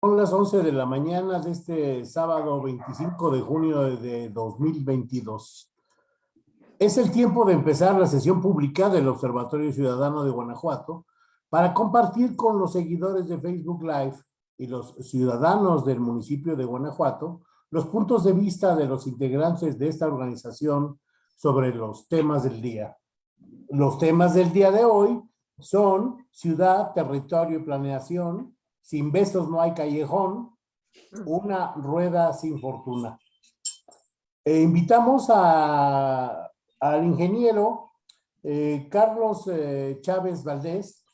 Son las 11 de la mañana de este sábado 25 de junio de 2022. Es el tiempo de empezar la sesión pública del Observatorio Ciudadano de Guanajuato para compartir con los seguidores de Facebook Live y los ciudadanos del municipio de Guanajuato los puntos de vista de los integrantes de esta organización sobre los temas del día. Los temas del día de hoy son ciudad, territorio y planeación, sin besos no hay callejón, una rueda sin fortuna. E invitamos a, al ingeniero eh, Carlos eh, Chávez Valdés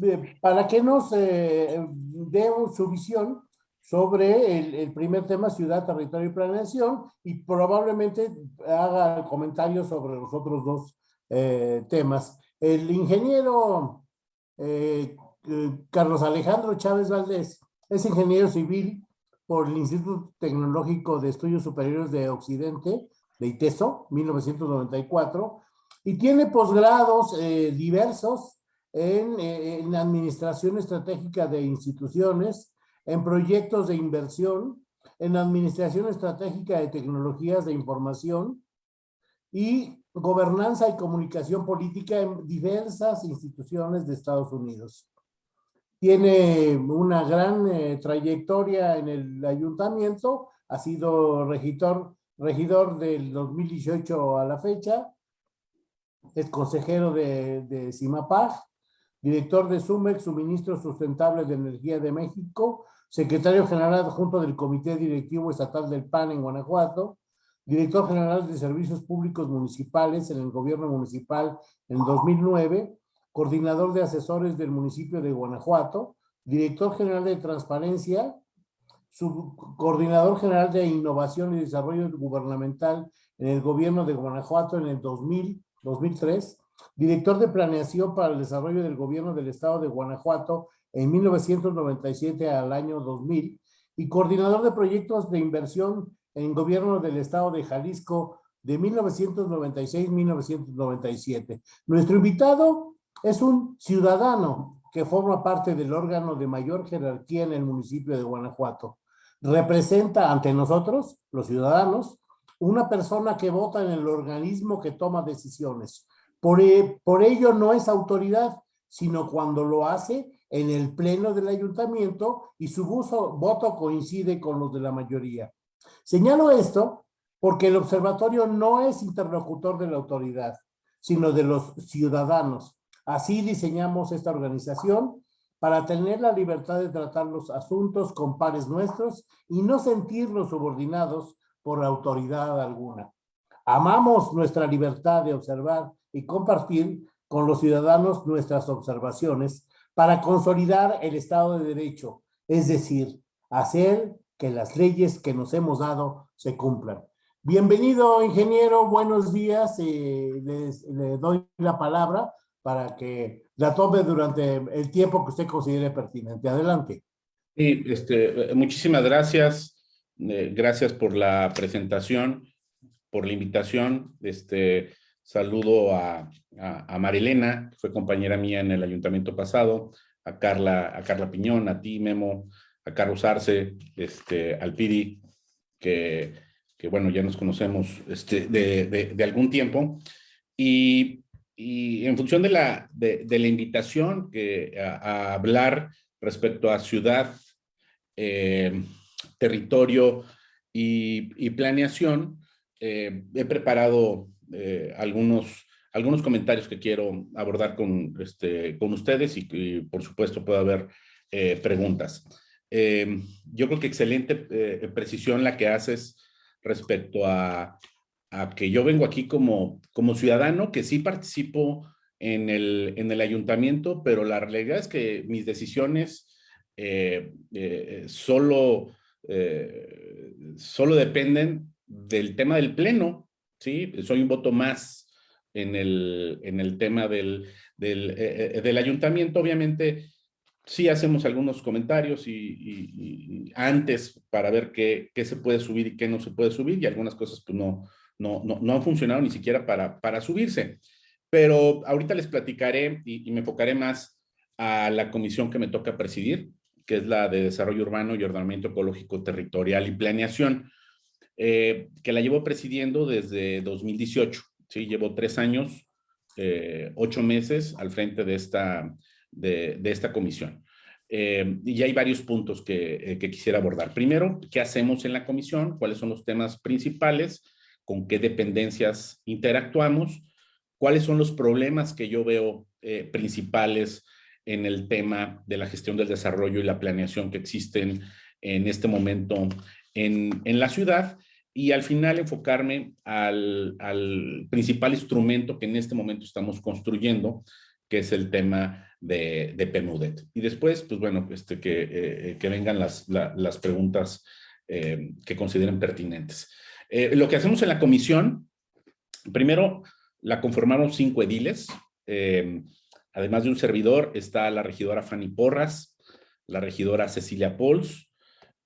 eh, para que nos dé su visión sobre el, el, primer tema, ciudad, territorio y planeación, y probablemente haga comentarios sobre los otros dos temas. El ingeniero Carlos Alejandro Chávez Valdés es ingeniero civil por el Instituto Tecnológico de Estudios Superiores de Occidente, de ITESO, 1994, y tiene posgrados eh, diversos en, eh, en administración estratégica de instituciones, en proyectos de inversión, en administración estratégica de tecnologías de información y gobernanza y comunicación política en diversas instituciones de Estados Unidos tiene una gran eh, trayectoria en el ayuntamiento, ha sido regidor, regidor del 2018 a la fecha, es consejero de, de CIMAPAG, director de SUMEX, Suministro Sustentable de Energía de México, secretario general adjunto del Comité Directivo Estatal del PAN en Guanajuato, director general de Servicios Públicos Municipales en el Gobierno Municipal en 2009, coordinador de asesores del municipio de Guanajuato, director general de transparencia, subcoordinador general de innovación y desarrollo gubernamental en el gobierno de Guanajuato en el 2000, 2003, director de planeación para el desarrollo del gobierno del estado de Guanajuato en 1997 al año 2000 y coordinador de proyectos de inversión en gobierno del estado de Jalisco de 1996-1997. Nuestro invitado es un ciudadano que forma parte del órgano de mayor jerarquía en el municipio de Guanajuato. Representa ante nosotros, los ciudadanos, una persona que vota en el organismo que toma decisiones. Por, e, por ello no es autoridad, sino cuando lo hace en el pleno del ayuntamiento y su voto coincide con los de la mayoría. Señalo esto porque el observatorio no es interlocutor de la autoridad, sino de los ciudadanos Así diseñamos esta organización para tener la libertad de tratar los asuntos con pares nuestros y no sentirnos subordinados por autoridad alguna. Amamos nuestra libertad de observar y compartir con los ciudadanos nuestras observaciones para consolidar el Estado de Derecho, es decir, hacer que las leyes que nos hemos dado se cumplan. Bienvenido, ingeniero, buenos días, eh, le doy la palabra para que la tome durante el tiempo que usted considere pertinente. Adelante. Sí, este, muchísimas gracias. Eh, gracias por la presentación, por la invitación. Este, saludo a, a, Marilena, que fue compañera mía en el ayuntamiento pasado, a Carla, a Carla Piñón, a ti, Memo, a Carlos Arce, este, al Pidi, que, que bueno, ya nos conocemos este, de, de, de algún tiempo. Y y en función de la, de, la invitación a, hablar respecto a ciudad, eh, territorio y, planeación, eh, he preparado eh, algunos, algunos comentarios que quiero abordar con, este, con ustedes y, por supuesto puede haber preguntas. yo creo que excelente precisión la que haces respecto a a que yo vengo aquí como, como ciudadano, que sí participo en el, en el ayuntamiento, pero la realidad es que mis decisiones eh, eh, solo, eh, solo dependen del tema del pleno, ¿sí? Soy un voto más en el, en el tema del, del, ayuntamiento. Obviamente, sí hacemos algunos comentarios y, y, antes para ver qué, qué, se puede subir y qué no se puede subir y algunas cosas pues no, no, no, han funcionado ni siquiera para, para subirse. Pero ahorita les platicaré y, me enfocaré más a la comisión que me toca presidir, que es la de Desarrollo Urbano y Ordenamiento Ecológico Territorial y Planeación, eh, que la llevo presidiendo desde 2018. ¿sí? Llevo tres años, eh, ocho meses al frente de esta, de, esta comisión. Eh, y hay varios puntos que, que, quisiera abordar. Primero, ¿qué hacemos en la comisión? ¿Cuáles son los temas principales? ¿Con qué dependencias interactuamos? ¿Cuáles son los problemas que yo veo principales en el tema de la gestión del desarrollo y la planeación que existen en este momento en, en la ciudad y al final enfocarme al, al, principal instrumento que en este momento estamos construyendo, que es el tema de, de PEMUDET. Y después, pues bueno, este, que, eh, que vengan las, las preguntas eh, que consideren pertinentes. Eh, lo que hacemos en la comisión, primero la conformaron cinco ediles, Además de un servidor, está la regidora Fanny Porras, la regidora Cecilia Pols,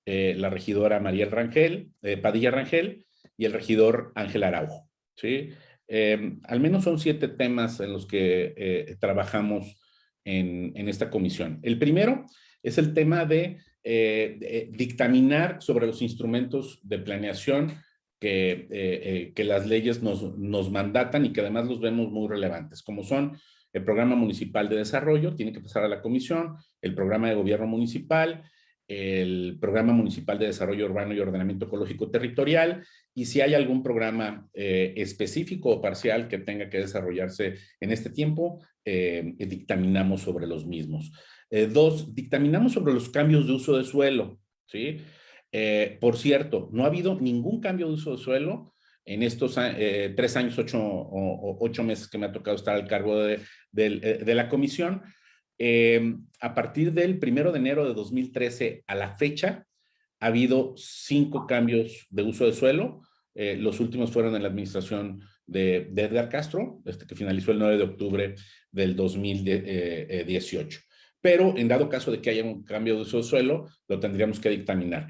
eh, la regidora María Rangel, eh, Padilla Rangel y el regidor Ángel Araujo. ¿sí? Eh, al menos son siete temas en los que trabajamos en, esta comisión. El primero es el tema de, dictaminar sobre los instrumentos de planeación que, que las leyes nos, nos mandatan y que además los vemos muy relevantes, como son el programa municipal de desarrollo tiene que pasar a la comisión, el programa de gobierno municipal, el programa municipal de desarrollo urbano y ordenamiento ecológico territorial, y si hay algún programa eh, específico o parcial que tenga que desarrollarse en este tiempo, eh, dictaminamos sobre los mismos. Eh, dos, dictaminamos sobre los cambios de uso de suelo, ¿sí? Por cierto, no ha habido ningún cambio de uso de suelo en estos eh, tres años, ocho, o, ocho meses que me ha tocado estar al cargo de, eh, la comisión, eh, a partir del primero de enero de 2013 a la fecha, ha habido cinco cambios de uso de suelo. los últimos fueron en la administración de, Edgar Castro, este que finalizó el 9 de octubre del 2018. Pero en dado caso de que haya un cambio de uso de suelo, lo tendríamos que dictaminar.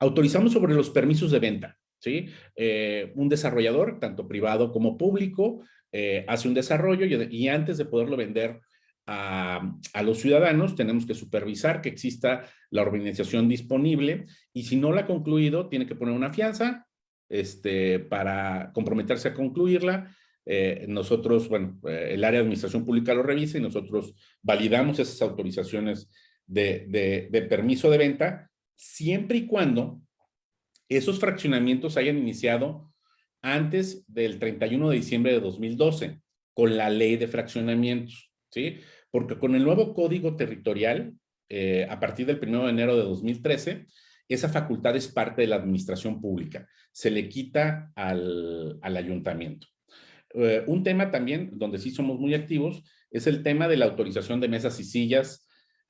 Autorizamos sobre los permisos de venta. ¿sí? Eh, un desarrollador, tanto privado como público, eh, hace un desarrollo y, antes de poderlo vender a, los ciudadanos, tenemos que supervisar que exista la organización disponible y si no la ha concluido, tiene que poner una fianza este, para comprometerse a concluirla. Eh, nosotros, bueno, el área de administración pública lo revisa y nosotros validamos esas autorizaciones de permiso de venta siempre y cuando esos fraccionamientos hayan iniciado antes del 31 de diciembre de 2012 con la ley de fraccionamientos, ¿sí? Porque con el nuevo código territorial, eh, a partir del 1 de enero de 2013, esa facultad es parte de la administración pública. Se le quita al, ayuntamiento. Eh, un tema también donde sí somos muy activos es el tema de la autorización de mesas y sillas,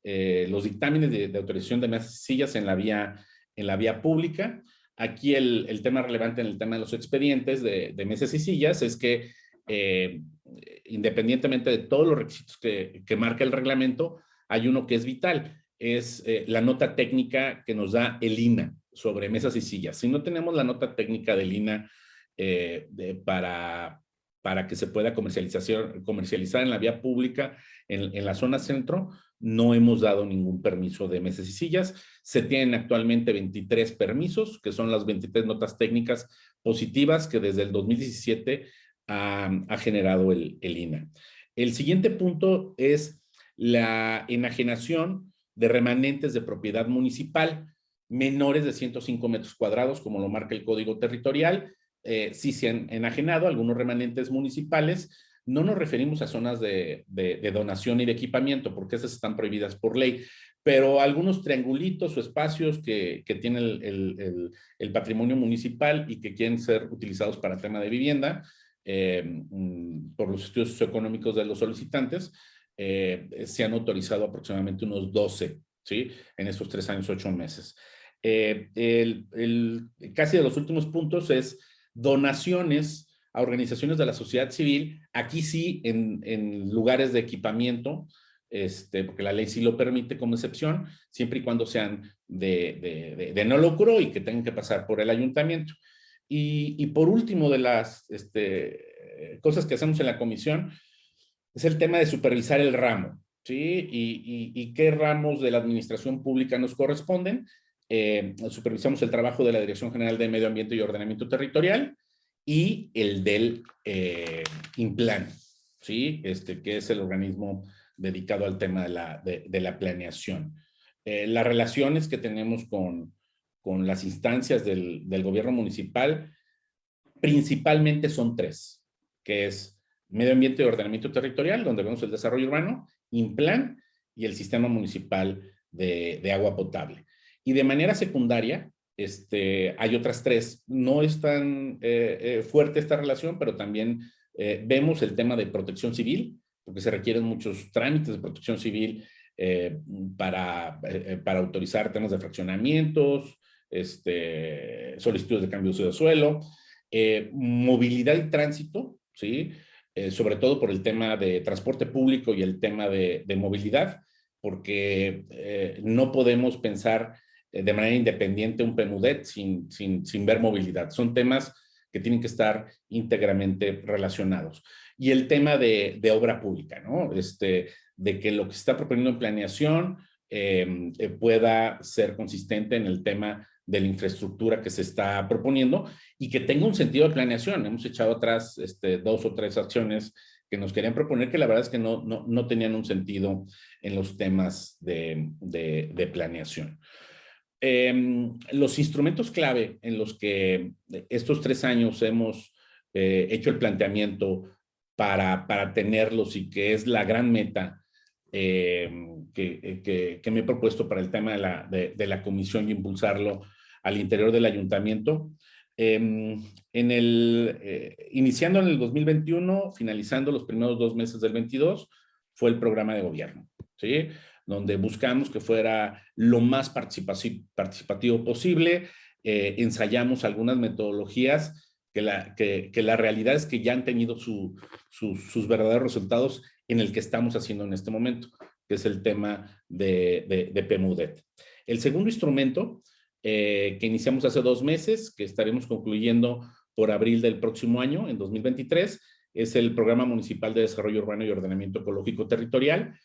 eh, los dictámenes de, autorización de mesas y sillas en la vía, en la vía pública. Aquí el, tema relevante en el tema de los expedientes de, mesas y sillas es que eh, independientemente de todos los requisitos que, marca el reglamento, hay uno que es vital, es eh, la nota técnica que nos da el INA sobre mesas y sillas. Si no tenemos la nota técnica del INA para, para que se pueda comercializar en la vía pública en la zona centro, no hemos dado ningún permiso de mesas y sillas. Se tienen actualmente 23 permisos, que son las 23 notas técnicas positivas que desde el 2017 ha, generado el, el INA. El siguiente punto es la enajenación de remanentes de propiedad municipal menores de 105 metros cuadrados, como lo marca el Código Territorial. Eh, sí se han enajenado algunos remanentes municipales, no nos referimos a zonas de, donación y de equipamiento, porque esas están prohibidas por ley, pero algunos triangulitos o espacios que, tiene el, patrimonio municipal y que quieren ser utilizados para tema de vivienda, eh, mm, por los estudios socioeconómicos de los solicitantes, eh, se han autorizado aproximadamente unos 12, ¿sí? En estos tres años, ocho meses. Eh, el, casi de los últimos puntos es donaciones a organizaciones de la sociedad civil, aquí sí en, lugares de equipamiento, este, porque la ley sí lo permite como excepción, siempre y cuando sean de, no lucro y que tengan que pasar por el ayuntamiento. Y, por último de las este, cosas que hacemos en la comisión, es el tema de supervisar el ramo. ¿sí? Y, qué ramos de la administración pública nos corresponden. Eh, supervisamos el trabajo de la Dirección General de Medio Ambiente y Ordenamiento Territorial y el del eh, INPLAN, ¿sí? Este, que es el organismo dedicado al tema de la, de, la planeación. Eh, las relaciones que tenemos con, con las instancias del, del gobierno municipal principalmente son tres, que es medio ambiente y ordenamiento territorial, donde vemos el desarrollo urbano, INPLAN y el sistema municipal de, agua potable. Y de manera secundaria, este, hay otras tres. No es tan eh, eh, fuerte esta relación, pero también eh, vemos el tema de protección civil, porque se requieren muchos trámites de protección civil para, autorizar temas de fraccionamientos, este, solicitudes de cambio de uso de suelo, movilidad y tránsito, ¿sí? Sobre todo por el tema de transporte público y el tema de, movilidad, porque no podemos pensar de manera independiente un PEMUDET sin, sin, sin, ver movilidad. Son temas que tienen que estar íntegramente relacionados. Y el tema de, de obra pública, ¿no? Este, de que lo que se está proponiendo en planeación pueda ser consistente en el tema de la infraestructura que se está proponiendo y que tenga un sentido de planeación. Hemos echado atrás este, dos o tres acciones que nos querían proponer que la verdad es que no, no, no tenían un sentido en los temas de, de, planeación. Em, los instrumentos clave en los que estos tres años hemos eh, hecho el planteamiento para, para tenerlos y que es la gran meta em, que, que, que, me he propuesto para el tema de la, de, de la comisión y impulsarlo al interior del ayuntamiento. Em, en el, eh, iniciando en el 2021, finalizando los primeros dos meses del 22, fue el programa de gobierno, ¿sí? Donde buscamos que fuera lo más participativo posible, eh, ensayamos algunas metodologías que la, que, la, realidad es que ya han tenido su, sus verdaderos resultados en el que estamos haciendo en este momento, que es el tema de, de, de PEMUDET. El segundo instrumento eh, que iniciamos hace dos meses, que estaremos concluyendo por abril del próximo año, en 2023, es el Programa Municipal de Desarrollo Urbano y Ordenamiento Ecológico Territorial,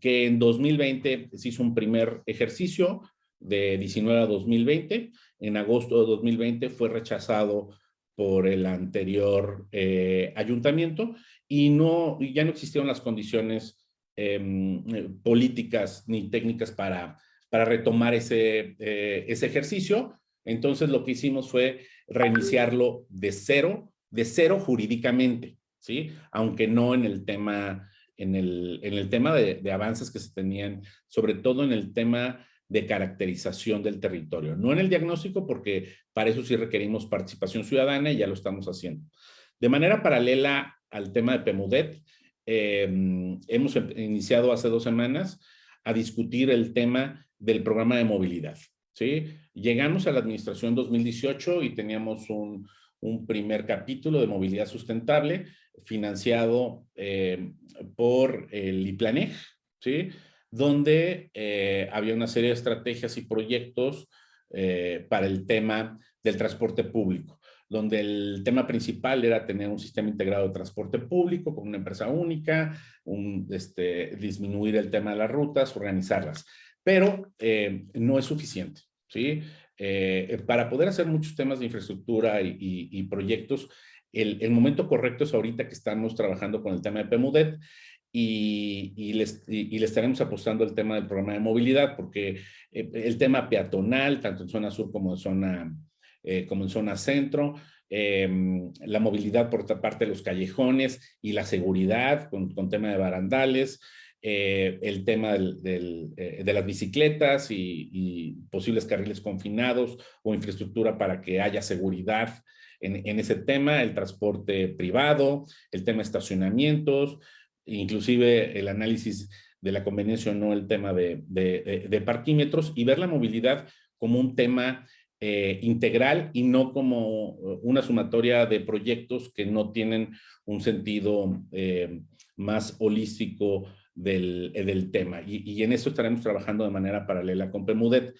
que en 2020 se hizo un primer ejercicio de 19 a 2020. En agosto de 2020 fue rechazado por el anterior eh, ayuntamiento y no, ya no existieron las condiciones em, políticas ni técnicas para para retomar ese, eh, ese ejercicio. Entonces lo que hicimos fue reiniciarlo de cero, de cero jurídicamente, ¿sí? Aunque no en el tema, en el, en el tema de, de avances que se tenían, sobre todo en el tema de caracterización del territorio. No en el diagnóstico, porque para eso sí requerimos participación ciudadana y ya lo estamos haciendo. De manera paralela al tema de PEMUDET, eh, hemos iniciado hace dos semanas a discutir el tema del programa de movilidad. ¿sí? Llegamos a la administración 2018 y teníamos un, un primer capítulo de movilidad sustentable financiado eh, por el IPLANEG, ¿sí? donde eh, había una serie de estrategias y proyectos eh, para el tema del transporte público donde el tema principal era tener un sistema integrado de transporte público con una empresa única, este, disminuir el tema de las rutas, organizarlas pero no es suficiente, ¿sí? Eh, para poder hacer muchos temas de infraestructura y, proyectos, el, momento correcto es ahorita que estamos trabajando con el tema de PEMUDET y, y, les, y, le estaremos apostando el tema del programa de movilidad, porque eh, el tema peatonal, tanto en zona sur como en zona, como en zona centro, la movilidad por otra parte de los callejones y la seguridad con, con tema de barandales, eh, el tema eh, de las bicicletas y, posibles carriles confinados o infraestructura para que haya seguridad en, ese tema, el transporte privado, el tema de estacionamientos, inclusive el análisis de la conveniencia o no el tema de, parquímetros y ver la movilidad como un tema eh, integral y no como una sumatoria de proyectos que no tienen un sentido más holístico del, eh, del tema. Y, y, en eso estaremos trabajando de manera paralela con PEMUDET.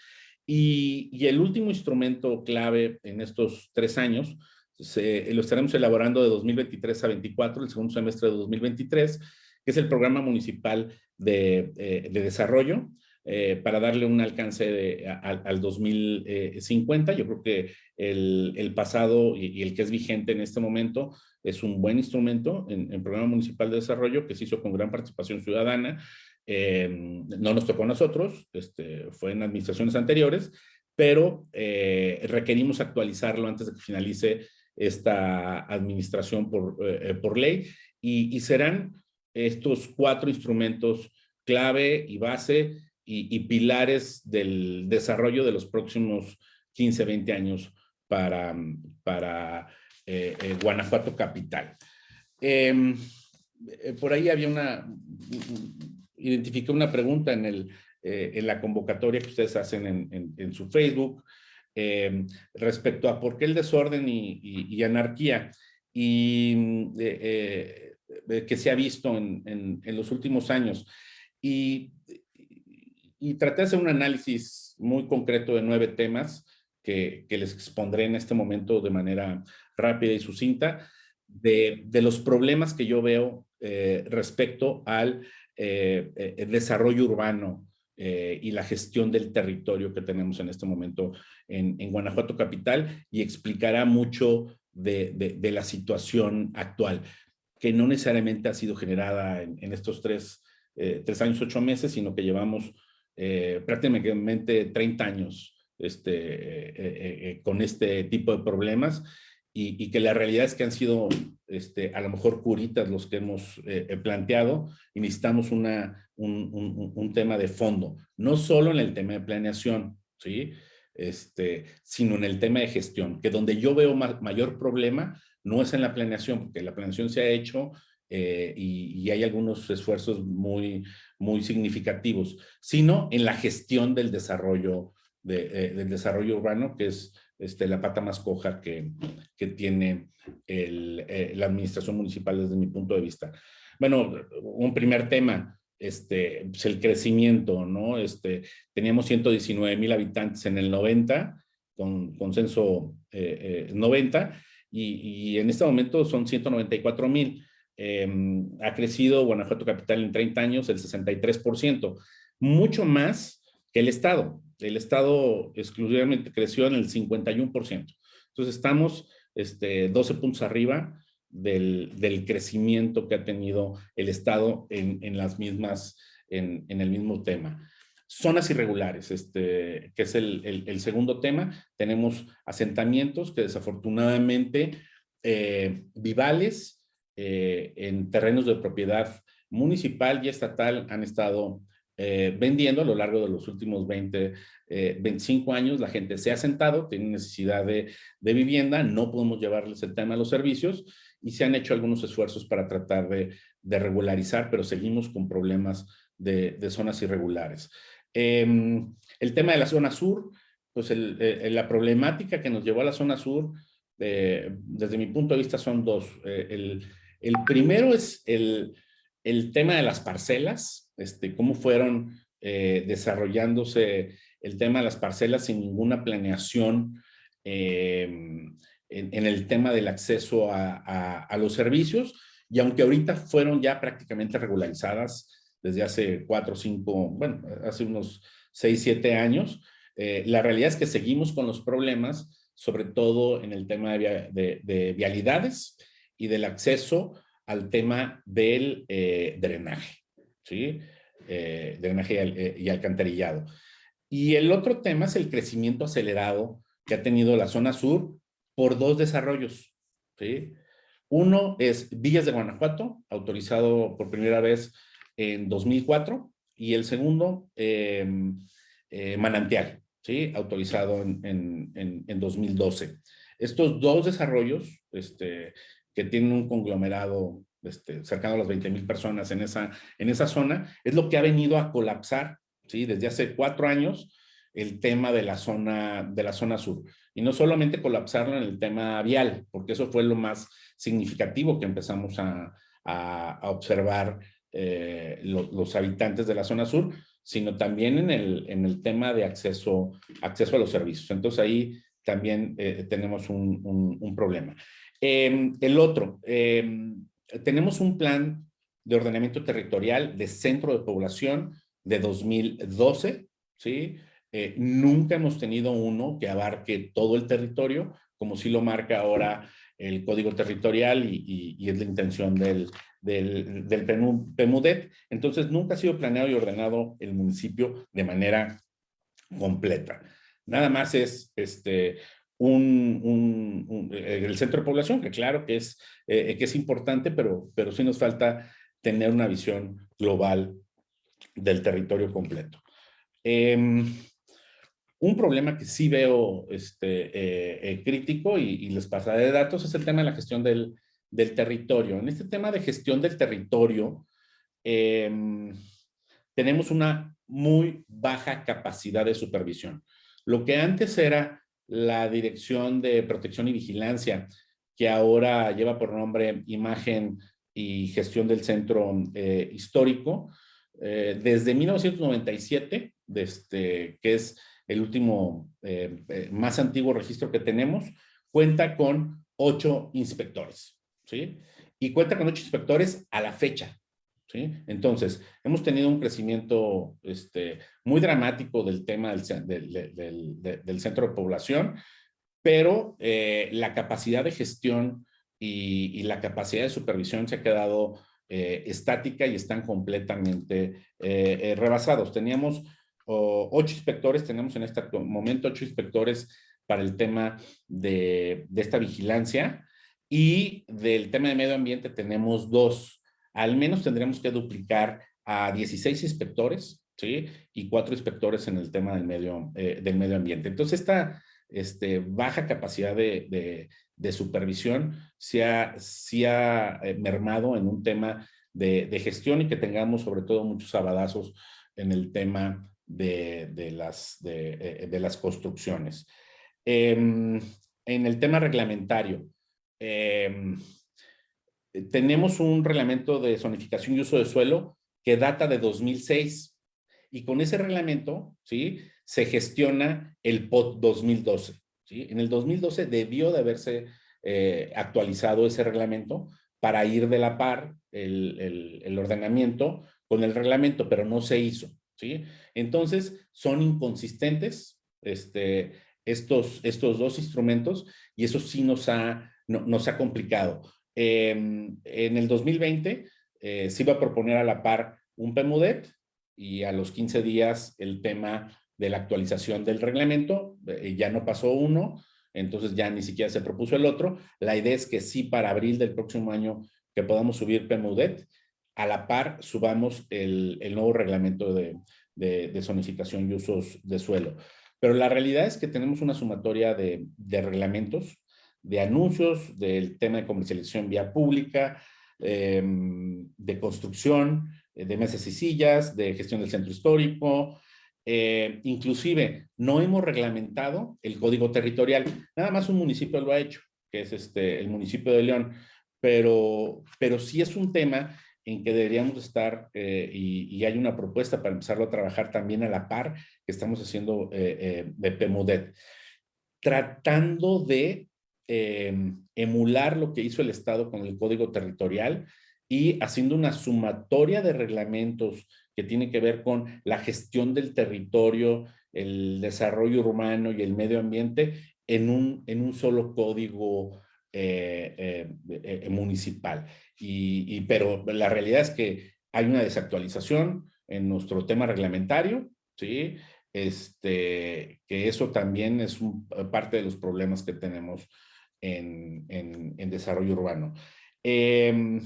Y, y el último instrumento clave en estos tres años, se, lo estaremos elaborando de 2023 a 24, el segundo semestre de 2023, que es el Programa Municipal de, eh, Desarrollo, eh, para darle un alcance al 2050. Yo creo que el, pasado y, el que es vigente en este momento es un buen instrumento en, el Programa Municipal de Desarrollo que se hizo con gran participación ciudadana. no nos tocó a nosotros, este, fue en administraciones anteriores, pero requerimos actualizarlo antes de que finalice esta administración por, eh, eh, por ley y, serán estos cuatro instrumentos clave y base y, pilares del desarrollo de los próximos 15, 20 años para, para eh, Guanajuato Capital. Em, por ahí había una, identifiqué una pregunta en, el, en la convocatoria que ustedes hacen en, en su Facebook, Em, respecto a por qué el desorden y, anarquía y mm, eh, eh, que se ha visto en, los últimos años. Y, y, traté de hacer un análisis muy concreto de nueve temas que, les expondré en este momento de manera rápida y sucinta, de, los problemas que yo veo eh, respecto al desarrollo urbano eh, y la gestión del territorio que tenemos en este momento en, Guanajuato Capital y explicará mucho de, la situación actual, que no necesariamente ha sido generada en, estos tres, eh, tres, años, ocho meses, sino que llevamos eh, prácticamente 30 años este, con este tipo de problemas y, que la realidad es que han sido este, a lo mejor curitas los que hemos eh, planteado y necesitamos una, un, un, tema de fondo, no solo en el tema de planeación, ¿sí? Este, sino en el tema de gestión, que donde yo veo mayor problema no es en la planeación, porque la planeación se ha hecho eh, y, hay algunos esfuerzos muy, muy significativos, sino en la gestión del desarrollo, de, eh, del desarrollo urbano, que es este, la pata más coja que, tiene eh, la administración municipal desde mi punto de vista. Bueno, un primer tema, este, pues el crecimiento, ¿no? Este, teníamos 119 mil habitantes en el 90, con consenso 90, eh, y, en este momento son 194 mil. Em, ha crecido Guanajuato Capital en 30 años el 63%, mucho más que el Estado el Estado exclusivamente creció en el 51%. Entonces estamos este, 12 puntos arriba del, crecimiento que ha tenido el Estado en, las mismas, en, el mismo tema. Zonas irregulares, este, que es el, segundo tema. Tenemos asentamientos que desafortunadamente eh, vivales eh, en terrenos de propiedad municipal y estatal han estado eh, vendiendo a lo largo de los últimos 20, 25 eh, años. La gente se ha sentado, tiene necesidad de, vivienda, no podemos llevarles el tema a los servicios y se han hecho algunos esfuerzos para tratar de, regularizar, pero seguimos con problemas de, zonas irregulares. Em, el tema de la zona sur, pues eh, la problemática que nos llevó a la zona sur, desde mi punto de vista son dos. el, primero es el, el tema de las parcelas, este, cómo fueron eh, desarrollándose el tema de las parcelas sin ninguna planeación eh, en, el tema del acceso a, los servicios. Y aunque ahorita fueron ya prácticamente regularizadas desde hace cuatro, cinco, bueno, hace unos seis, siete años, eh, la realidad es que seguimos con los problemas, sobre todo en el tema de, de vialidades y del acceso al tema del drenaje. ¿sí? Eh, drenaje eh, y, alcantarillado. Y el otro tema es el crecimiento acelerado que ha tenido la zona sur por dos desarrollos. ¿sí? Uno es Villas de Guanajuato, autorizado por primera vez en 2004, y el segundo, em, eh, Manantial, ¿sí? autorizado en, en, en, 2012. Estos dos desarrollos, este, que tienen un conglomerado este, cercano a las 20 mil personas en esa, en esa zona, es lo que ha venido a colapsar, ¿sí? Desde hace cuatro años, el tema de la zona, de la zona sur. Y no solamente colapsarlo en el tema vial, porque eso fue lo más significativo que empezamos a, observar eh, los habitantes de la zona sur, sino también en el, en el tema de acceso, acceso a los servicios. Entonces ahí también eh, tenemos un, problema. Em, el otro, em, tenemos un plan de ordenamiento territorial de centro de población de 2012, ¿sí? Eh, nunca hemos tenido uno que abarque todo el territorio, como sí lo marca ahora el Código Territorial y, es la intención del, del, PEMUDET. Entonces, nunca ha sido planeado y ordenado el municipio de manera completa. Nada más es este, un, el centro de población, que claro que es, eh, que es importante, pero, pero sí nos falta tener una visión global del territorio completo. Em, un problema que sí veo este, eh, eh, crítico y, les pasaré de datos es el tema de la gestión del, del territorio. En este tema de gestión del territorio, em, tenemos una muy baja capacidad de supervisión. Lo que antes era la Dirección de Protección y Vigilancia, que ahora lleva por nombre Imagen y Gestión del Centro eh, Histórico, eh, desde 1997, desde, que es el último eh, más antiguo registro que tenemos, cuenta con ocho inspectores, ¿sí? Y cuenta con ocho inspectores a la fecha, entonces, hemos tenido un crecimiento este, muy dramático del tema del, centro de población, pero eh, la capacidad de gestión y, la capacidad de supervisión se ha quedado eh, estática y están completamente eh, rebasados. Teníamos ocho inspectores, tenemos en este momento ocho inspectores para el tema de, de esta vigilancia y del tema de medio ambiente tenemos dos al menos tendremos que duplicar a 16 inspectores, ¿sí? Y cuatro inspectores en el tema del medio, eh, del medio ambiente. Entonces, esta este, baja capacidad de, supervisión se ha, eh, mermado en un tema de, gestión y que tengamos sobre todo muchos abadazos en el tema de, las, de, eh, las construcciones. Em, en el tema reglamentario, em, tenemos un reglamento de zonificación y uso de suelo que data de 2006 y con ese reglamento, ¿sí? Se gestiona el POT 2012, ¿sí? En el 2012 debió de haberse eh, actualizado ese reglamento para ir de la par el, ordenamiento con el reglamento, pero no se hizo, ¿sí? Entonces, son inconsistentes este, estos, estos dos instrumentos y eso sí nos ha, nos ha complicado. Em, en el 2020 eh, se iba a proponer a la par un PEMUDET y a los 15 días el tema de la actualización del reglamento, eh, ya no pasó uno, entonces ya ni siquiera se propuso el otro. La idea es que sí para abril del próximo año que podamos subir PEMUDET, a la par subamos el, nuevo reglamento de, de, zonificación y usos de suelo. Pero la realidad es que tenemos una sumatoria de, de reglamentos de anuncios, del tema de comercialización vía pública, em, de construcción, eh, de mesas y sillas, de gestión del centro histórico, eh, inclusive no hemos reglamentado el código territorial, nada más un municipio lo ha hecho, que es este, el municipio de León, pero, pero sí es un tema en que deberíamos estar eh, y, hay una propuesta para empezarlo a trabajar también a la par que estamos haciendo de PEMODET, tratando de Em, emular lo que hizo el Estado con el Código Territorial y haciendo una sumatoria de reglamentos que tiene que ver con la gestión del territorio, el desarrollo urbano y el medio ambiente en un, en un solo código eh, eh, eh, municipal. Y, pero la realidad es que hay una desactualización en nuestro tema reglamentario, ¿sí? Este, que eso también es parte de los problemas que tenemos en, desarrollo urbano. Em,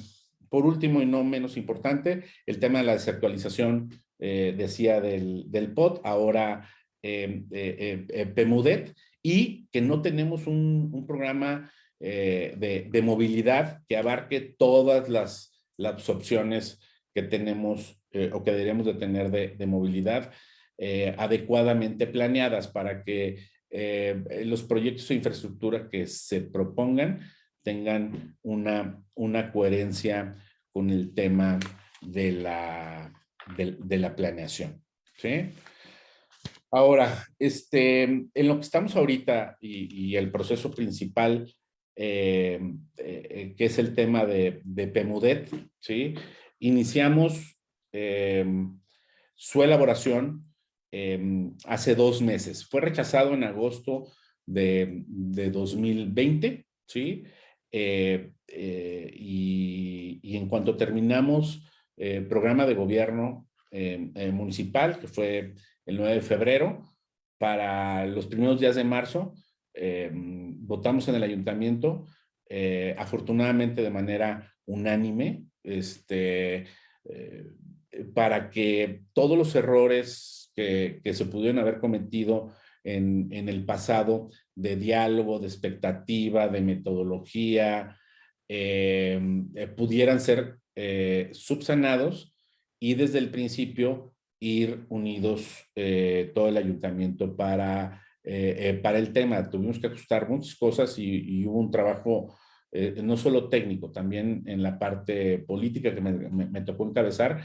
por último y no menos importante, el tema de la desactualización, eh, decía, del, del, POT, ahora em, eh, eh, PEMUDET, y que no tenemos un, programa de, movilidad que abarque todas las, las opciones que tenemos o que deberíamos de tener de, de movilidad adecuadamente planeadas para que eh, los proyectos de infraestructura que se propongan tengan una, una coherencia con el tema de la, de, la planeación. ¿sí? Ahora, este, en lo que estamos ahorita y, el proceso principal, eh, eh, que es el tema de, de PEMUDET, ¿sí? iniciamos su elaboración em, hace dos meses. Fue rechazado en agosto de, 2020, ¿sí? Eh, eh, y, en cuanto terminamos el programa de gobierno em, municipal, que fue el 9 de febrero, para los primeros días de marzo, votamos en el ayuntamiento, eh, afortunadamente de manera unánime, este, eh, para que todos los errores que, se pudieron haber cometido en, el pasado de diálogo, de expectativa, de metodología, eh, pudieran ser subsanados y desde el principio ir unidos todo el ayuntamiento para eh, eh, para el tema. Tuvimos que ajustar muchas cosas y, hubo un trabajo eh, no solo técnico, también en la parte política que me, tocó encabezar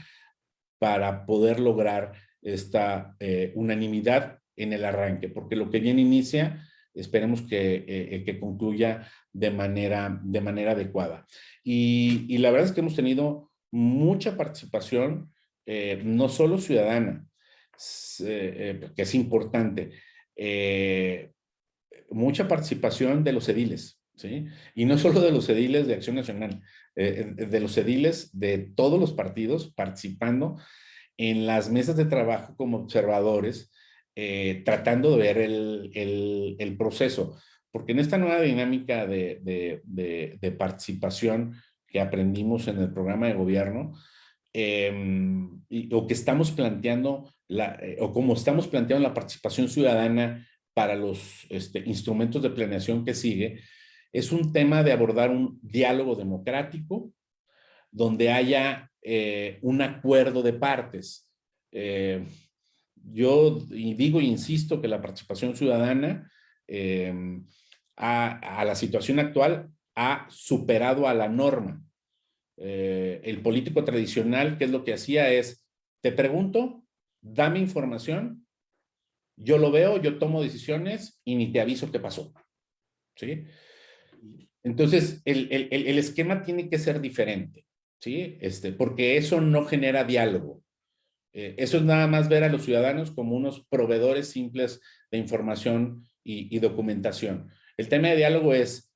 para poder lograr esta unanimidad en el arranque, porque lo que bien inicia, esperemos que, que concluya de manera, de manera adecuada. Y, y, la verdad es que hemos tenido mucha participación, no solo ciudadana, que es importante, eh, mucha participación de los ediles, ¿sí? Y no solo de los ediles de Acción Nacional, eh, de los ediles de todos los partidos participando en las mesas de trabajo como observadores, eh, tratando de ver el, proceso. Porque en esta nueva dinámica de, participación que aprendimos en el programa de gobierno, em, o que estamos planteando eh, o como estamos planteando la participación ciudadana para los este, instrumentos de planeación que sigue, es un tema de abordar un diálogo democrático donde haya eh, un acuerdo de partes. Eh, yo digo e insisto que la participación ciudadana a, a, la situación actual ha superado a la norma. el político tradicional, ¿qué es lo que hacía? Es, te pregunto, dame información, yo lo veo, yo tomo decisiones y ni te aviso qué pasó. ¿Sí? Entonces, el, esquema tiene que ser diferente, ¿sí? Este, porque eso no genera diálogo. Eh, eso es nada más ver a los ciudadanos como unos proveedores simples de información y, y documentación. El tema de diálogo es,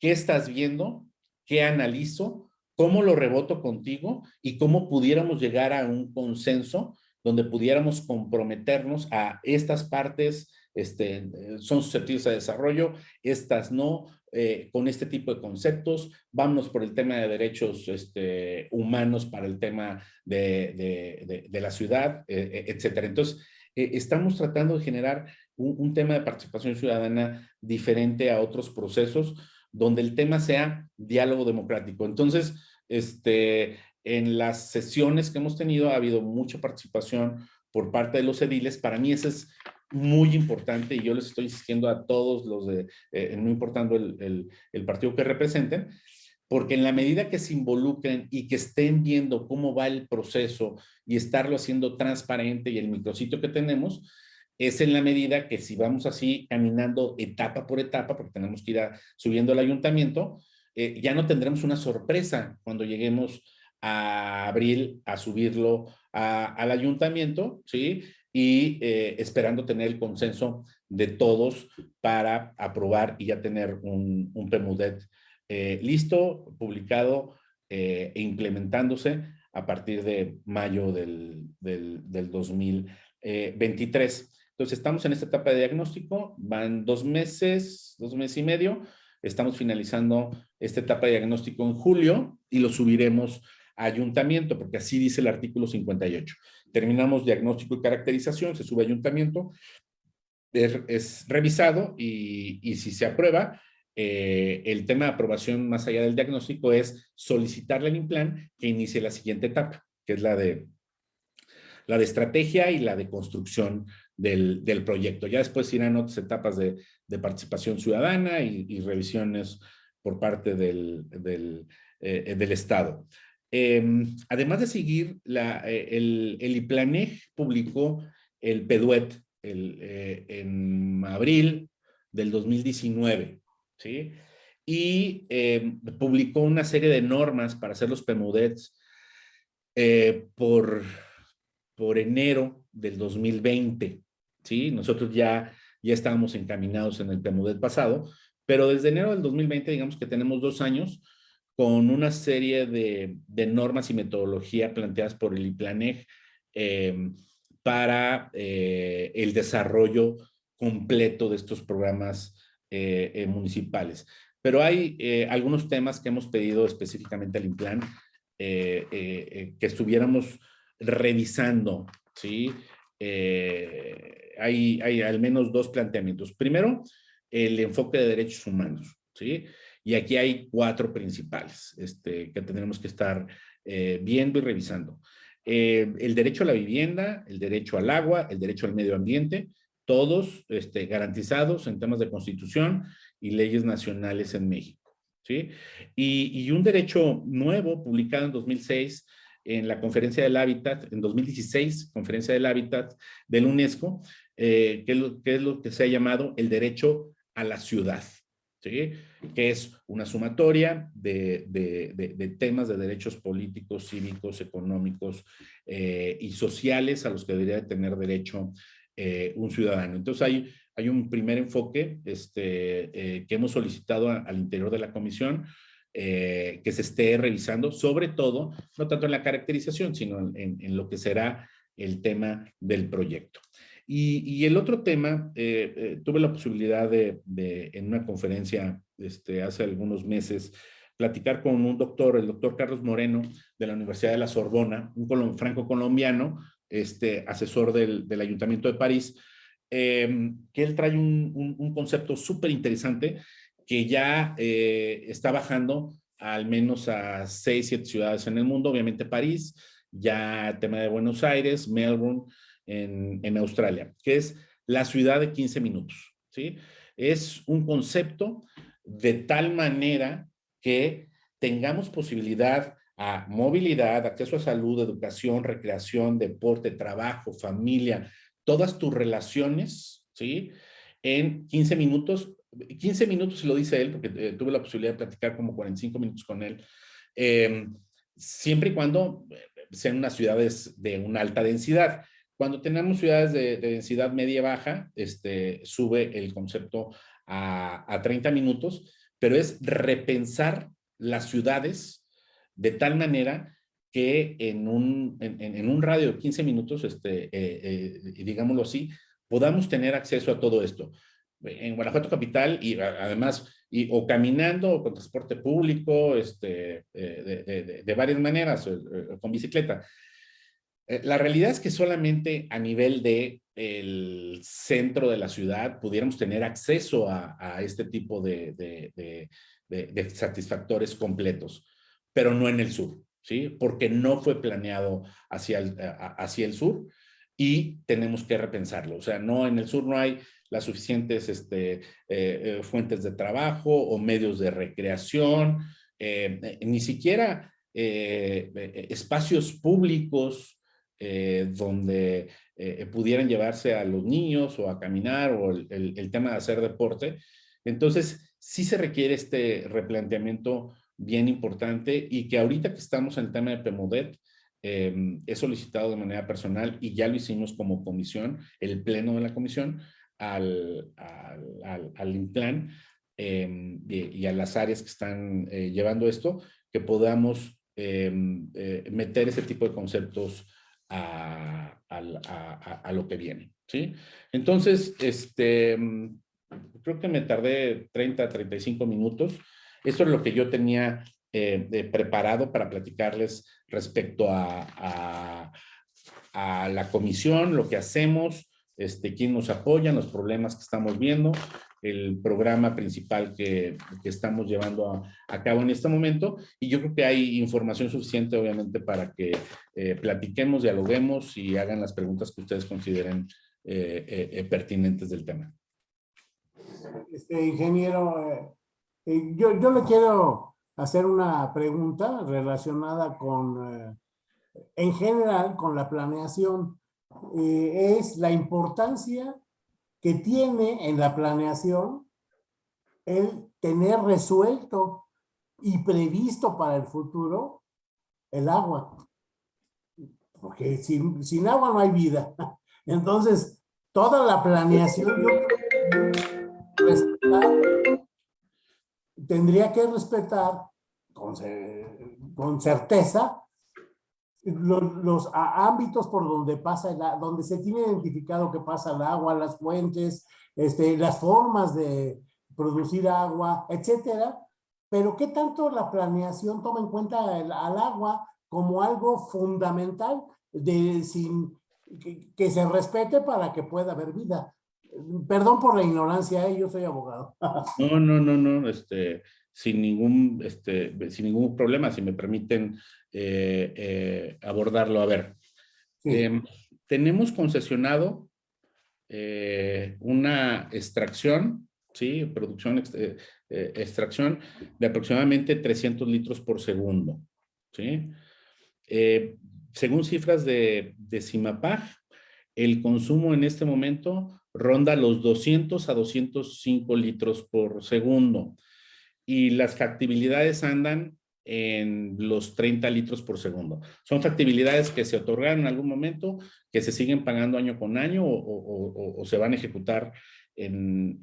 ¿qué estás viendo? ¿Qué analizo? ¿Cómo lo reboto contigo? Y cómo pudiéramos llegar a un consenso donde pudiéramos comprometernos a estas partes este, son susceptibles a desarrollo, estas no, eh, con este tipo de conceptos, vámonos por el tema de derechos este, humanos para el tema de, la ciudad, eh, eh, etcétera. Entonces, estamos tratando de generar un, tema de participación ciudadana diferente a otros procesos, donde el tema sea diálogo democrático. Entonces, este, en las sesiones que hemos tenido ha habido mucha participación por parte de los ediles. Para mí eso es muy importante y yo les estoy insistiendo a todos los de, eh, no importando el, partido que representen, porque en la medida que se involucren y que estén viendo cómo va el proceso y estarlo haciendo transparente y el micrositio que tenemos, es en la medida que si vamos así caminando etapa por etapa, porque tenemos que ir subiendo al ayuntamiento, eh, ya no tendremos una sorpresa cuando lleguemos a abril a subirlo al ayuntamiento, ¿sí? Y eh, esperando tener el consenso de todos para aprobar y ya tener un, un PEMUDET eh, listo, publicado eh, e implementándose a partir de mayo del, del, del 2023. Entonces, estamos en esta etapa de diagnóstico, van dos meses, dos meses y medio, estamos finalizando esta etapa de diagnóstico en julio y lo subiremos ayuntamiento, porque así dice el artículo 58. Terminamos diagnóstico y caracterización, se sube ayuntamiento, es, revisado y, si se aprueba, eh, el tema de aprobación más allá del diagnóstico es solicitarle al INPLAN que inicie la siguiente etapa, que es la de, la de estrategia y la de construcción del, proyecto. Ya después irán otras etapas de, participación ciudadana y, revisiones por parte del, del eh, Estado. Em, además de seguir, la, eh, el, el IPLANEG publicó el PEDUET eh, en abril del 2019, ¿sí? Y em, publicó una serie de normas para hacer los PEMUDETs eh, por, por enero del 2020. ¿sí? Nosotros ya, ya estábamos encaminados en el PEMUDET pasado, pero desde enero del 2020, digamos que tenemos dos años con una serie de, normas y metodología planteadas por el IPLANEG eh, para eh, el desarrollo completo de estos programas eh, municipales. Pero hay algunos temas que hemos pedido específicamente al INPLAN que estuviéramos revisando, ¿sí? hay, hay al menos dos planteamientos. Primero, el enfoque de derechos humanos, ¿sí? Y aquí hay cuatro principales este, que tendremos que estar viendo y revisando. Eh, el derecho a la vivienda, el derecho al agua, el derecho al medio ambiente, todos este, garantizados en temas de constitución y leyes nacionales en México. ¿sí? Y, un derecho nuevo publicado en 2006 en la Conferencia del Hábitat, en 2016, Conferencia del Hábitat del UNESCO, eh, que, es lo, que se ha llamado el derecho a la ciudad. ¿Sí? que es una sumatoria de, temas de derechos políticos, cívicos, económicos eh, y sociales a los que debería tener derecho eh, un ciudadano. Entonces hay, hay un primer enfoque este, eh, que hemos solicitado al interior de la comisión, que se esté revisando, sobre todo, no tanto en la caracterización, sino en lo que será el tema del proyecto. Y, el otro tema, eh, eh, tuve la posibilidad de, en una conferencia este, hace algunos meses, platicar con un doctor, el doctor Carlos Moreno, de la Universidad de la Sorbona, un franco-colombiano, este, asesor del, Ayuntamiento de París, em, que él trae un, concepto súper interesante que ya eh, está bajando al menos a seis, siete ciudades en el mundo, obviamente París, ya tema de Buenos Aires, Melbourne, en, Australia, que es la ciudad de 15 minutos. ¿sí? Es un concepto de tal manera que tengamos posibilidad a movilidad, acceso a salud, educación, recreación, deporte, trabajo, familia, todas tus relaciones, ¿sí? En 15 minutos, 15 minutos lo dice él, porque eh, tuve la posibilidad de platicar como 45 minutos con él, em, siempre y cuando eh, sean unas ciudades de una alta densidad. Cuando tenemos ciudades de, densidad media-baja, este, sube el concepto a, 30 minutos, pero es repensar las ciudades de tal manera que en un, en, un radio de 15 minutos, este, eh, eh, digámoslo así, podamos tener acceso a todo esto. En Guanajuato Capital y además, y, o caminando o con transporte público, este, eh, de, de, varias maneras, con bicicleta. Eh, la realidad es que solamente a nivel de el centro de la ciudad pudiéramos tener acceso a, este tipo de, satisfactores completos, pero no en el sur, ¿sí? Porque no fue planeado hacia el, hacia el sur y tenemos que repensarlo. O sea, no en el sur no hay las suficientes este, eh, eh, fuentes de trabajo o medios de recreación, ni siquiera espacios públicos eh, donde eh, pudieran llevarse a los niños o a caminar o el, tema de hacer deporte. Entonces, sí se requiere este replanteamiento bien importante y que ahorita que estamos en el tema de PEMODET, eh, he solicitado de manera personal y ya lo hicimos como comisión, el pleno de la comisión, al, al, al, Implan y, a las áreas que están llevando esto, que podamos meter ese tipo de conceptos a, a, lo que viene, ¿sí? Entonces, este, mm, creo que me tardé 30, 35 minutos. Esto es lo que yo tenía eh, preparado para platicarles respecto a, la comisión, lo que hacemos, este, quién nos apoya, los problemas que estamos viendo el programa principal que, estamos llevando a, cabo en este momento y yo creo que hay información suficiente obviamente para que eh, platiquemos, dialoguemos y hagan las preguntas que ustedes consideren eh, eh, pertinentes del tema. Este, ingeniero, yo, yo le quiero hacer una pregunta relacionada con, en general, con la planeación. Es la importancia que tiene en la planeación el tener resuelto y previsto para el futuro el agua. porque sin, agua no hay vida. Entonces, toda la planeación tendría que respetar con, con certeza los, ámbitos por donde pasa, el, donde se tiene identificado que pasa el agua, las fuentes, este, las formas de producir agua, etcétera. Pero ¿qué tanto la planeación toma en cuenta al agua como algo fundamental de, sin, que, se respete para que pueda haber vida? Perdón por la ignorancia, ¿eh? yo soy abogado. No, no, no, no, este, sin ningún, este, sin ningún problema, si me permiten eh, eh, abordarlo. A ver, em, tenemos concesionado eh, una extracción, ¿sí? Producción, extracción de aproximadamente 300 litros por segundo, ¿sí? según cifras de, de CIMAPAG, el consumo en este momento ronda los 200 a 205 litros por segundo y las factibilidades andan en los 30 litros por segundo. Son factibilidades que se otorgaron en algún momento, que se siguen pagando año con año o, se van a ejecutar en,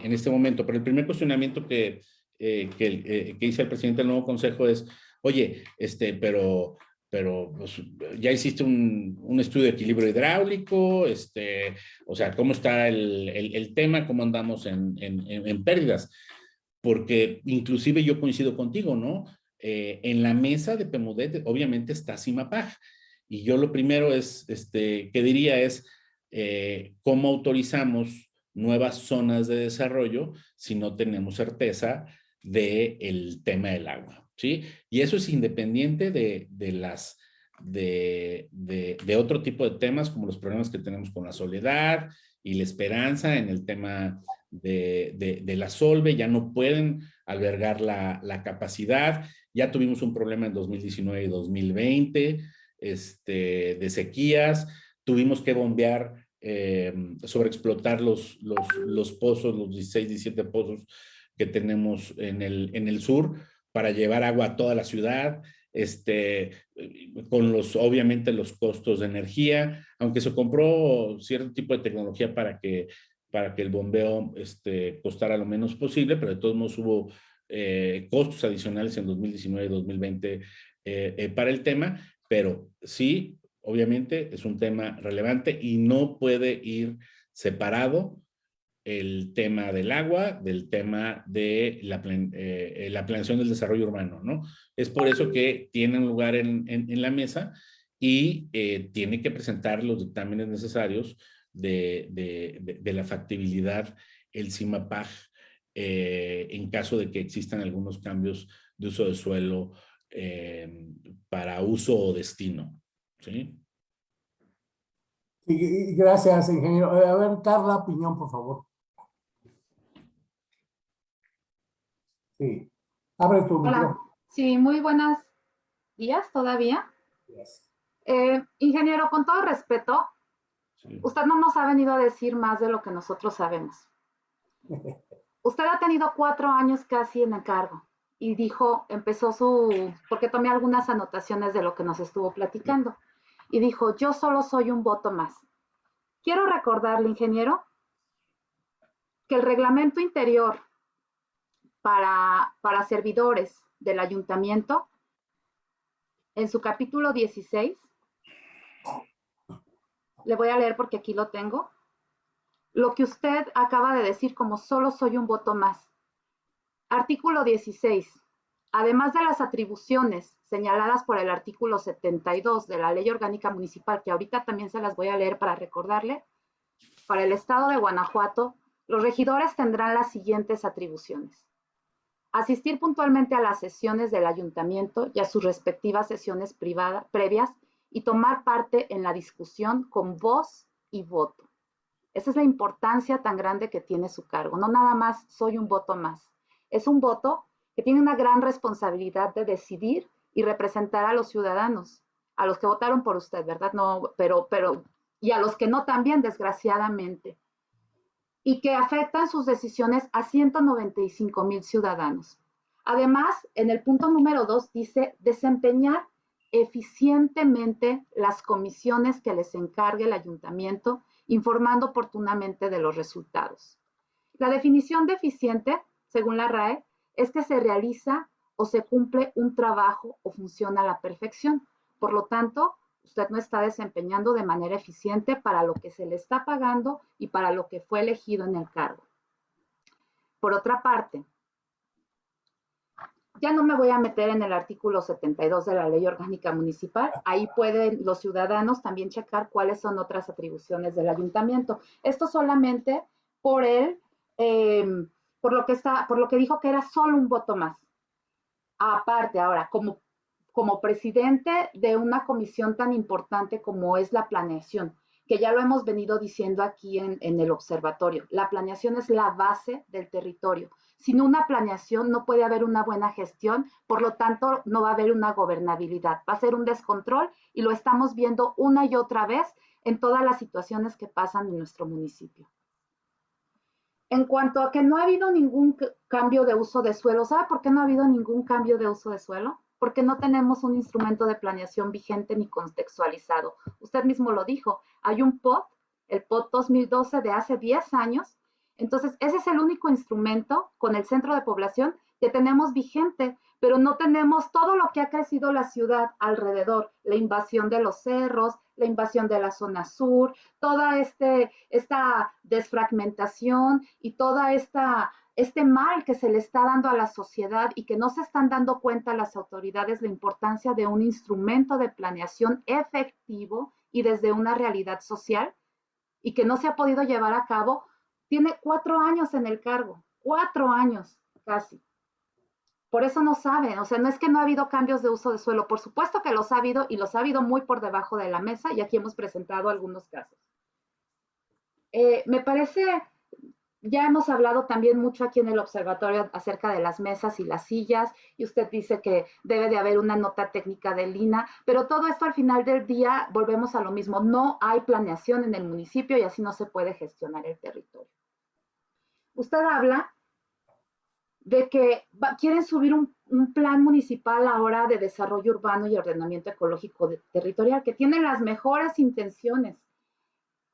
este momento. Pero el primer cuestionamiento que, eh, eh, que, hice el presidente del nuevo consejo es, oye, este, pero pero pues, ya hiciste un, estudio de equilibrio hidráulico, este, o sea, cómo está el, tema, cómo andamos en, en, pérdidas porque inclusive yo coincido contigo, ¿no? Eh, en la mesa de PEMUDET obviamente está CIMAPAG y yo lo primero es, este, que diría es eh, cómo autorizamos nuevas zonas de desarrollo si no tenemos certeza del el tema del agua, ¿sí? Y eso es independiente de, de las, de, de, de, otro tipo de temas como los problemas que tenemos con la soledad y la esperanza en el tema de, la Solve, ya no pueden albergar la, capacidad. Ya tuvimos un problema en 2019 y 2020 este, de sequías. Tuvimos que bombear, eh, sobreexplotar los, los, pozos, los 16, 17 pozos que tenemos en el, en el sur para llevar agua a toda la ciudad, este, con los, obviamente, los costos de energía, aunque se compró cierto tipo de tecnología para que para que el bombeo este, costara lo menos posible, pero de todos modos hubo eh, costos adicionales en 2019 y 2020 eh, eh, para el tema, pero sí, obviamente es un tema relevante y no puede ir separado el tema del agua del tema de la, la planeación del desarrollo urbano, ¿no? Es por eso que tiene un lugar en, en la mesa y tiene que presentar los dictámenes necesarios de, la factibilidad el CIMAPAG eh, en caso de que existan algunos cambios de uso de suelo eh, para uso o destino. ¿sí? gracias, ingeniero. A ver, Carla Piñón, por favor. Sí. Abre tu Hola. Sí, muy buenos días todavía. Eh, ingeniero, con todo respeto, Usted no nos ha venido a decir más de lo que nosotros sabemos. Usted ha tenido cuatro años casi en el cargo y dijo, empezó su, porque tomé algunas anotaciones de lo que nos estuvo platicando, y dijo, yo solo soy un voto más. Quiero recordarle, ingeniero, que el reglamento interior para, para servidores del ayuntamiento, en su capítulo 16, le voy a leer porque aquí lo tengo. Lo que usted acaba de decir como solo soy un voto más. Artículo 16. Además de las atribuciones señaladas por el artículo 72 de la Ley Orgánica Municipal, que ahorita también se las voy a leer para recordarle, para el Estado de Guanajuato, los regidores tendrán las siguientes atribuciones. Asistir puntualmente a las sesiones del ayuntamiento y a sus respectivas sesiones privadas, previas y tomar parte en la discusión con voz y voto. Esa es la importancia tan grande que tiene su cargo. No nada más soy un voto más. Es un voto que tiene una gran responsabilidad de decidir y representar a los ciudadanos, a los que votaron por usted, ¿verdad? No, pero, pero, y a los que no también, desgraciadamente. Y que afectan sus decisiones a 195 mil ciudadanos. Además, en el punto número dos dice desempeñar eficientemente las comisiones que les encargue el ayuntamiento, informando oportunamente de los resultados. La definición de eficiente, según la RAE, es que se realiza o se cumple un trabajo o funciona a la perfección. Por lo tanto, usted no está desempeñando de manera eficiente para lo que se le está pagando y para lo que fue elegido en el cargo. Por otra parte, ya no me voy a meter en el artículo 72 de la Ley Orgánica Municipal. Ahí pueden los ciudadanos también checar cuáles son otras atribuciones del ayuntamiento. Esto solamente por el, em, por lo que está, por lo que dijo que era solo un voto más. Aparte, ahora, como, presidente de una comisión tan importante como es la planeación, que ya lo hemos venido diciendo aquí en el observatorio, la planeación es la base del territorio. Sin una planeación no puede haber una buena gestión, por lo tanto no va a haber una gobernabilidad. Va a ser un descontrol y lo estamos viendo una y otra vez en todas las situaciones que pasan en nuestro municipio. En cuanto a que no ha habido ningún cambio de uso de suelo, ¿sabe por qué no ha habido ningún cambio de uso de suelo? Porque no tenemos un instrumento de planeación vigente ni contextualizado. Usted mismo lo dijo, hay un POT, el POT 2012 de hace 10 años, entonces, ese es el único instrumento con el centro de población que tenemos vigente, pero no tenemos todo lo que ha crecido la ciudad alrededor, la invasión de los cerros, la invasión de la zona sur, toda este, esta desfragmentación y toda esta este mal que se le está dando a la sociedad y que no se están dando cuenta las autoridades la importancia de un instrumento de planeación efectivo y desde una realidad social y que no se ha podido llevar a cabo tiene cuatro años en el cargo, cuatro años casi. Por eso no saben, o sea, no es que no ha habido cambios de uso de suelo, por supuesto que los ha habido y los ha habido muy por debajo de la mesa y aquí hemos presentado algunos casos. Eh, me parece, ya hemos hablado también mucho aquí en el observatorio acerca de las mesas y las sillas y usted dice que debe de haber una nota técnica de Lina, pero todo esto al final del día volvemos a lo mismo, no hay planeación en el municipio y así no se puede gestionar el territorio usted habla de que quieren subir un, plan municipal ahora de desarrollo urbano y ordenamiento ecológico territorial, que tiene las mejores intenciones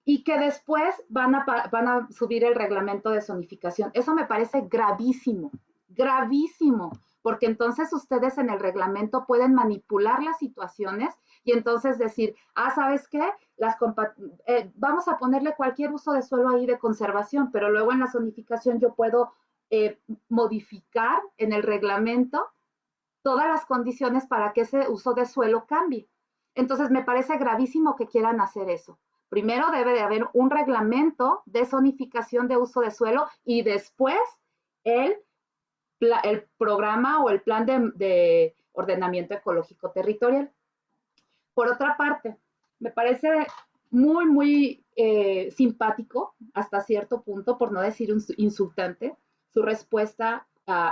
y que después van a, van a subir el reglamento de zonificación. Eso me parece gravísimo, gravísimo, porque entonces ustedes en el reglamento pueden manipular las situaciones y entonces decir, ah, ¿sabes qué? Las eh, vamos a ponerle cualquier uso de suelo ahí de conservación, pero luego en la zonificación yo puedo eh, modificar en el reglamento todas las condiciones para que ese uso de suelo cambie. Entonces me parece gravísimo que quieran hacer eso. Primero debe de haber un reglamento de zonificación de uso de suelo y después el, el programa o el plan de ordenamiento ecológico territorial. Por otra parte, me parece muy, muy eh, simpático hasta cierto punto, por no decir insultante, su respuesta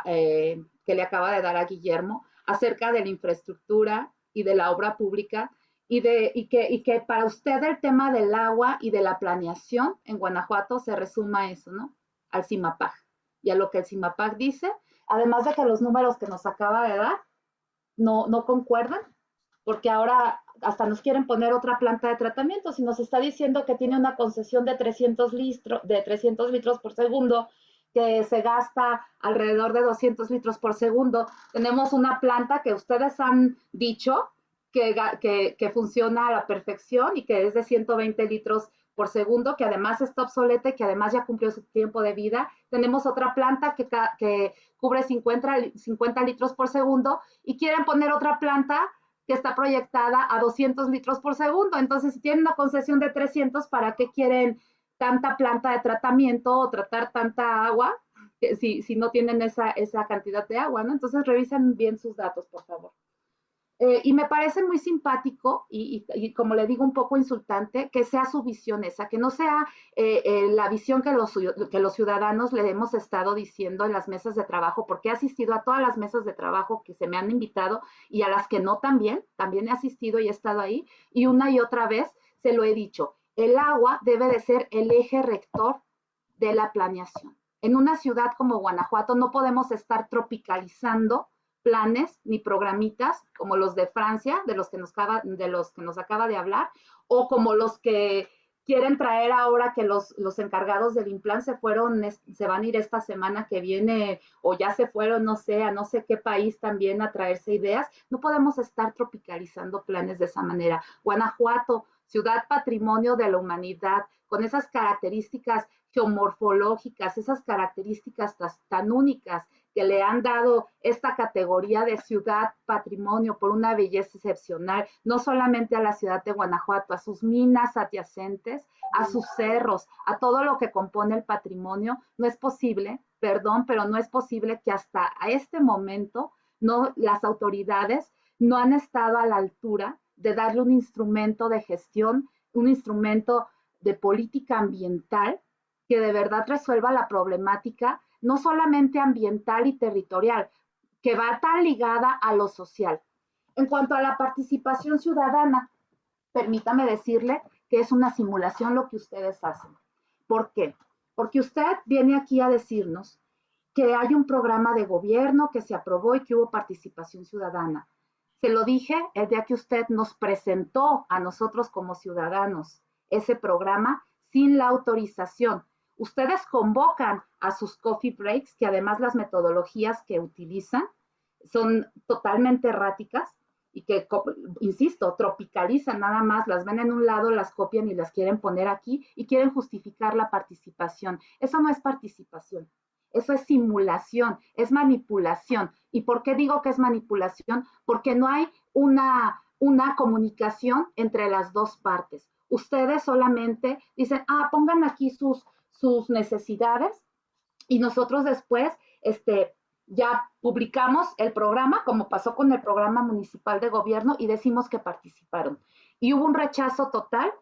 eh, que le acaba de dar a Guillermo acerca de la infraestructura y de la obra pública y, de, y, que, y que para usted el tema del agua y de la planeación en Guanajuato se resuma a eso, ¿no? Al CIMAPAG y a lo que el CIMAPAG dice, además de que los números que nos acaba de dar no, no concuerdan, porque ahora hasta nos quieren poner otra planta de tratamiento. Si nos está diciendo que tiene una concesión de 300, litros, de 300 litros por segundo, que se gasta alrededor de 200 litros por segundo, tenemos una planta que ustedes han dicho que, que, que funciona a la perfección y que es de 120 litros por segundo, que además está obsoleta y que además ya cumplió su tiempo de vida. Tenemos otra planta que, que cubre 50, 50 litros por segundo y quieren poner otra planta que está proyectada a 200 litros por segundo. Entonces, si tienen una concesión de 300, ¿para qué quieren tanta planta de tratamiento o tratar tanta agua si, si no tienen esa, esa cantidad de agua? ¿no? Entonces, revisen bien sus datos, por favor. Eh, y me parece muy simpático y, como le digo, un poco insultante que sea su visión esa, que no sea eh, eh, la visión que los, que los ciudadanos le hemos estado diciendo en las mesas de trabajo, porque he asistido a todas las mesas de trabajo que se me han invitado y a las que no también, también he asistido y he estado ahí, y una y otra vez se lo he dicho, el agua debe de ser el eje rector de la planeación. En una ciudad como Guanajuato no podemos estar tropicalizando planes ni programitas como los de Francia, de los que nos acaba de, los que nos acaba de hablar, o como los que quieren traer ahora que los, los encargados del implant se fueron, se van a ir esta semana que viene o ya se fueron, no sé, a no sé qué país también a traerse ideas. No podemos estar tropicalizando planes de esa manera. Guanajuato, ciudad patrimonio de la humanidad, con esas características geomorfológicas, esas características tan únicas que le han dado esta categoría de ciudad patrimonio por una belleza excepcional, no solamente a la ciudad de Guanajuato, a sus minas adyacentes, a sus cerros, a todo lo que compone el patrimonio, no es posible, perdón, pero no es posible que hasta a este momento no las autoridades no han estado a la altura de darle un instrumento de gestión, un instrumento de política ambiental que de verdad resuelva la problemática no solamente ambiental y territorial, que va tan ligada a lo social. En cuanto a la participación ciudadana, permítame decirle que es una simulación lo que ustedes hacen. ¿Por qué? Porque usted viene aquí a decirnos que hay un programa de gobierno que se aprobó y que hubo participación ciudadana. Se lo dije el día que usted nos presentó a nosotros como ciudadanos ese programa sin la autorización ustedes convocan a sus coffee breaks, que además las metodologías que utilizan son totalmente erráticas y que, insisto, tropicalizan nada más, las ven en un lado, las copian y las quieren poner aquí y quieren justificar la participación. Eso no es participación, eso es simulación, es manipulación. ¿Y por qué digo que es manipulación? Porque no hay una, una comunicación entre las dos partes. Ustedes solamente dicen, ah, pongan aquí sus, sus necesidades y nosotros después este, ya publicamos el programa, como pasó con el programa municipal de gobierno, y decimos que participaron. Y hubo un rechazo total,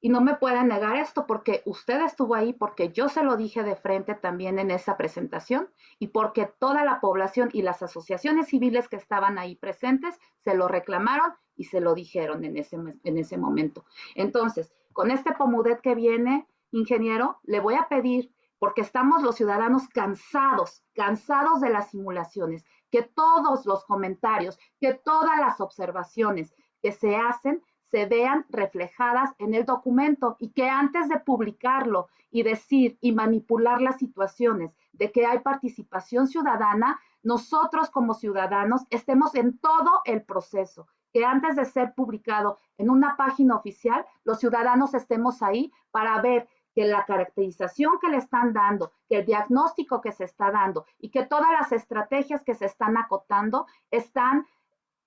y no me pueden negar esto porque usted estuvo ahí, porque yo se lo dije de frente también en esa presentación, y porque toda la población y las asociaciones civiles que estaban ahí presentes se lo reclamaron y se lo dijeron en ese, en ese momento. Entonces, con este Pomudet que viene, ingeniero, le voy a pedir, porque estamos los ciudadanos cansados, cansados de las simulaciones, que todos los comentarios, que todas las observaciones que se hacen se vean reflejadas en el documento y que antes de publicarlo y decir y manipular las situaciones de que hay participación ciudadana, nosotros como ciudadanos estemos en todo el proceso, que antes de ser publicado en una página oficial, los ciudadanos estemos ahí para ver que la caracterización que le están dando, que el diagnóstico que se está dando y que todas las estrategias que se están acotando están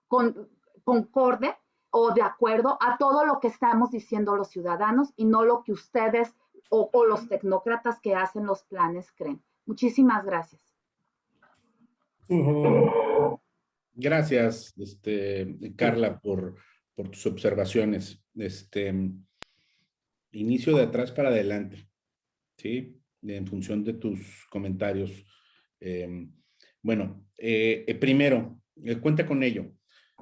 con, concorde o de acuerdo a todo lo que estamos diciendo los ciudadanos y no lo que ustedes o, los tecnócratas que hacen los planes creen. Muchísimas gracias. Gracias, este, Carla, por, por tus observaciones. Este, inicio de atrás para adelante, ¿sí? En función de tus comentarios. Em, bueno, eh, eh, primero, eh, cuenta con ello,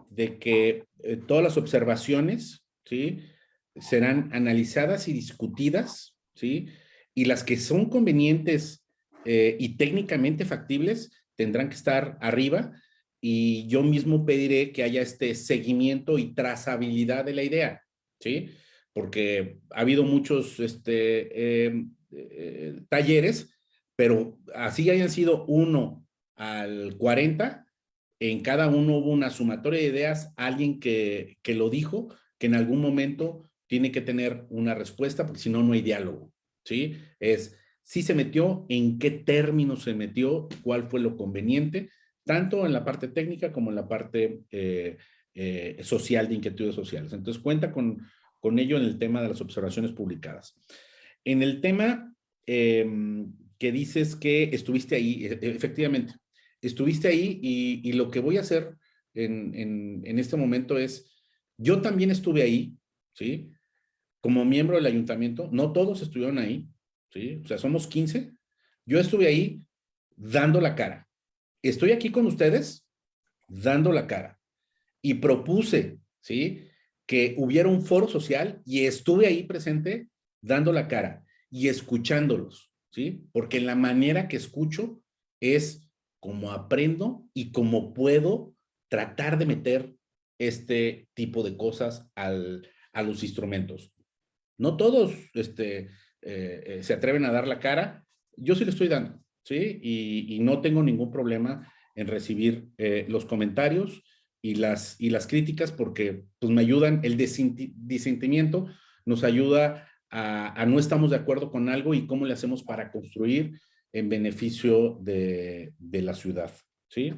de que todas las observaciones, ¿sí? Serán analizadas y discutidas, ¿sí? Y las que son convenientes y técnicamente factibles tendrán que estar arriba y yo mismo pediré que haya este seguimiento y trazabilidad de la idea, ¿sí? Porque ha habido muchos este, em, eh, talleres, pero así hayan sido uno al 40, en cada uno hubo una sumatoria de ideas, alguien que, que lo dijo, que en algún momento tiene que tener una respuesta, porque si no, no hay diálogo, ¿sí? Es si se metió, en qué términos se metió, cuál fue lo conveniente, tanto en la parte técnica como en la parte eh, eh, social, de inquietudes sociales. Entonces, cuenta con, con ello en el tema de las observaciones publicadas. En el tema em, que dices que estuviste ahí, e, e, efectivamente, estuviste ahí y, lo que voy a hacer en, este momento es, yo también estuve ahí, ¿sí? Como miembro del ayuntamiento, no todos estuvieron ahí, ¿sí? O sea, somos 15. Yo estuve ahí dando la cara. Estoy aquí con ustedes dando la cara. Y propuse, ¿sí? Que hubiera un foro social y estuve ahí presente dando la cara y escuchándolos, ¿sí? Porque la manera que escucho es cómo aprendo y cómo puedo tratar de meter este tipo de cosas al, a los instrumentos. No todos este, eh, eh, se atreven a dar la cara. Yo sí le estoy dando, ¿sí? Y, no tengo ningún problema en recibir eh, los comentarios y las, y las críticas porque pues, me ayudan, el disentimiento nos ayuda a, no estamos de acuerdo con algo y cómo le hacemos para construir en beneficio de, la ciudad, ¿sí?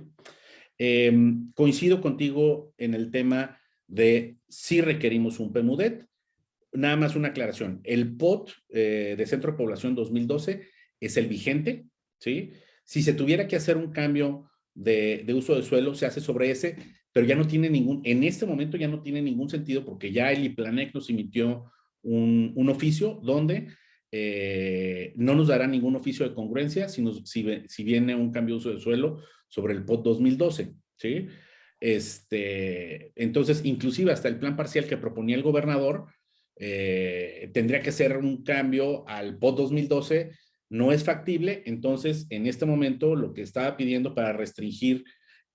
Em, coincido contigo en el tema de si requerimos un PEMUDET. Nada más una aclaración. El POT eh, de Centro de Población 2012 es el vigente, ¿sí? Si se tuviera que hacer un cambio de, de, uso de suelo, se hace sobre ese, pero ya no tiene ningún, en este momento ya no tiene ningún sentido porque ya el IPLANEC nos emitió un, oficio donde eh, no nos dará ningún oficio de congruencia si, si, viene un cambio de uso de suelo sobre el POT 2012, ¿sí? Este, entonces, inclusive hasta el plan parcial que proponía el gobernador, eh, tendría que ser un cambio al POT 2012, no es factible, entonces en este momento lo que estaba pidiendo para restringir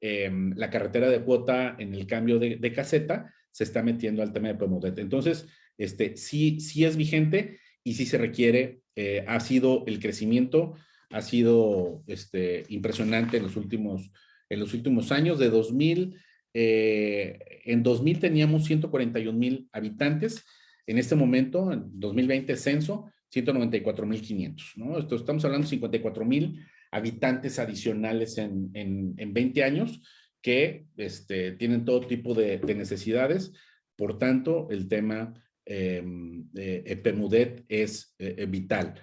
em, la carretera de cuota en el cambio de, caseta, se está metiendo al tema de Pomodet. Entonces, este, sí, sí es vigente y sí se requiere, eh, ha sido el crecimiento, ha sido este, impresionante en los últimos, en los últimos años, de 2000, eh, en 2000 teníamos 141 mil habitantes, en este momento, en 2020 censo, 194 mil 500, ¿no? Estamos hablando de 54 mil habitantes adicionales en, en, en, 20 años que este, tienen todo tipo de, de necesidades, por tanto, el tema eh, eh, PEMUDET es eh, eh, vital.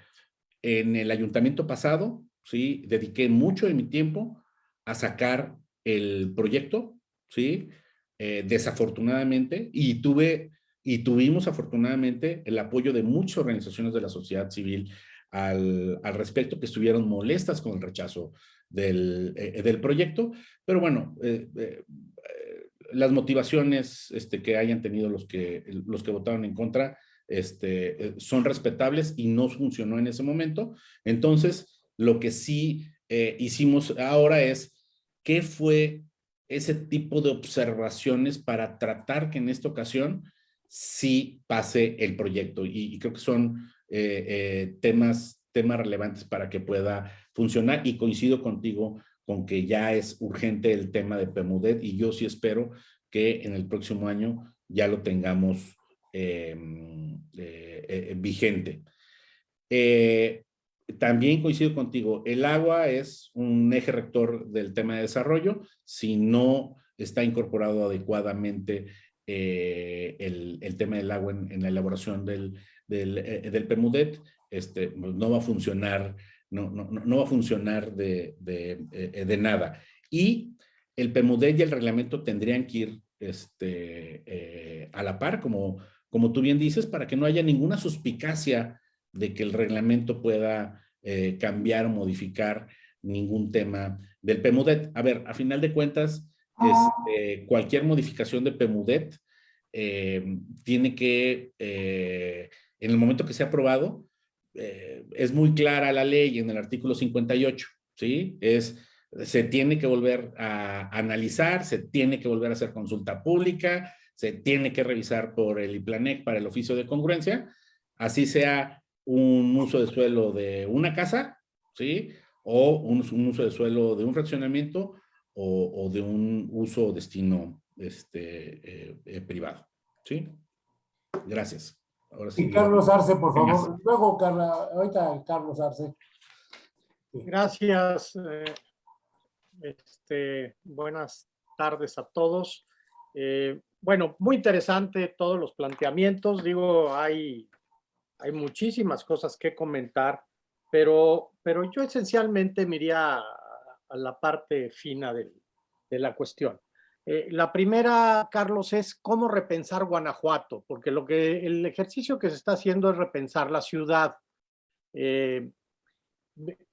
En el ayuntamiento pasado, sí, dediqué mucho de mi tiempo a sacar el proyecto, sí, desafortunadamente, y tuve y tuvimos afortunadamente el apoyo de muchas organizaciones de la sociedad civil al, al respecto que estuvieron molestas con el rechazo del, del proyecto, pero bueno, las motivaciones este, que hayan tenido los que, los que votaron en contra este, eh, son respetables y no funcionó en ese momento. Entonces, lo que sí eh, hicimos ahora es, ¿qué fue ese tipo de observaciones para tratar que en esta ocasión sí pase el proyecto? Y, creo que son eh, temas, temas relevantes para que pueda funcionar y coincido contigo con que ya es urgente el tema de PEMUDET y yo sí espero que en el próximo año ya lo tengamos eh, eh, vigente. Eh, también coincido contigo, el agua es un eje rector del tema de desarrollo. Si no está incorporado adecuadamente el, tema del agua en, la elaboración del, del, PEMUDET, este, pues no va a funcionar no, no, no va a funcionar de, de, eh, de, nada. Y el PEMUDET y el reglamento tendrían que ir este, eh, a la par, como, como tú bien dices, para que no haya ninguna suspicacia de que el reglamento pueda eh, cambiar o modificar ningún tema del PEMUDET. A ver, a final de cuentas, este, cualquier modificación de PEMUDET tiene que, en el momento que sea aprobado, eh, es muy clara la ley en el artículo 58, ¿sí? Es, se tiene que volver a analizar, se tiene que volver a hacer consulta pública, se tiene que revisar por el IPLANEC para el oficio de congruencia, así sea un uso de suelo de una casa, ¿sí? O un, uso de suelo de un fraccionamiento o, de un uso o destino este, eh, eh, privado, ¿sí? Gracias y Carlos Arce, por favor. Luego, Carla, ahorita Carlos Arce. Gracias. Eh, este, buenas tardes a todos. Eh, bueno, muy interesante todos los planteamientos. Digo, hay, hay muchísimas cosas que comentar, pero, pero yo esencialmente me iría a la parte fina de la cuestión. Eh, la primera, Carlos, es cómo repensar Guanajuato, porque lo que el ejercicio que se está haciendo es repensar la ciudad. Eh,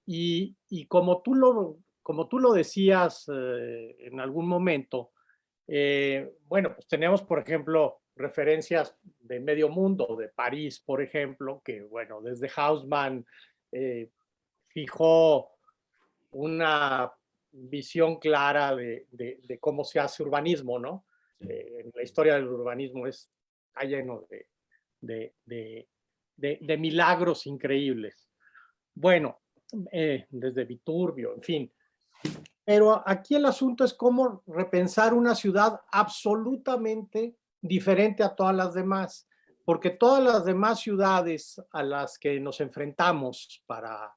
y, como, tú lo, como tú lo decías eh, en algún momento, bueno, pues tenemos, por ejemplo, referencias de medio mundo, de París, por ejemplo, que, bueno, desde Hausmann fijó una visión clara de, de- de cómo se hace urbanismo, ¿no? Eh, en la historia del urbanismo es, está lleno de milagros increíbles. Bueno, eh, desde Viturbio, en fin. Pero aquí el asunto es cómo repensar una ciudad absolutamente diferente a todas las demás, porque todas las demás ciudades a las que nos enfrentamos para,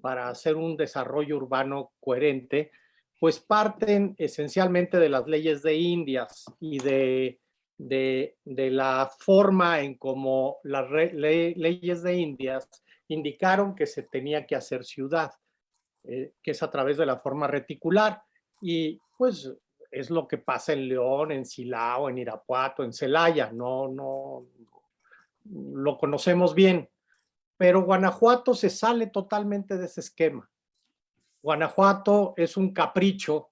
para hacer un desarrollo urbano coherente, pues parten esencialmente de las leyes de Indias y de, de, la forma en cómo las leyes de Indias indicaron que se tenía que hacer ciudad, eh, que es a través de la forma reticular. Y pues es lo que pasa en León, en Silao, en Irapuato, en Celaya, no, no, lo conocemos bien. Pero Guanajuato se sale totalmente de ese esquema. Guanajuato es un capricho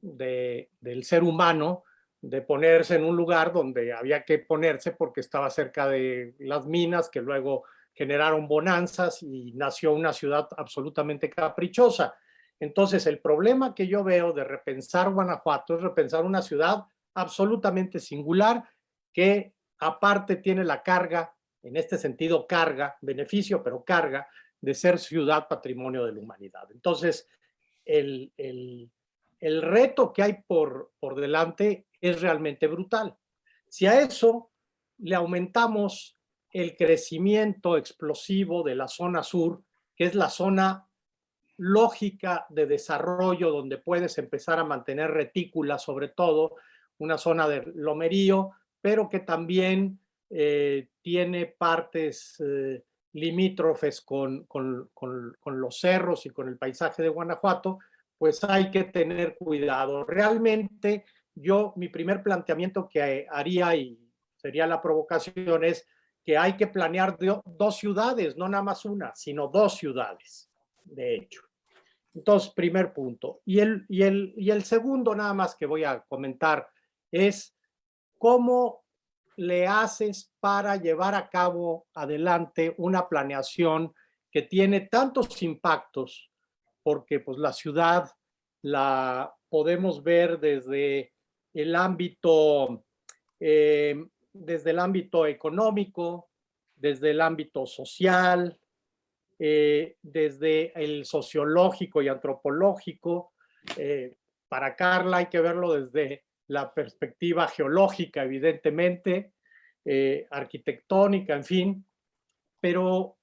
de- del ser humano de ponerse en un lugar donde había que ponerse porque estaba cerca de las minas que luego generaron bonanzas y nació una ciudad absolutamente caprichosa. Entonces, el problema que yo veo de repensar Guanajuato es repensar una ciudad absolutamente singular que aparte tiene la carga, en este sentido carga, beneficio, pero carga, de ser ciudad patrimonio de la humanidad. Entonces, el, el- el reto que hay por, por delante es realmente brutal. Si a eso le aumentamos el crecimiento explosivo de la zona sur, que es la zona lógica de desarrollo donde puedes empezar a mantener retículas, sobre todo una zona de lomerío, pero que también eh, tiene partes eh, limítrofes con, con- con- los cerros y con el paisaje de Guanajuato, pues hay que tener cuidado. Realmente yo, mi primer planteamiento que haría y sería la provocación es que hay que planear do- dos ciudades, no nada más una, sino dos ciudades, de hecho. Entonces, primer punto. Y el, y el, y el segundo nada más que voy a comentar es cómo le haces para llevar a cabo adelante una planeación que tiene tantos impactos, porque pues la ciudad la podemos ver desde el ámbito, eh, desde el ámbito económico, desde el ámbito social, eh, desde el sociológico y antropológico. Eh, para Carla hay que verlo desde la perspectiva geológica, evidentemente, eh, arquitectónica, en fin, pero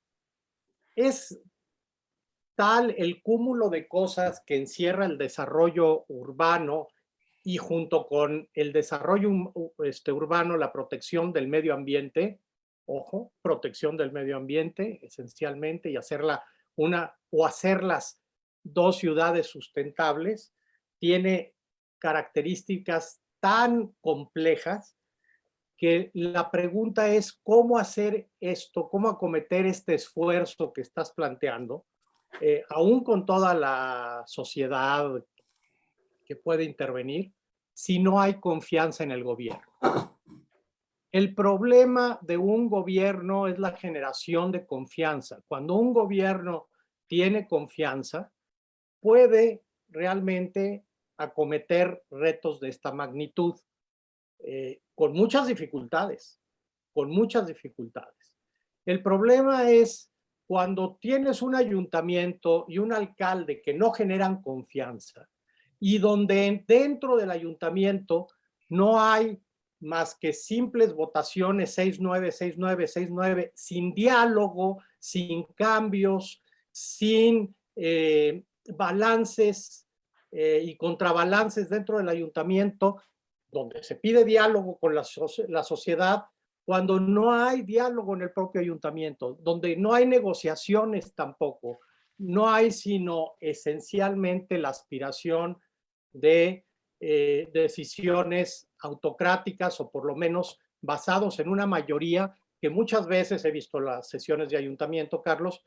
es tal el cúmulo de cosas que encierra el desarrollo urbano y junto con el desarrollo este, urbano, la protección del medio ambiente, ojo, protección del medio ambiente esencialmente y hacerla una o hacerlas dos ciudades sustentables, tiene características tan complejas que la pregunta es cómo hacer esto, cómo acometer este esfuerzo que estás planteando, eh, aún con toda la sociedad que puede intervenir, si no hay confianza en el gobierno. El problema de un gobierno es la generación de confianza. Cuando un gobierno tiene confianza, puede realmente acometer retos de esta magnitud, eh, con muchas dificultades, con muchas dificultades. El problema es cuando tienes un ayuntamiento y un alcalde que no generan confianza y donde en- dentro del ayuntamiento no hay más que simples votaciones 6-9, 6-9, 6-9, sin diálogo, sin cambios, sin eh, balances eh, y contrabalances dentro del ayuntamiento, donde se pide diálogo con la, soci- la sociedad, cuando no hay diálogo en el propio ayuntamiento, donde no hay negociaciones tampoco, no hay sino esencialmente la aspiración de eh, decisiones autocráticas o por lo menos basados en una mayoría que muchas veces he visto las sesiones de ayuntamiento, Carlos,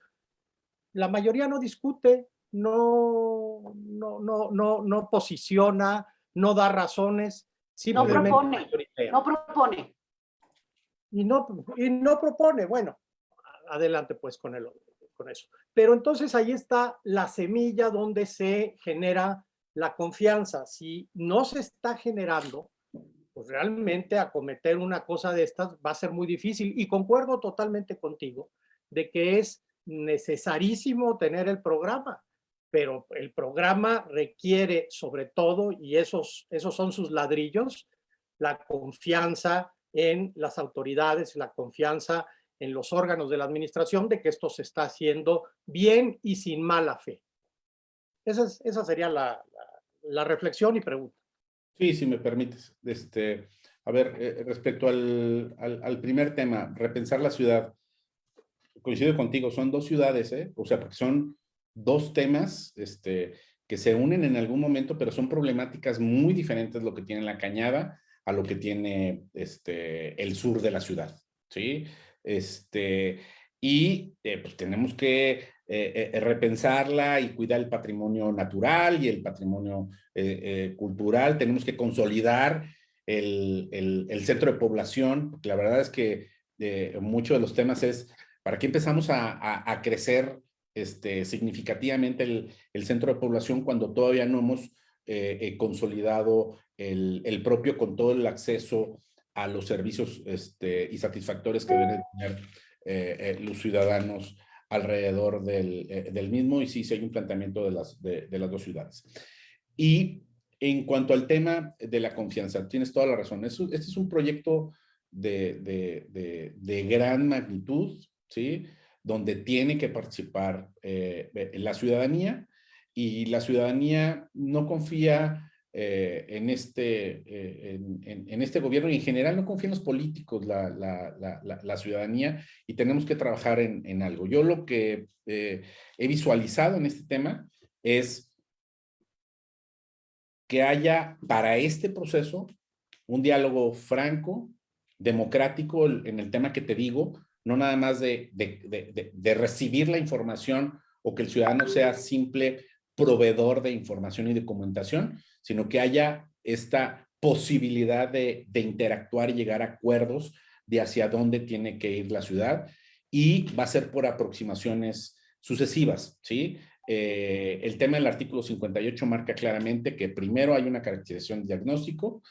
la mayoría no discute, no, no, no, no, no posiciona, no da razones, simplemente propone, mayoritaria. No propone. y no, y no propone, bueno, adelante pues con, el, con eso. Pero entonces ahí está la semilla donde se genera la confianza. Si no se está generando, pues realmente acometer una cosa de estas va a ser muy difícil. Y concuerdo totalmente contigo de que es necesarísimo tener el programa, pero el programa requiere sobre todo, y esos, esos son sus ladrillos, la confianza en las autoridades, la confianza en los órganos de la administración de que esto se está haciendo bien y sin mala fe. Esa, esa sería la, la, reflexión y pregunta. Sí, si me permites. Este, a ver, eh, respecto al, al, al, primer tema, repensar la ciudad. Coincido contigo, son dos ciudades, ¿eh? O sea, porque son dos temas este, que se unen en algún momento, pero son problemáticas muy diferentes lo que tiene la cañada a lo que tiene este, el sur de la ciudad, ¿sí? Este, y eh, pues tenemos que eh, eh, repensarla y cuidar el patrimonio natural y el patrimonio cultural. Tenemos que consolidar el, el, centro de población, la verdad es que muchos de los temas es, ¿para qué empezamos a, a, crecer este, significativamente el, centro de población cuando todavía no hemos consolidado el, propio con todo el acceso a los servicios este, y satisfactores que deben tener eh, eh, los ciudadanos alrededor del, eh, mismo y sí, sí hay un planteamiento de las, de, las dos ciudades. Y en cuanto al tema de la confianza, tienes toda la razón. Este es un proyecto de, de, de gran magnitud, ¿sí? Donde tiene que participar la ciudadanía y la ciudadanía no confía eh, en, este, eh, en, este gobierno y en general no confía en los políticos, la, la, la, ciudadanía, y tenemos que trabajar en, algo. Yo lo que eh, he visualizado en este tema es que haya para este proceso un diálogo franco, democrático en el tema que te digo, no nada más de, de, de, recibir la información o que el ciudadano sea simple proveedor de información y de comunicación, sino que haya esta posibilidad de, interactuar y llegar a acuerdos de hacia dónde tiene que ir la ciudad y va a ser por aproximaciones sucesivas, ¿sí? Eh, el tema del artículo 58 marca claramente que primero hay una caracterización diagnóstico,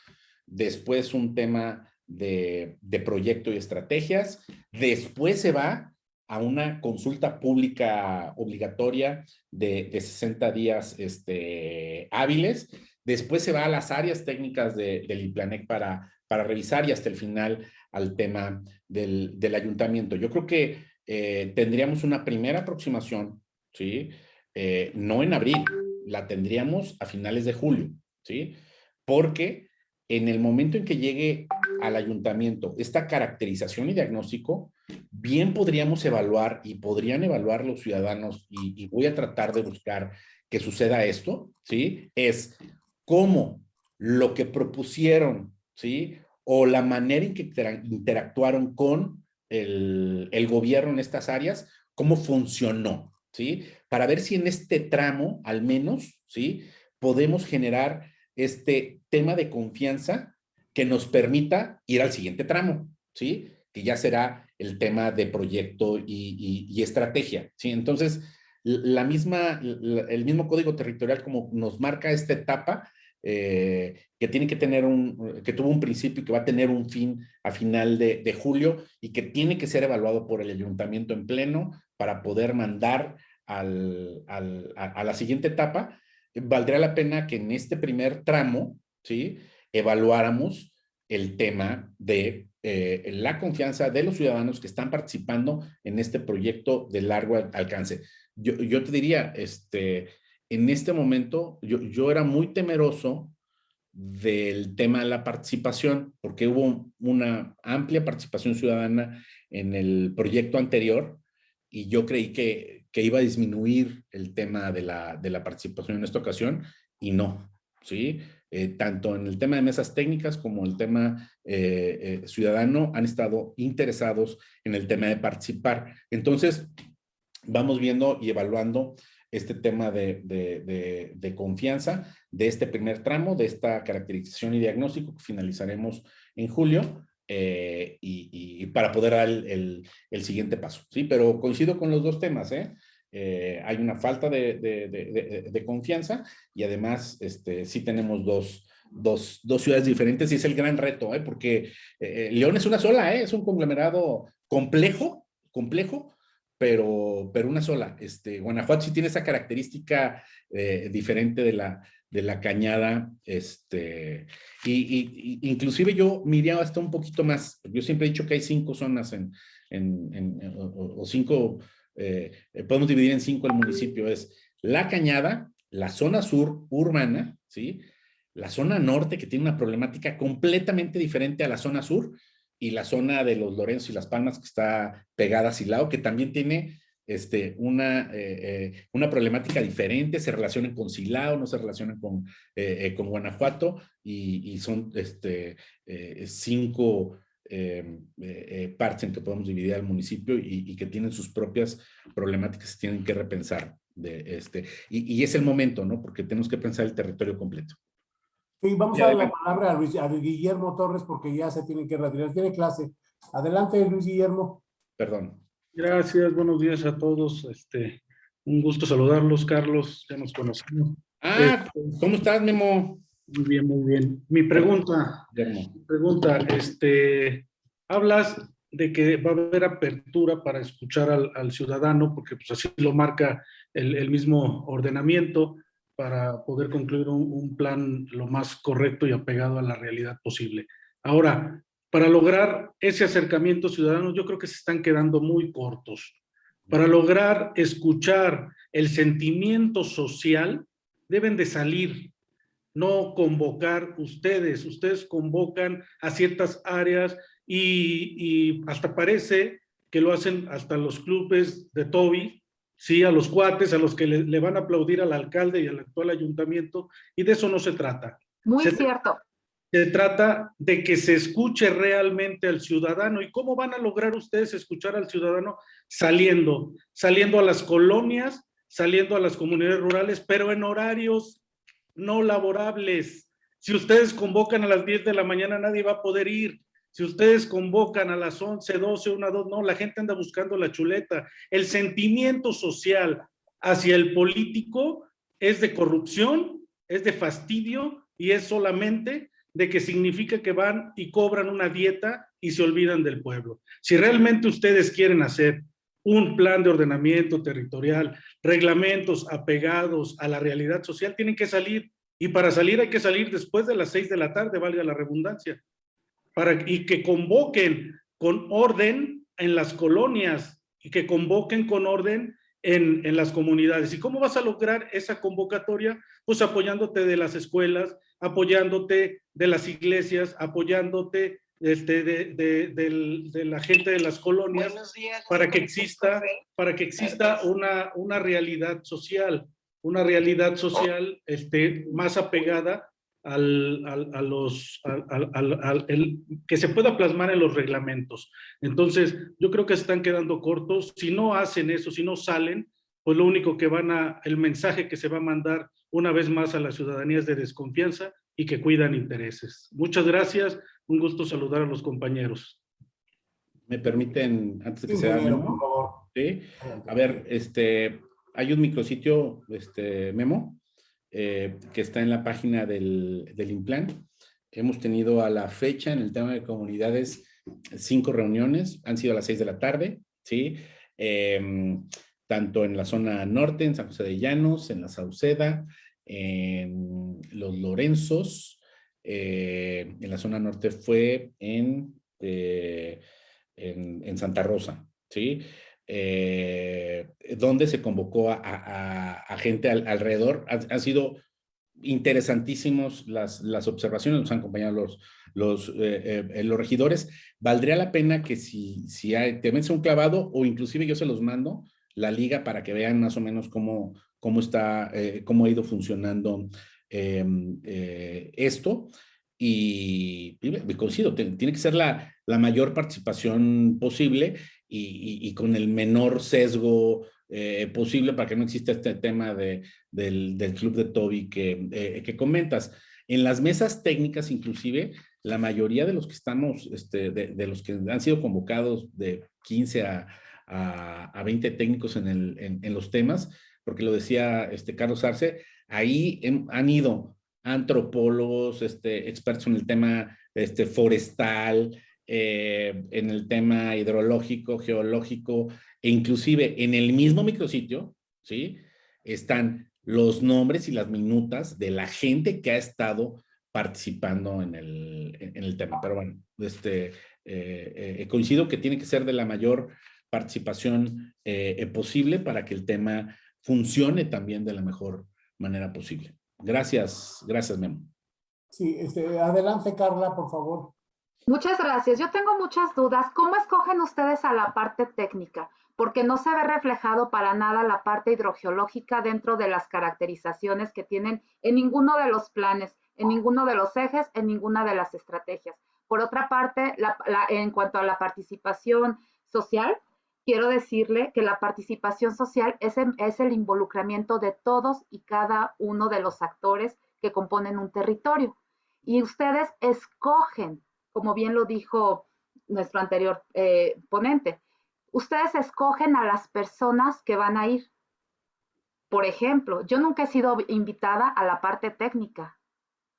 después un tema de, proyecto y estrategias, después se va a una consulta pública obligatoria de, de 60 días este, hábiles Después se va a las áreas técnicas de, del IPLANEC para, para revisar y hasta el final al tema del, del ayuntamiento. Yo creo que eh, tendríamos una primera aproximación, ¿sí? Eh, no en abril, la tendríamos a finales de julio, ¿sí? Porque en el momento en que llegue al ayuntamiento esta caracterización y diagnóstico, bien podríamos evaluar y podrían evaluar los ciudadanos y, voy a tratar de buscar que suceda esto, ¿sí? Es cómo lo que propusieron, ¿sí? O la manera en que interactuaron con el, el gobierno en estas áreas, cómo funcionó, ¿sí? Para ver si en este tramo, al menos, ¿sí? Podemos generar este tema de confianza que nos permita ir al siguiente tramo, ¿sí? Que ya será el tema de proyecto y, estrategia, ¿sí? Entonces, la misma, el mismo código territorial como nos marca esta etapa, eh, que tiene que tener un, que tuvo un principio y que va a tener un fin a final de, julio y que tiene que ser evaluado por el ayuntamiento en pleno para poder mandar al, al, a, la siguiente etapa, valdría la pena que en este primer tramo, ¿sí? Evaluáramos el tema de eh, la confianza de los ciudadanos que están participando en este proyecto de largo alcance. Yo, yo te diría, este, en este momento yo, yo era muy temeroso del tema de la participación, porque hubo una amplia participación ciudadana en el proyecto anterior y yo creí que, que iba a disminuir el tema de la, de la participación en esta ocasión y no, ¿sí? Eh, tanto en el tema de mesas técnicas como el tema eh, eh, ciudadano han estado interesados en el tema de participar. Entonces, vamos viendo y evaluando este tema de, confianza de este primer tramo, de esta caracterización y diagnóstico que finalizaremos en julio y, para poder dar el, el, siguiente paso. Sí, pero coincido con los dos temas, ¿eh? Eh, hay una falta de, de, confianza y además este, sí tenemos dos, dos, dos ciudades diferentes y es el gran reto, ¿eh? porque eh, León es una sola, ¿eh? es un conglomerado complejo, complejo, pero, pero una sola. Este, Guanajuato sí tiene esa característica eh, diferente de la, de la cañada, este, y, inclusive yo miraba hasta un poquito más, yo siempre he dicho que hay cinco zonas en, en, o, cinco, eh, podemos dividir en cinco el municipio, es la cañada, la zona sur urbana, ¿sí? la zona norte, que tiene una problemática completamente diferente a la zona sur, y la zona de los Lorenzo y Las Palmas, que está pegada a Silao, que también tiene este, una, eh, eh, una problemática diferente, se relacionan con Silao, no se relacionan con, eh, con Guanajuato, y, y son este, cinco partes en que podemos dividir al municipio y, y, que tienen sus propias problemáticas, se tienen que repensar. De este, y, y es el momento, ¿no? Porque tenemos que pensar el territorio completo. Sí, vamos a dar la palabra a, Luis, a Guillermo Torres porque ya se tiene que retirar. Tiene clase. Adelante, Luis Guillermo. Perdón. Gracias, buenos días a todos. Este, un gusto saludarlos, Carlos. Ya nos conocemos. Ah, este, ¿cómo estás, Memo? Muy bien, muy bien. Mi pregunta, mi pregunta, este, hablas de que va a haber apertura para escuchar al, al ciudadano, porque pues así lo marca el, el mismo ordenamiento para poder concluir un, un, plan lo más correcto y apegado a la realidad posible. Ahora, para lograr ese acercamiento ciudadano, yo creo que se están quedando muy cortos. Para lograr escuchar el sentimiento social, deben de salir, no convocar ustedes. Ustedes convocan a ciertas áreas y, y hasta parece que lo hacen hasta los clubes de Toby, sí, a los cuates, a los que le, le, van a aplaudir al alcalde y al actual ayuntamiento, y de eso no se trata. Muy se cierto. Se trata de que se escuche realmente al ciudadano. ¿Y cómo van a lograr ustedes escuchar al ciudadano? Saliendo, saliendo a las colonias, saliendo a las comunidades rurales, pero en horarios no laborables. Si ustedes convocan a las 10 de la mañana, nadie va a poder ir. Si ustedes convocan a las 11, 12, 1, 2, no, la gente anda buscando la chuleta. El sentimiento social hacia el político es de corrupción, es de fastidio y es solamente de que significa que van y cobran una dieta y se olvidan del pueblo. Si realmente ustedes quieren hacer un plan de ordenamiento territorial, reglamentos apegados a la realidad social, tienen que salir. Y para salir hay que salir después de las seis de la tarde, valga la redundancia para, y que convoquen con orden en las colonias y que convoquen con orden en, en, las comunidades. ¿Y cómo vas a lograr esa convocatoria? Pues apoyándote de las escuelas, apoyándote de las iglesias, apoyándote este, de, de, de, de, la gente de las colonias días, para que exista, para que exista una, una realidad social, una realidad social este, más apegada al, al, a los, al, al, el, que se pueda plasmar en los reglamentos. Entonces, yo creo que están quedando cortos. Si no hacen eso, si no salen, pues lo único que van a, el mensaje que se va a mandar una vez más a la ciudadanía es de desconfianza y que cuidan intereses. Muchas gracias. Un gusto saludar a los compañeros. ¿Me permiten, antes de que sí, sea Memo? Por favor. ¿Sí? A ver, este, hay un micrositio, este, Memo, eh, que está en la página del, del Implan. Hemos tenido a la fecha en el tema de comunidades cinco reuniones, han sido a las seis de la tarde, ¿sí? Eh, tanto en la zona norte, en San José de Llanos, en la Sauceda, en los Lorenzos, eh, en la zona norte fue en, eh, en, Santa Rosa, ¿sí? Eh, donde se convocó a, a, gente al, alrededor. Han, sido interesantísimos las, las observaciones, nos han acompañado los, los, los regidores. Valdría la pena que si, si hay, te metes un clavado o inclusive yo se los mando la liga para que vean más o menos cómo, cómo está, cómo ha ido funcionando em, esto. Y, y coincido, tiene que ser la, la mayor participación posible y, y, y con el menor sesgo eh, posible para que no exista este tema de, del, del, club de Toby que, eh, que, comentas. En las mesas técnicas, inclusive, la mayoría de los que estamos, este, de, de, los que han sido convocados de 15 a, a, 20 técnicos en, el, en, los temas, porque lo decía este Carlos Arce, ahí han ido antropólogos, este, expertos en el tema este, forestal, eh, en el tema hidrológico, geológico, e inclusive en el mismo micrositio, ¿sí? Están los nombres y las minutas de la gente que ha estado participando en el, en el tema. Pero bueno, este, eh, eh, coincido que tiene que ser de la mayor participación posible para que el tema funcione también de la mejor manera posible. Gracias, gracias Memo. Sí, este, adelante Carla, por favor. Muchas gracias. Yo tengo muchas dudas. ¿Cómo escogen ustedes a la parte técnica? Porque no se ve reflejado para nada la parte hidrogeológica dentro de las caracterizaciones que tienen en ninguno de los planes, en ninguno de los ejes, en ninguna de las estrategias. Por otra parte, en cuanto a la participación social, quiero decirle que la participación social es, el involucramiento de todos y cada uno de los actores que componen un territorio. Y ustedes escogen como bien lo dijo nuestro anterior eh, ponente, ustedes escogen a las personas que van a ir. Por ejemplo, yo nunca he sido invitada a la parte técnica.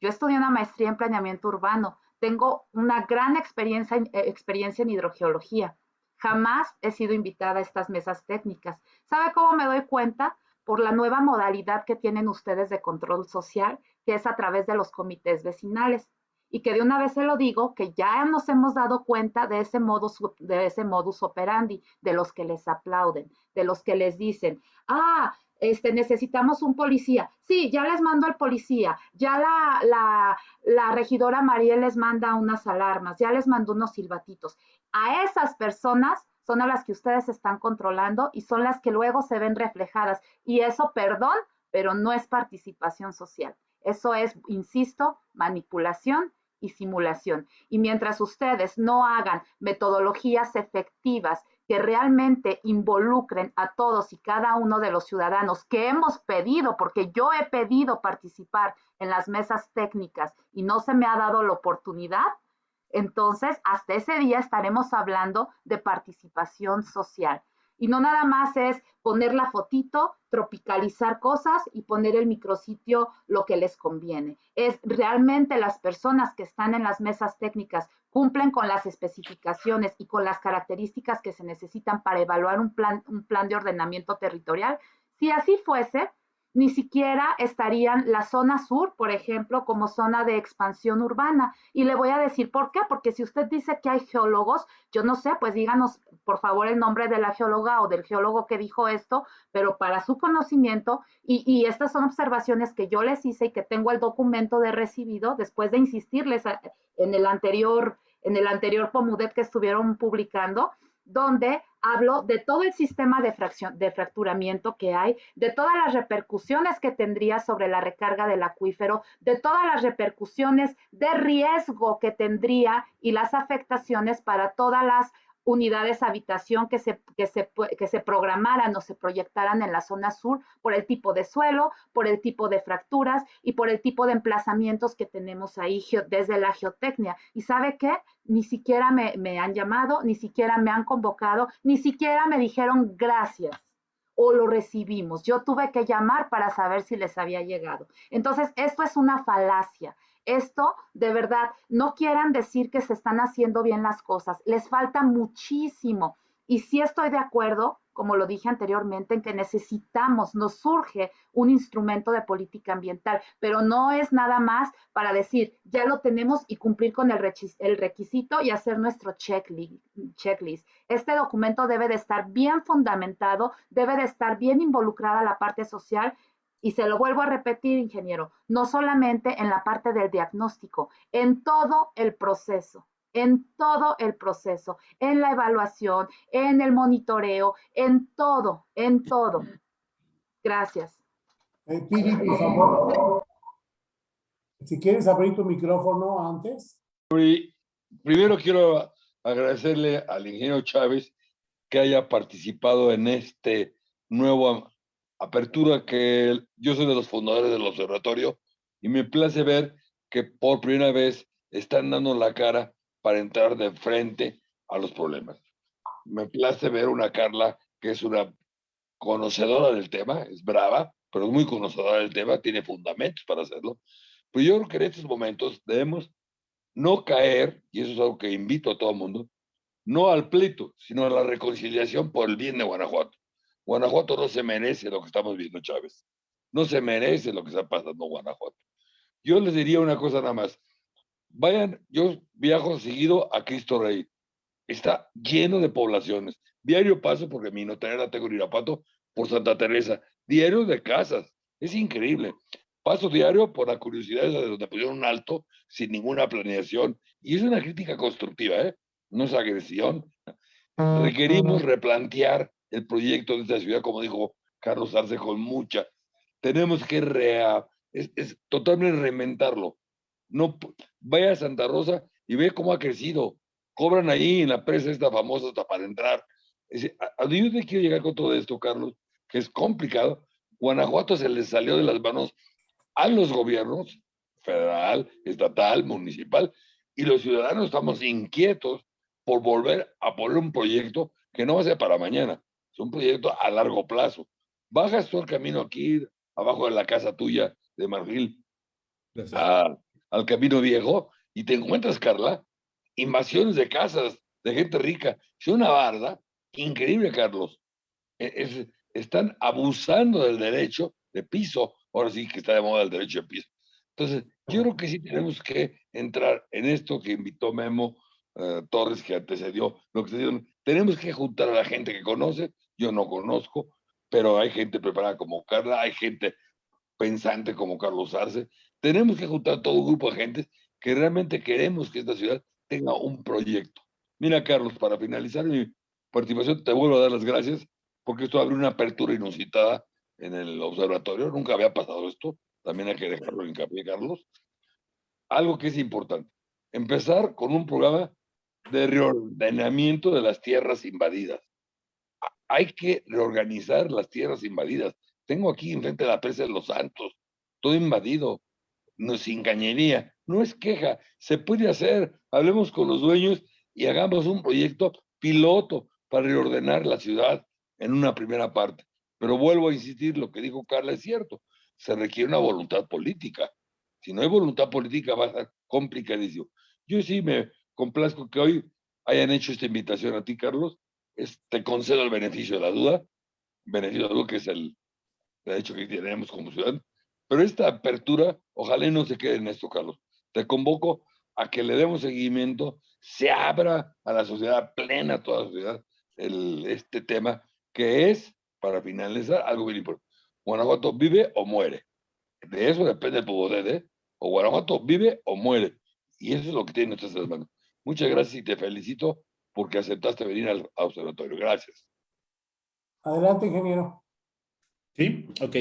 Yo estudié una maestría en planeamiento urbano. Tengo una gran experiencia, eh, experiencia en hidrogeología. Jamás he sido invitada a estas mesas técnicas. ¿Sabe cómo me doy cuenta? Por la nueva modalidad que tienen ustedes de control social, que es a través de los comités vecinales y que de una vez se lo digo, que ya nos hemos dado cuenta de ese modus, de ese modus operandi, de los que les aplauden, de los que les dicen, ah, este, necesitamos un policía. Sí, ya les mando al policía, ya la, la, la regidora Mariel les manda unas alarmas, ya les mandó unos silbatitos. A esas personas son a las que ustedes están controlando y son las que luego se ven reflejadas. Y eso, perdón, pero no es participación social. Eso es, insisto, manipulación y simulación. Y mientras ustedes no hagan metodologías efectivas que realmente involucren a todos y cada uno de los ciudadanos que hemos pedido, porque yo he pedido participar en las mesas técnicas y no se me ha dado la oportunidad, entonces hasta ese día estaremos hablando de participación social. Y no nada más es poner la fotito, tropicalizar cosas y poner el micrositio lo que les conviene. Es realmente las personas que están en las mesas técnicas cumplen con las especificaciones y con las características que se necesitan para evaluar un plan, un plan de ordenamiento territorial. Si así fuese, ni siquiera estarían la zona sur, por ejemplo, como zona de expansión urbana. Y le voy a decir por qué, porque si usted dice que hay geólogos, yo no sé, pues díganos por favor el nombre de la geóloga o del geólogo que dijo esto, pero para su conocimiento, y, estas son observaciones que yo les hice y que tengo el documento de recibido después de insistirles en el anterior, en el anterior POMUDET que estuvieron publicando, donde hablo de todo el sistema de, fracción, de fracturamiento que hay, de todas las repercusiones que tendría sobre la recarga del acuífero, de todas las repercusiones de riesgo que tendría y las afectaciones para todas las unidades habitación que se, que, se, que se programaran o se proyectaran en la zona sur por el tipo de suelo, por el tipo de fracturas y por el tipo de emplazamientos que tenemos ahí desde la geotecnia. ¿Y sabe qué? Ni siquiera me, me han llamado, ni siquiera me han convocado, ni siquiera me dijeron gracias o lo recibimos. Yo tuve que llamar para saber si les había llegado. Entonces, esto es una falacia. Esto, de verdad, no quieran decir que se están haciendo bien las cosas, les falta muchísimo. Y sí estoy de acuerdo, como lo dije anteriormente, en que necesitamos, nos surge un instrumento de política ambiental, pero no es nada más para decir, ya lo tenemos y cumplir con el, requisito y hacer nuestro checklist. Este documento debe de estar bien fundamentado, debe de estar bien involucrada la parte social y se lo vuelvo a repetir, ingeniero, no solamente en la parte del diagnóstico, en todo el proceso, en todo el proceso, en la evaluación, en el monitoreo, en todo, en todo. Gracias. Eh, Piri, por favor. Si quieres abrir tu micrófono antes. Primero quiero agradecerle al ingeniero Chávez que haya participado en este nuevo apertura que yo soy de los fundadores del observatorio y me place ver que por primera vez están dando la cara para entrar de frente a los problemas. me place ver una Carla que es una conocedora del tema, es brava, pero es muy conocedora del tema, tiene fundamentos para hacerlo. Pues yo creo que en estos momentos debemos no caer, y eso es algo que invito a todo el mundo, no al pleito, sino a la reconciliación por el bien de Guanajuato. Guanajuato no se merece lo que estamos viendo, Chávez. No se merece lo que está pasando en Guanajuato. Yo les diría una cosa nada más. Vayan, yo viajo seguido a Cristo Rey. Está lleno de poblaciones. Diario paso, porque mi notaria la tengo en Irapato, por Santa Teresa. Diario de casas. Es increíble. Paso diario por la curiosidad de donde pusieron un alto sin ninguna planeación. Y es una crítica constructiva, ¿eh? No es agresión. Requerimos replantear el proyecto de esta ciudad, como dijo Carlos Arce, con mucha. Tenemos que rea, es, es totalmente reinventarlo. No, vaya a Santa Rosa y ve cómo ha crecido. Cobran ahí en la presa esta famosa hasta para entrar. ¿A dónde quiero llegar con todo esto, Carlos? Que es complicado. Guanajuato se les salió de las manos a los gobiernos, federal, estatal, municipal, y los ciudadanos estamos inquietos por volver a poner un proyecto que no va a ser para mañana, es un proyecto a largo plazo. Bajas tú el camino aquí, abajo de la casa tuya de Marfil, al camino viejo, y te encuentras, Carla, invasiones de casas de gente rica. Es una barda increíble, Carlos. E, están abusando del derecho de piso. Ahora sí que está de moda el derecho de piso. Entonces, yo creo que sí tenemos que entrar en esto que invitó Memo eh, Torres, que antecedió lo que se dio. Tenemos que juntar a la gente que conoce. Yo no conozco, pero hay gente preparada como Carla, hay gente pensante como Carlos Arce. Tenemos que juntar todo un grupo de gente que realmente queremos que esta ciudad tenga un proyecto. Mira, Carlos, para finalizar mi participación, te vuelvo a dar las gracias porque esto abre una apertura inusitada en el observatorio. Nunca había pasado esto. También hay que dejarlo en hincapié, Carlos. Algo que es importante. Empezar con un programa de reordenamiento de las tierras invadidas. Hay que reorganizar las tierras invadidas. Tengo aquí enfrente de la presa de Los Santos, todo invadido, no sin cañería. No es queja, se puede hacer. Hablemos con los dueños y hagamos un proyecto piloto para reordenar la ciudad en una primera parte. Pero vuelvo a insistir, lo que dijo Carla es cierto, se requiere una voluntad política. Si no hay voluntad política va a ser complicadísimo. Yo sí me complazco que hoy hayan hecho esta invitación a ti, Carlos. te concedo el beneficio de la duda, beneficio de duda que es el derecho que tenemos como ciudad. Pero esta apertura, ojalá no se quede en esto, Carlos. Te convoco a que le demos seguimiento, se abra a la sociedad plena, a toda la sociedad, este tema, que es, para finalizar, algo bien importante. Guanajuato vive o muere. De eso depende tu poder, ¿eh? O Guanajuato vive o muere. Y eso es lo que tiene nuestras manos. Muchas gracias y te felicito porque aceptaste venir al observatorio. Gracias. Adelante, ingeniero. Sí, ok.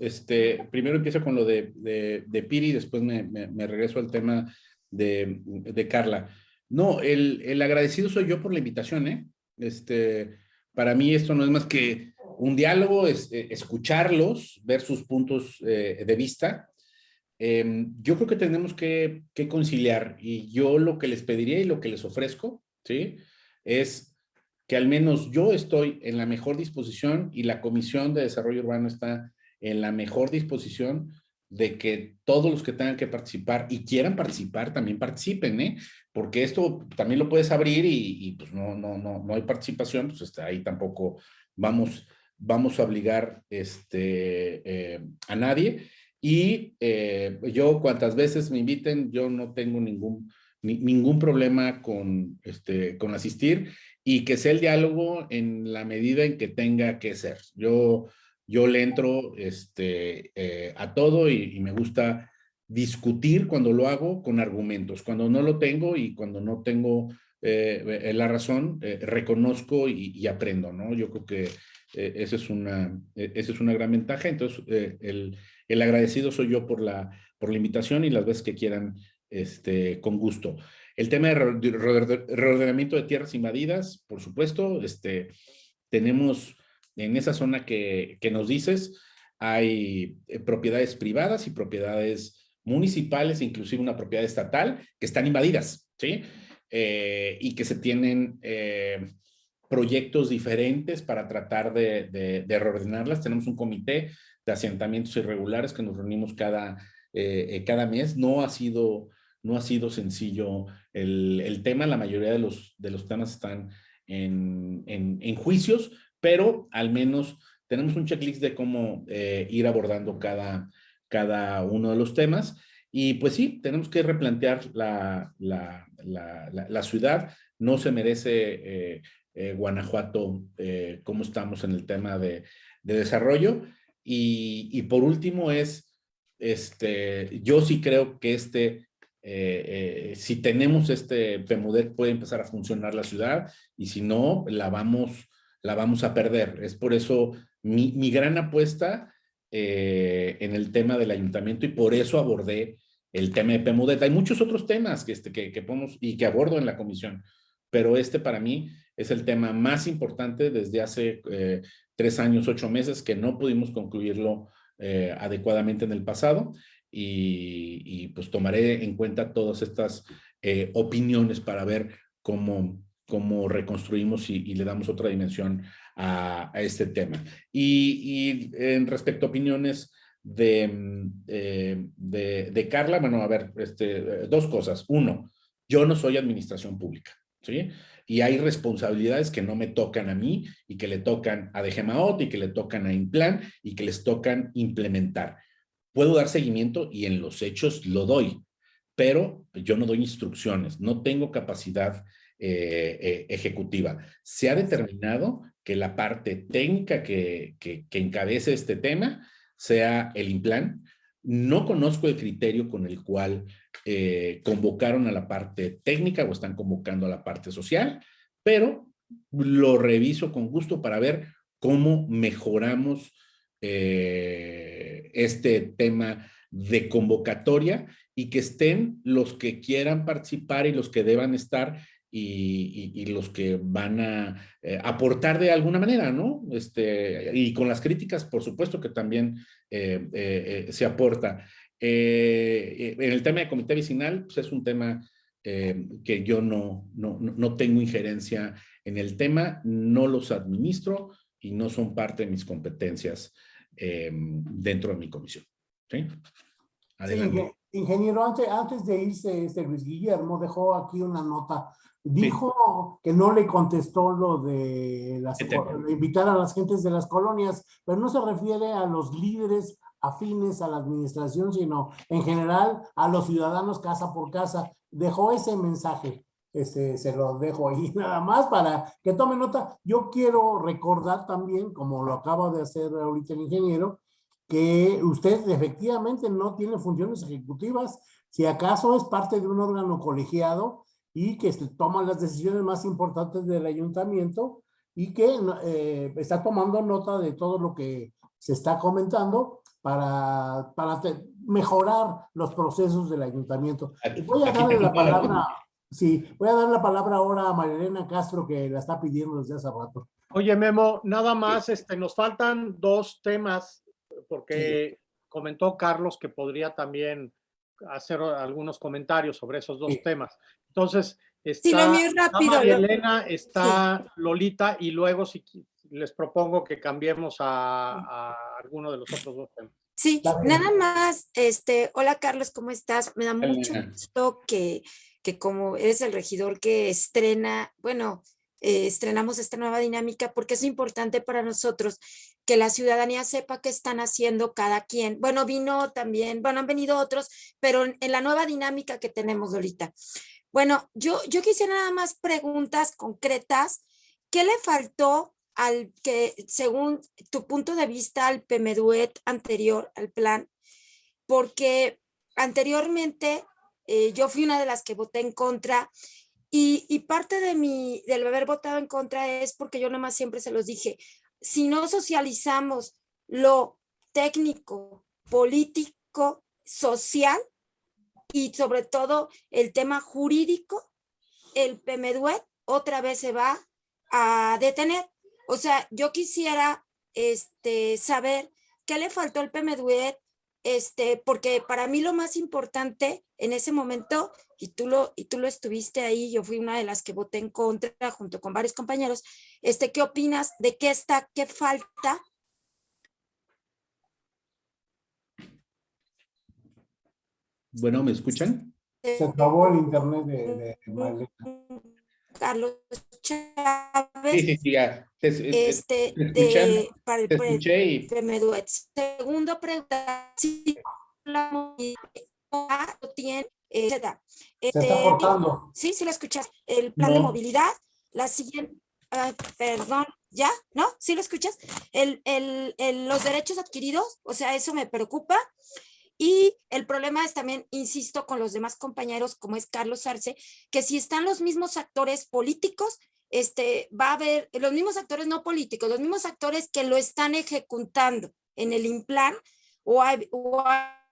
Este, primero empiezo con lo de, de, de Piri, después me, me, regreso al tema de, de Carla. No, el, el, agradecido soy yo por la invitación, ¿eh? Este, para mí esto no es más que un diálogo, es, eh, escucharlos, ver sus puntos eh, de vista. Eh, yo creo que tenemos que, que, conciliar y yo lo que les pediría y lo que les ofrezco, ¿sí? Es que al menos yo estoy en la mejor disposición y la Comisión de Desarrollo Urbano está en la mejor disposición de que todos los que tengan que participar y quieran participar también participen, ¿eh? Porque esto también lo puedes abrir y, y pues no, no, no, no hay participación, pues está ahí tampoco vamos, vamos a obligar este, eh, a nadie. Y eh, yo cuantas veces me inviten, yo no tengo ningún, ni, ningún problema con, este, con asistir y que sea el diálogo en la medida en que tenga que ser. Yo yo le entro este, eh, a todo y, me gusta discutir cuando lo hago con argumentos. Cuando no lo tengo y cuando no tengo eh, eh, la razón, reconozco y, aprendo, ¿no? Yo creo que esa, es una, esa es una gran ventaja. Entonces, el, el, agradecido soy yo por la, por la invitación y las veces que quieran, este, con gusto. El tema de reordenamiento de tierras invadidas, por supuesto, este, tenemos en esa zona que, nos dices, hay eh, propiedades privadas y propiedades municipales, inclusive una propiedad estatal, que están invadidas, ¿sí? Eh, y que se tienen, eh, proyectos diferentes para tratar de, de reordenarlas. Tenemos un comité asentamientos irregulares que nos reunimos cada, eh, eh, cada mes. No ha sido, no ha sido sencillo el, tema. La mayoría de los, de los temas están en, en, juicios, pero al menos tenemos un checklist de cómo eh, ir abordando cada, cada uno de los temas. Y pues sí, tenemos que replantear la, la, la, ciudad. No se merece Guanajuato cómo estamos en el tema de, de desarrollo. Y, por último es, este, yo sí creo que este, eh, si tenemos este PEMUDET puede empezar a funcionar la ciudad y si no, la vamos, la vamos a perder. Es por eso mi, gran apuesta eh, en el tema del ayuntamiento y por eso abordé el tema de PEMUDET. Hay muchos otros temas que, este, que, que y que abordo en la comisión, pero este para mí es el tema más importante desde hace eh, tres años, ocho meses, que no pudimos concluirlo eh, adecuadamente en el pasado y, pues tomaré en cuenta todas estas eh, opiniones para ver cómo, cómo reconstruimos y, le damos otra dimensión a, este tema. Y, en respecto a opiniones de, eh, de, de, Carla, bueno, a ver, este, dos cosas. Uno, yo no soy administración pública, ¿sí? Y hay responsabilidades que no me tocan a mí y que le tocan a DGMAOT y que le tocan a Implan y que les tocan implementar. Puedo dar seguimiento y en los hechos lo doy, pero yo no doy instrucciones, no tengo capacidad eh, eh, ejecutiva. Se ha determinado que la parte técnica que, que, que encabece este tema sea el Implan. No conozco el criterio con el cual eh, convocaron a la parte técnica o están convocando a la parte social, pero lo reviso con gusto para ver cómo mejoramos eh, este tema de convocatoria y que estén los que quieran participar y los que deban estar y, los que van a eh, aportar de alguna manera, ¿no? Este, y con las críticas, por supuesto que también eh, eh, se aporta. En el tema de comité vecinal, pues es un tema que yo no, no, no tengo injerencia en el tema, no los administro y no son parte de mis competencias dentro de mi comisión. ¿Sí? Adelante. Sí, ingeniero, antes, antes de irse este Luis Guillermo, dejó aquí una nota Dijo sí. que no le contestó lo de las, invitar a las gentes de las colonias, pero no se refiere a los líderes afines a la administración, sino en general a los ciudadanos casa por casa. Dejó ese mensaje, este, se lo dejo ahí nada más para que tome nota. Yo quiero recordar también, como lo acaba de hacer ahorita el ingeniero, que usted efectivamente no tiene funciones ejecutivas, si acaso es parte de un órgano colegiado, y que toman las decisiones más importantes del ayuntamiento y que eh, está tomando nota de todo lo que se está comentando para, para mejorar los procesos del ayuntamiento. Voy a darle la palabra, sí, voy a dar la palabra ahora a Marilena Castro que la está pidiendo desde hace rato. Oye, Memo, nada más, este, nos faltan dos temas, porque sí. comentó Carlos que podría también hacer algunos comentarios sobre esos dos sí. temas. Entonces, está, sí, rápido, está Elena, está sí. Lolita y luego si les propongo que cambiemos a, a alguno de los otros dos temas. Sí, nada más, este, hola Carlos, ¿cómo estás? Me da mucho gusto que, que como eres el regidor que estrena, bueno, eh, estrenamos esta nueva dinámica porque es importante para nosotros que la ciudadanía sepa qué están haciendo cada quien. Bueno, vino también, bueno, han venido otros, pero en, la nueva dinámica que tenemos ahorita. Bueno, yo, yo quisiera nada más preguntas concretas. ¿Qué le faltó al que, según tu punto de vista, al PMDUET anterior, al plan? Porque anteriormente eh, yo fui una de las que voté en contra y, y, parte de mi, del haber votado en contra es porque yo nomás siempre se los dije, si no socializamos lo técnico, político, social, y sobre todo el tema jurídico, el PMDUET otra vez se va a detener. O sea, yo quisiera este, saber qué le faltó al PMDUET este, porque para mí lo más importante en ese momento, y tú lo, y tú lo estuviste ahí, yo fui una de las que voté en contra junto con varios compañeros, este, ¿qué opinas de qué está, qué falta? Bueno, ¿me escuchan? Se acabó el internet de, de. Carlos Sí, Chávez, sí, sí, ya. Te- te- este, te de, para el, te escuché y. Segundo pregunta, si la movilidad lo tiene, eh, da. Se está Este, cortando. Sí, sí lo escuchas. El plan de No. movilidad, la siguiente, ay, perdón, ¿ya? ¿No? ¿Sí lo escuchas? El, el, el- los derechos adquiridos, o sea, eso me preocupa. Y el problema es también, insisto, con los demás compañeros, como es Carlos Arce, que si están los mismos actores políticos, este, va a haber los mismos actores no políticos, los mismos actores que lo están ejecutando en el implan o ha, o ha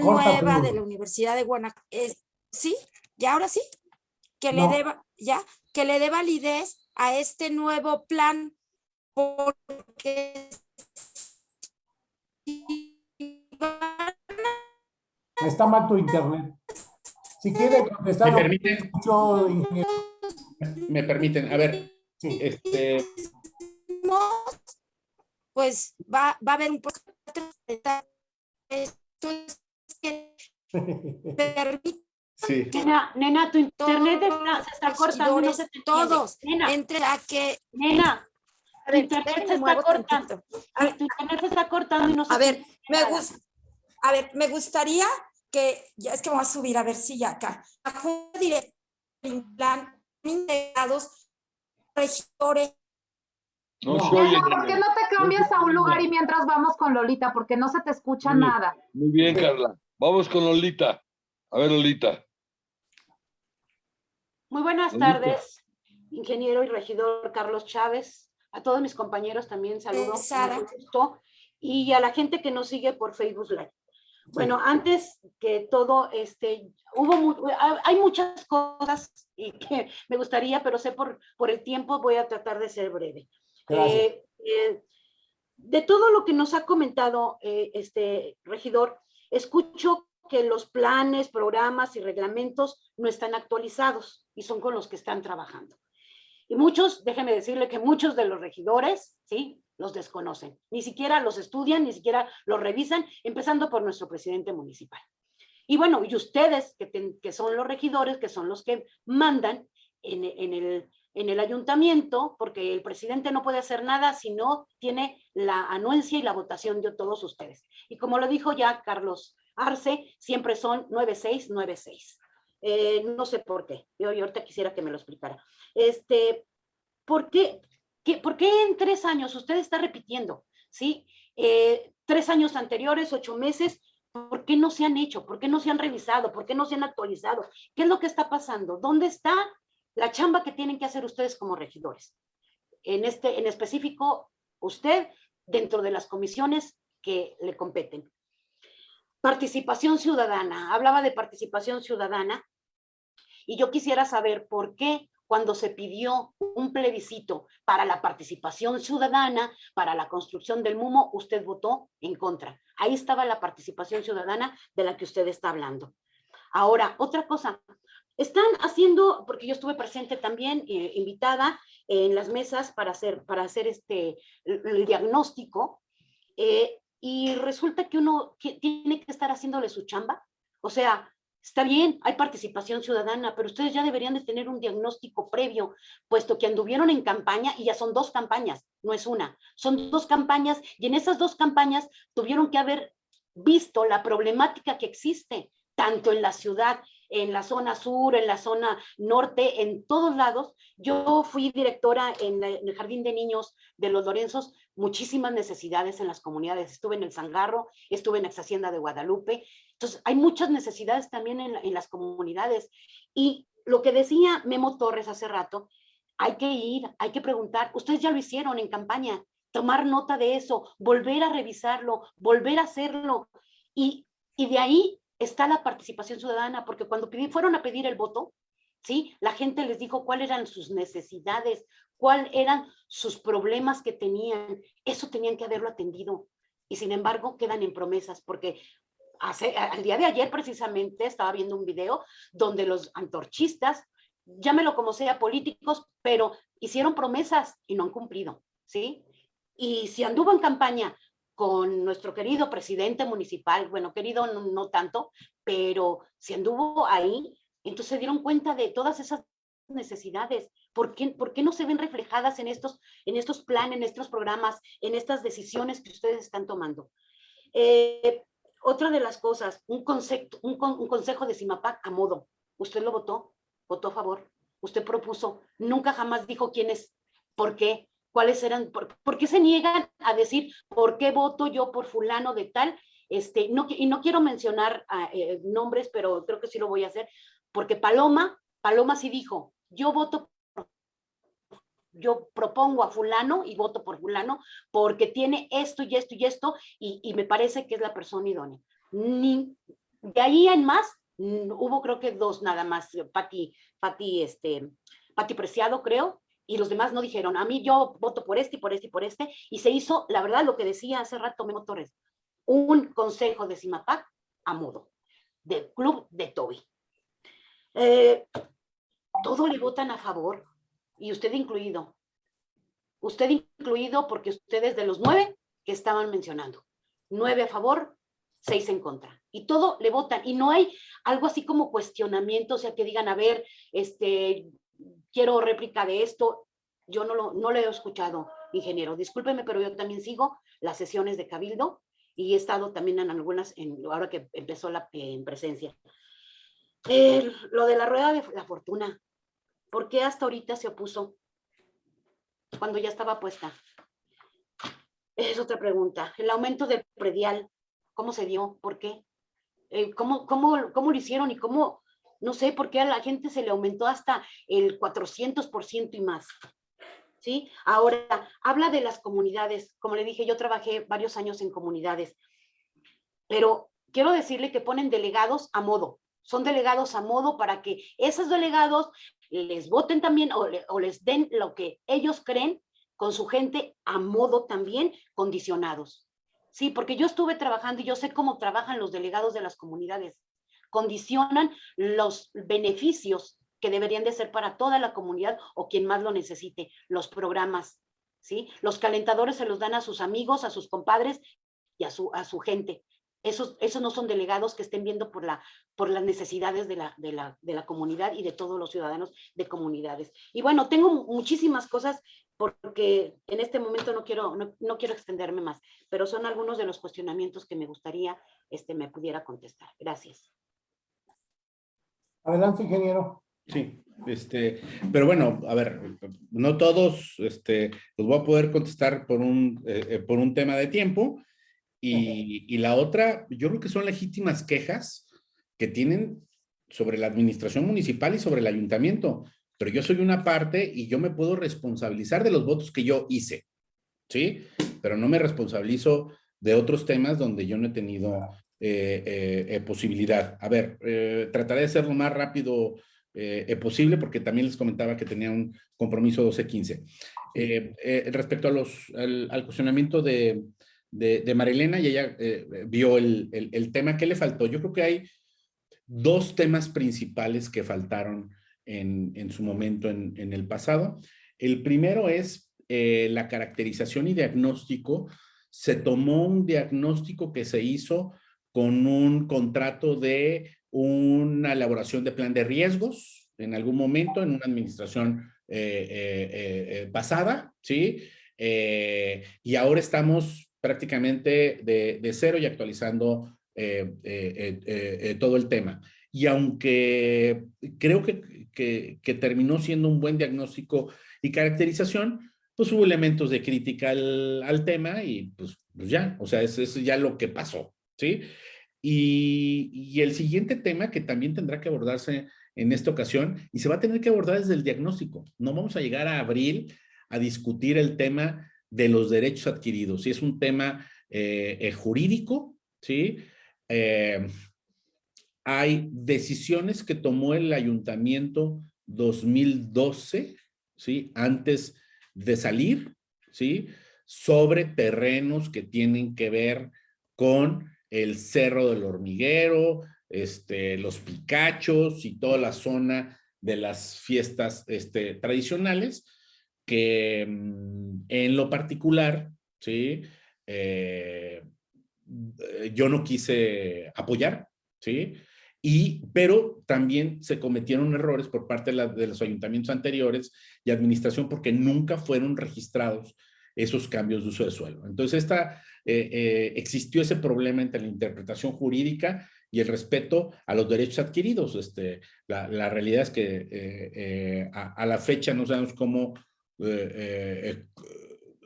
corta, nueva de la Universidad de Guanajuato. ¿Sí? ¿Ya ahora sí? Que le No. dé, ya, que le dé validez a este nuevo plan porque Está mal tu internet. Si quiere contestar, ¿Me permiten? ingeniero. me permiten. A ver, Sí. este, pues va, va a haber un proceso de tra- esto es permite sí. Nena, nena, tu internet está- se está cortando, no regidores, se te entiende. todos, Nena, entre a que nena, a tu internet se está cortando. A ver, tu internet se está cortando y no se A ver, me gusta, a ver, me gustaría que, ya es que me voy a subir a ver si ya acá, junta directa en plan integrados regidores No. Nena, ¿por qué no te cambias a un lugar y mientras vamos con Lolita? Porque no se te escucha Muy bien. nada. Muy bien, Carla. Vamos con Lolita. A ver, Lolita. Muy buenas Lolita. tardes, ingeniero y regidor Carlos Chávez. A todos mis compañeros también saludo. Sara. gusto, Y a la gente que nos sigue por Facebook Live. Bueno, antes que todo, este, hubo hay muchas cosas y que me gustaría, pero sé por, por el tiempo voy a tratar de ser breve. Eh, eh, de todo lo que nos ha comentado eh, este regidor, escucho que los planes, programas y reglamentos no están actualizados y son con los que están trabajando. Y muchos, déjeme decirle que muchos de los regidores, ¿sí? Los desconocen. Ni siquiera los estudian, ni siquiera los revisan, empezando por nuestro presidente municipal. Y bueno, y ustedes, que, que son los regidores, que son los que mandan en, en el, en el ayuntamiento, porque el presidente no puede hacer nada si no tiene la anuencia y la votación de todos ustedes. Y como lo dijo ya Carlos Arce, siempre son 9696. Eh, no sé por qué. Yo, ahorita quisiera que me lo explicara. Este, ¿por qué, qué- ¿Por qué en tres años usted está repitiendo? ¿Sí? Eh, tres años anteriores, ocho meses, ¿por qué no se han hecho? ¿Por qué no se han revisado? ¿Por qué no se han actualizado? ¿Qué es lo que está pasando? ¿Dónde está la chamba que tienen que hacer ustedes como regidores? En, este, en específico, usted dentro de las comisiones que le competen. Participación ciudadana. Hablaba de participación ciudadana y yo quisiera saber por qué cuando se pidió un plebiscito para la participación ciudadana, para la construcción del MUMO, usted votó en contra. Ahí estaba la participación ciudadana de la que usted está hablando. Ahora, otra cosa, están haciendo, porque yo estuve presente también, eh, invitada en las mesas para hacer, para hacer este, el, diagnóstico, eh, y resulta que uno tiene que estar haciéndole su chamba. O sea, está bien, hay participación ciudadana, pero ustedes ya deberían de tener un diagnóstico previo, puesto que anduvieron en campaña y ya son dos campañas, no es una, son dos campañas y en esas dos campañas tuvieron que haber visto la problemática que existe, tanto en la ciudad, en la zona sur, en la zona norte, en todos lados. Yo fui directora en, el Jardín de Niños de los Lorenzos, muchísimas necesidades en las comunidades. Estuve en el Zangarro, estuve en Ex Hacienda de Guadalupe. Entonces, hay muchas necesidades también en, en las comunidades. Y lo que decía Memo Torres hace rato, hay que ir, hay que preguntar. Ustedes ya lo hicieron en campaña, tomar nota de eso, volver a revisarlo, volver a hacerlo. Y, y de ahí está la participación ciudadana, porque cuando fueron a pedir el voto, ¿sí? La gente les dijo cuáles eran sus necesidades, cuáles eran sus problemas que tenían. Eso tenían que haberlo atendido. Y sin embargo, quedan en promesas, porque hace, al día de ayer precisamente estaba viendo un video donde los antorchistas, llámelo como sea, políticos, pero hicieron promesas y no han cumplido, ¿sí? Y si anduvo en campaña con nuestro querido presidente municipal, bueno, querido no, tanto, pero si anduvo ahí, entonces se dieron cuenta de todas esas necesidades. ¿Por qué, ¿Por qué, no se ven reflejadas en estos, en estos planes, en estos programas, en estas decisiones que ustedes están tomando? Eh, otra de las cosas, un, concepto, un consejo de CIMAPAC a modo. ¿Usted lo votó? ¿Votó a favor? ¿Usted propuso? Nunca jamás dijo quién es, por qué, cuáles eran, por, por qué se niegan a decir por qué voto yo por fulano de tal este, no, y no quiero mencionar uh, eh, nombres, pero creo que sí lo voy a hacer, porque Paloma, Paloma sí dijo, yo voto, yo propongo a fulano y voto por fulano porque tiene esto y esto y esto y, y me parece que es la persona idónea. Ni, de ahí en más, hubo creo que dos nada más, Pati, Pati, este, Pati Preciado creo, y los demás no dijeron, a mí yo voto por este y por este y por este, y se hizo, la verdad, lo que decía hace rato Memo Torres, un consejo de CIMAPAC a modo, del club de Toby. Eh, todo le votan a favor, y usted incluido. Usted incluido porque ustedes de los nueve que estaban mencionando. Nueve a favor, seis en contra. Y todo le votan. Y no hay algo así como cuestionamiento, o sea, que digan, a ver, este, quiero réplica de esto. Yo no lo, no lo he escuchado, ingeniero. Discúlpeme, pero yo también sigo las sesiones de Cabildo y he estado también en algunas, en, ahora que empezó la en presencia. Eh, lo de la rueda de la fortuna, ¿por qué hasta ahorita se opuso cuando ya estaba puesta? Es otra pregunta. El aumento del predial, ¿cómo se dio? ¿Por qué? Eh, ¿cómo, cómo, ¿Cómo lo hicieron y cómo, no sé, por qué a la gente se le aumentó hasta el 400% y más? ¿sí? Ahora, habla de las comunidades. Como le dije, yo trabajé varios años en comunidades, pero quiero decirle que ponen delegados a modo. Son delegados a modo para que esos delegados les voten también o, o les den lo que ellos creen con su gente a modo también condicionados. Sí, porque yo estuve trabajando y yo sé cómo trabajan los delegados de las comunidades. Condicionan los beneficios que deberían de ser para toda la comunidad o quien más lo necesite, los programas, ¿sí? Los calentadores se los dan a sus amigos, a sus compadres y a su, a su gente. Esos, esos no son delegados que estén viendo por, la, por las necesidades de la, de, la, de la comunidad y de todos los ciudadanos de comunidades. Y bueno, tengo muchísimas cosas porque en este momento no quiero, no, no, quiero extenderme más, pero son algunos de los cuestionamientos que me gustaría este, me pudiera contestar. Gracias. Adelante, ingeniero. Sí, este, pero bueno, a ver, no todos este, los voy a poder contestar por un, eh, por un tema de tiempo. Y, y, la otra, yo creo que son legítimas quejas que tienen sobre la administración municipal y sobre el ayuntamiento. Pero yo soy una parte y yo me puedo responsabilizar de los votos que yo hice, ¿sí? Pero no me responsabilizo de otros temas donde yo no he tenido posibilidad. A ver, eh, trataré de ser lo más rápido eh, posible, porque también les comentaba que tenía un compromiso 12-15. Eh, eh, respecto al, cuestionamiento de, de, Marilena, y ella eh, vio el, tema que le faltó. Yo creo que hay dos temas principales que faltaron en, su momento en, el pasado. El primero es eh, la caracterización y diagnóstico. Se tomó un diagnóstico que se hizo con un contrato de una elaboración de plan de riesgos en algún momento en una administración eh, eh, eh, pasada, ¿sí? Eh, y ahora estamos prácticamente de, cero y actualizando todo el tema. Y aunque creo que, terminó siendo un buen diagnóstico y caracterización, pues hubo elementos de crítica al, al tema y pues, pues, ya, o sea, eso es ya lo que pasó, ¿sí? Y, el siguiente tema que también tendrá que abordarse en esta ocasión y se va a tener que abordar desde el diagnóstico. No vamos a llegar a abril a discutir el tema de los derechos adquiridos. Si es un tema eh, eh, jurídico, ¿sí? Eh, hay decisiones que tomó el ayuntamiento 2012, ¿sí? Antes de salir, ¿sí? Sobre terrenos que tienen que ver con el Cerro del Hormiguero, este, los Picachos y toda la zona de las fiestas este, tradicionales, que mm, en lo particular, ¿sí? Eh, yo no quise apoyar, ¿sí? Y, pero también se cometieron errores por parte de, los ayuntamientos anteriores y administración porque nunca fueron registrados esos cambios de uso de suelo. Entonces, esta, eh, eh, existió ese problema entre la interpretación jurídica y el respeto a los derechos adquiridos. Este, la, la realidad es que eh, a, a, la fecha no sabemos cómo,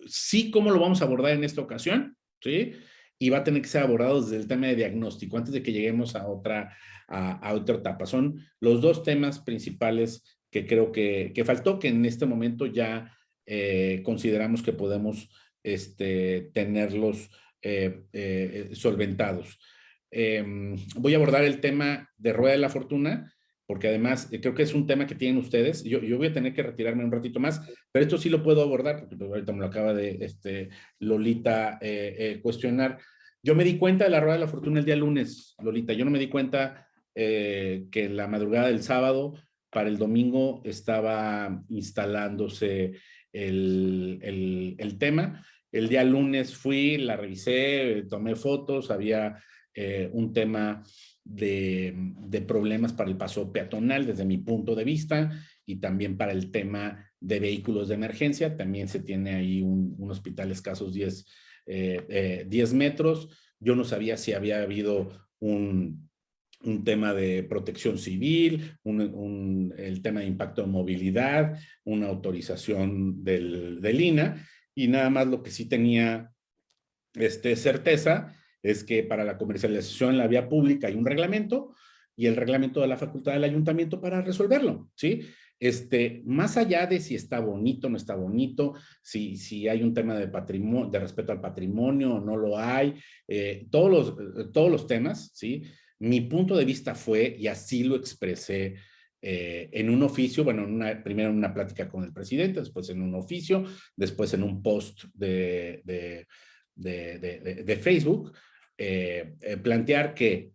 sí cómo lo vamos a abordar en esta ocasión, ¿sí? y va a tener que ser abordado desde el tema de diagnóstico antes de que lleguemos a otra, a, otra etapa. Son los dos temas principales que creo que, que faltó, que en este momento ya eh, consideramos que podemos este, tenerlos eh, eh, solventados. Em, voy a abordar el tema de Rueda de la Fortuna, porque además creo que es un tema que tienen ustedes. Yo, yo, voy a tener que retirarme un ratito más, pero esto sí lo puedo abordar, porque pues, ahorita me lo acaba de este, Lolita cuestionar. Yo me di cuenta de la Rueda de la Fortuna el día lunes, Lolita. Yo no me di cuenta eh, que la madrugada del sábado para el domingo estaba instalándose el, el, tema. El día lunes fui, la revisé, tomé fotos, había eh, un tema de, de, problemas para el paso peatonal desde mi punto de vista y también para el tema de vehículos de emergencia. También se tiene ahí un, hospital escasos 10, eh, 10 metros. Yo no sabía si había habido un, un tema de protección civil, un, el tema de impacto de movilidad, una autorización del, del, INA, y nada más lo que sí tenía este, certeza es que para la comercialización en la vía pública hay un reglamento y el reglamento de la facultad del ayuntamiento para resolverlo, ¿sí? Este, más allá de si está bonito, no está bonito, si, si hay un tema de patrimonio, de respeto al patrimonio no lo hay, eh, todos, los, todos los temas, ¿sí? Mi punto de vista fue, y así lo expresé eh, en un oficio, bueno, una, primero en una plática con el presidente, después en un oficio, después en un post de Facebook, eh, eh, plantear que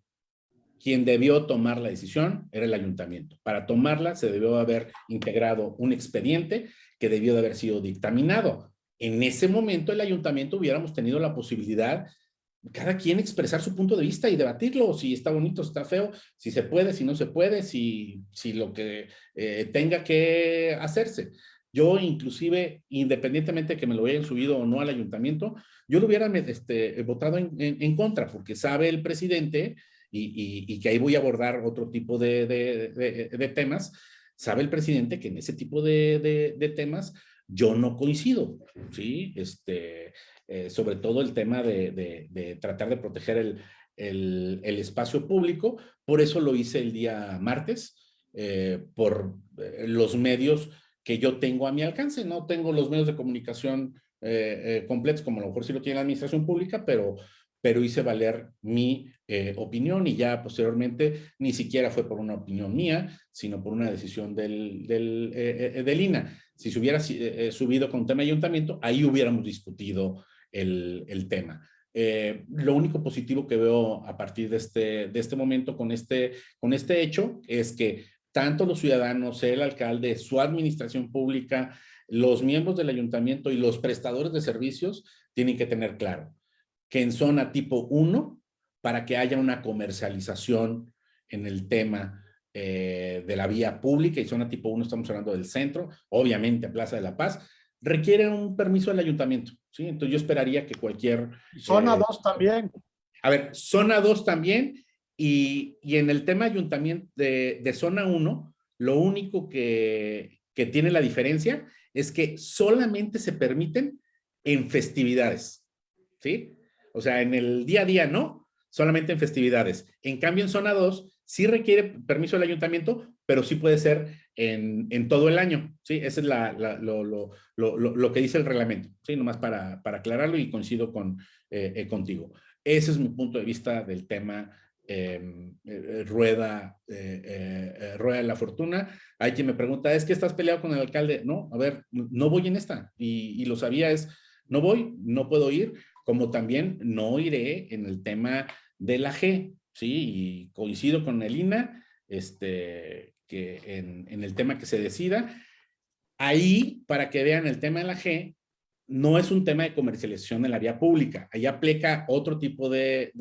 quien debió tomar la decisión era el ayuntamiento. Para tomarla se debió haber integrado un expediente que debió de haber sido dictaminado. En ese momento el ayuntamiento hubiéramos tenido la posibilidad cada quien expresar su punto de vista y debatirlo, si está bonito, si está feo, si se puede, si no se puede, si, si lo que eh, tenga que hacerse. Yo inclusive, independientemente de que me lo hayan subido o no al ayuntamiento, yo lo hubiera este, votado en, en, contra, porque sabe el presidente, y, y, que ahí voy a abordar otro tipo de, de, de, temas, sabe el presidente que en ese tipo de, temas yo no coincido, ¿sí? Este, eh, sobre todo el tema de, tratar de proteger el, espacio público. Por eso lo hice el día martes, eh, por eh, los medios que yo tengo a mi alcance. No tengo los medios de comunicación completos, como a lo mejor sí lo tiene la administración pública, pero, hice valer mi opinión y ya posteriormente ni siquiera fue por una opinión mía, sino por una decisión del INA. Si se hubiera subido con tema de ayuntamiento, ahí hubiéramos discutido el, tema. Eh, lo único positivo que veo a partir de este, de este momento con este, con este hecho es que tanto los ciudadanos, el alcalde, su administración pública, los miembros del ayuntamiento y los prestadores de servicios tienen que tener claro que en zona tipo 1, para que haya una comercialización en el tema eh, de la vía pública y zona tipo 1 estamos hablando del centro, obviamente Plaza de la Paz, requiere un permiso del ayuntamiento, ¿sí? Entonces yo esperaría que cualquier... Zona 2 eh, también. A ver, zona 2 también, y, y, en el tema ayuntamiento de, de zona 1, lo único que, que tiene la diferencia es que solamente se permiten en festividades, ¿sí? O sea, en el día a día no, solamente en festividades. En cambio, en zona 2 sí requiere permiso del ayuntamiento, pero sí puede ser en, todo el año, ¿sí? Ese es lo, que dice el reglamento, ¿sí? Nomás para, para aclararlo y coincido con, eh, eh, contigo. Ese es mi punto de vista del tema em, eh, rueda, rueda la fortuna. Hay quien me pregunta, ¿es que estás peleado con el alcalde? No, a ver, no voy en esta. Y, y lo sabía, es, no voy, no puedo ir, como también no iré en el tema de la G, ¿sí? Y coincido con Elina, este, que en, el tema que se decida. Ahí, para que vean el tema de la G, no es un tema de comercialización en la vía pública. Ahí aplica otro tipo de,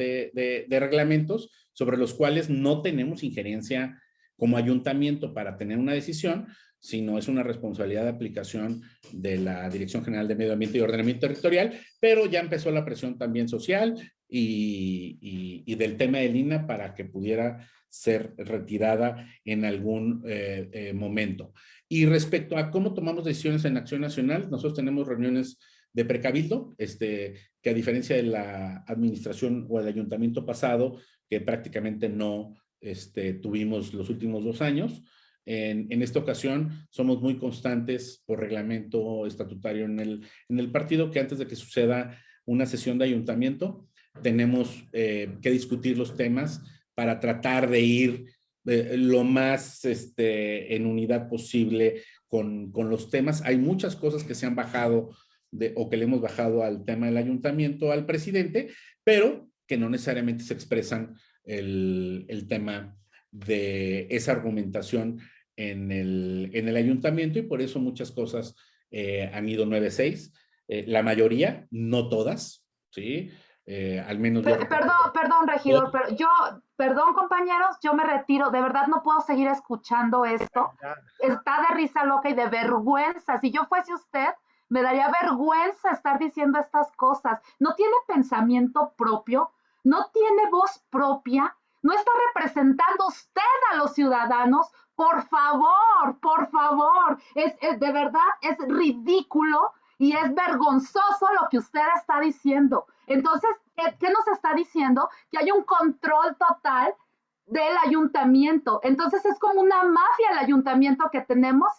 reglamentos sobre los cuales no tenemos injerencia como ayuntamiento para tener una decisión, sino es una responsabilidad de aplicación de la Dirección General de Medio Ambiente y Ordenamiento Territorial, pero ya empezó la presión también social y, y, y del tema del INA para que pudiera ser retirada en algún eh, eh, momento. Y respecto a cómo tomamos decisiones en Acción Nacional, nosotros tenemos reuniones de precabildo, este, que a diferencia de la administración o el ayuntamiento pasado, que prácticamente no este, tuvimos los últimos dos años, en, en, esta ocasión somos muy constantes por reglamento estatutario en el, en el partido que antes de que suceda una sesión de ayuntamiento tenemos eh, que discutir los temas para tratar de ir eh, lo más este, en unidad posible con, con, los temas. Hay muchas cosas que se han bajado de, o que le hemos bajado al tema del ayuntamiento, al presidente, pero que no necesariamente se expresan el, el tema de esa argumentación en el, en el ayuntamiento y por eso muchas cosas eh, han ido 9-6. Eh, la mayoría, no todas, ¿sí? Al menos... Perdón, perdón, regidor, pero yo, perdón, compañeros, yo me retiro. De verdad no puedo seguir escuchando esto. Está de risa loca y de vergüenza. Si yo fuese usted, me daría vergüenza estar diciendo estas cosas. No tiene pensamiento propio, no tiene voz propia, no está representando usted a los ciudadanos. Por favor, por favor, es, es de verdad, es ridículo y es vergonzoso lo que usted está diciendo. Entonces, ¿qué, ¿qué, nos está diciendo? Que hay un control total del ayuntamiento. Entonces, es como una mafia el ayuntamiento que tenemos.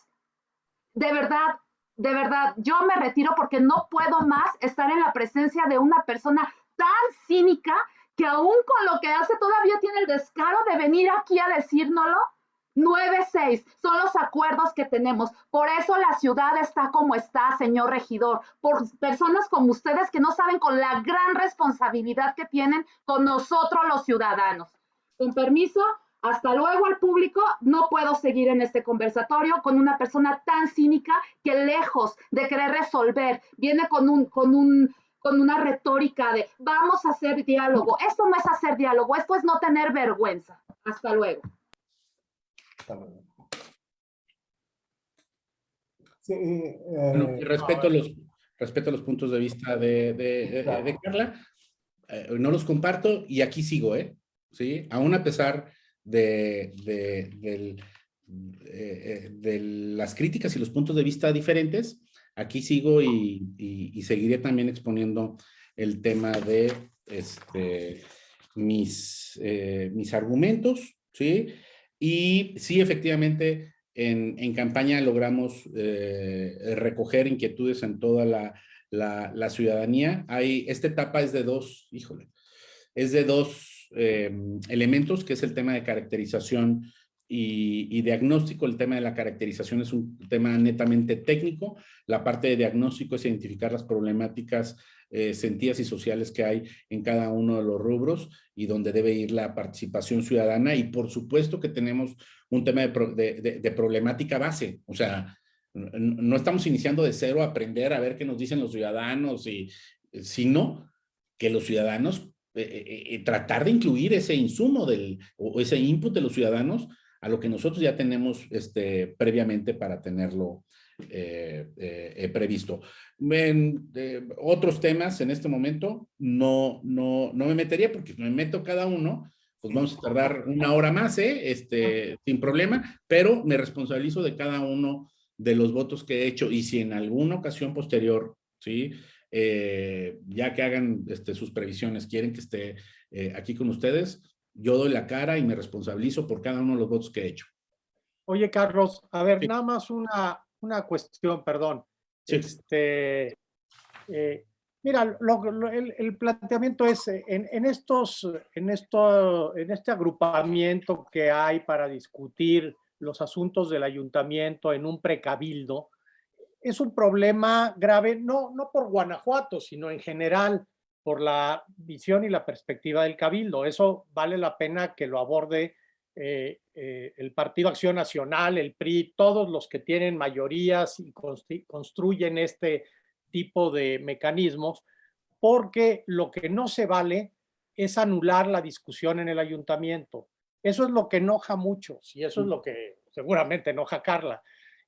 De verdad, de verdad, yo me retiro porque no puedo más estar en la presencia de una persona tan cínica que aún con lo que hace todavía tiene el descaro de venir aquí a decírnoslo. 9-6 son los acuerdos que tenemos. Por eso la ciudad está como está, señor regidor. Por personas como ustedes que no saben con la gran responsabilidad que tienen con nosotros los ciudadanos. Con permiso, hasta luego al público. No puedo seguir en este conversatorio con una persona tan cínica que lejos de querer resolver, viene con un, con un, con una retórica de vamos a hacer diálogo. Esto no es hacer diálogo, esto es no tener vergüenza. Hasta luego. Sí, eh, bueno, respeto, los, respeto los puntos de vista de, de, de, de Carla, eh, no los comparto y aquí sigo, ¿eh? ¿Sí? Aún a pesar de, del, eh, de, las críticas y los puntos de vista diferentes, aquí sigo y, y, y seguiré también exponiendo el tema de este, mis, eh, mis argumentos, ¿sí? Y sí, efectivamente, en, en campaña logramos eh, recoger inquietudes en toda la, la, ciudadanía. Hay, esta etapa es de dos, híjole, es de dos eh, elementos, que es el tema de caracterización y, y, diagnóstico. El tema de la caracterización es un tema netamente técnico. La parte de diagnóstico es identificar las problemáticas eh, sentidas y sociales que hay en cada uno de los rubros y donde debe ir la participación ciudadana. Y por supuesto que tenemos un tema de, pro, de, de, de problemática base. O sea, no estamos iniciando de cero a aprender a ver qué nos dicen los ciudadanos, y, sino que los ciudadanos, eh, eh, tratar de incluir ese insumo del, o ese input de los ciudadanos a lo que nosotros ya tenemos este, previamente para tenerlo eh, eh, previsto. En eh, otros temas en este momento no, no, no me metería porque me meto cada uno, pues vamos a tardar una hora más, este, sin problema, pero me responsabilizo de cada uno de los votos que he hecho y si en alguna ocasión posterior, ¿sí? Ya que hagan este, sus previsiones, quieren que esté aquí con ustedes, yo doy la cara y me responsabilizo por cada uno de los votos que he hecho. Oye, Carlos, a ver, sí. nada más una, una cuestión, perdón. Sí. Este, eh, Mira, lo- lo- el, el planteamiento es, eh, en, en estos, en, esto, en este agrupamiento que hay para discutir los asuntos del ayuntamiento en un precabildo, es un problema grave, no, no por Guanajuato, sino en general por la visión y la perspectiva del cabildo. Eso vale la pena que lo aborde eh, eh, el Partido Acción Nacional, el PRI, todos los que tienen mayorías y constru- construyen este tipo de mecanismos, porque lo que no se vale es anular la discusión en el ayuntamiento. Eso es lo que enoja mucho y eso es lo que seguramente enoja a Carla.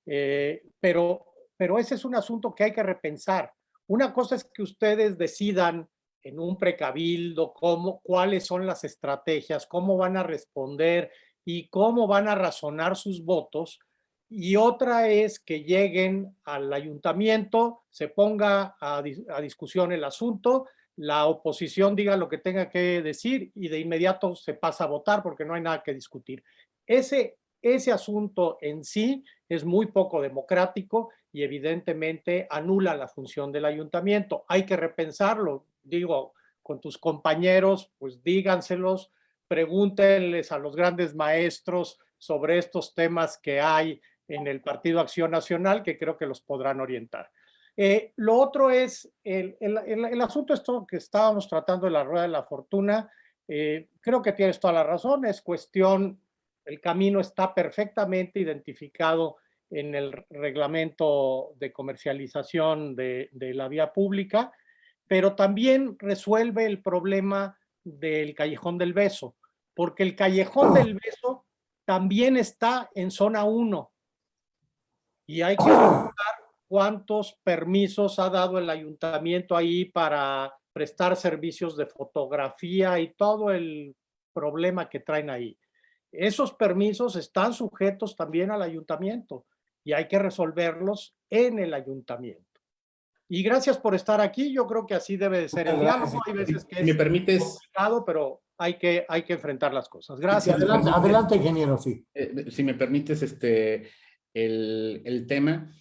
Eh, pero, pero ese es un asunto que hay que repensar. Una cosa es que ustedes decidan en un precabildo cómo, cuáles son las estrategias, cómo van a responder y cómo van a razonar sus votos. Y otra es que lleguen al ayuntamiento, se ponga a, dis- a discusión el asunto, la oposición diga lo que tenga que decir y de inmediato se pasa a votar porque no hay nada que discutir. Ese, ese asunto en sí es muy poco democrático y evidentemente anula la función del ayuntamiento. Hay que repensarlo, digo, con tus compañeros, pues díganselos, pregúntenles a los grandes maestros sobre estos temas que hay en el Partido Acción Nacional, que creo que los podrán orientar. Eh, lo otro es el, el- el- asunto esto que estábamos tratando de la rueda de la fortuna. eh, creo que tienes toda la razón, es cuestión, el camino está perfectamente identificado en el reglamento de comercialización de, de la vía pública, pero también resuelve el problema del callejón del beso, porque el callejón del beso también está en zona 1 y hay que preguntar cuántos permisos ha dado el ayuntamiento ahí para prestar servicios de fotografía y todo el problema que traen ahí. Esos permisos están sujetos también al ayuntamiento y hay que resolverlos en el ayuntamiento. Y gracias por estar aquí. Yo creo que así debe de ser el diálogo. Hay veces que Si me es permites, complicado, pero hay que, hay que enfrentar las cosas. Sí, Gracias. adelante, adelante, ingeniero, sí. eh, si me permites, este, el, el tema.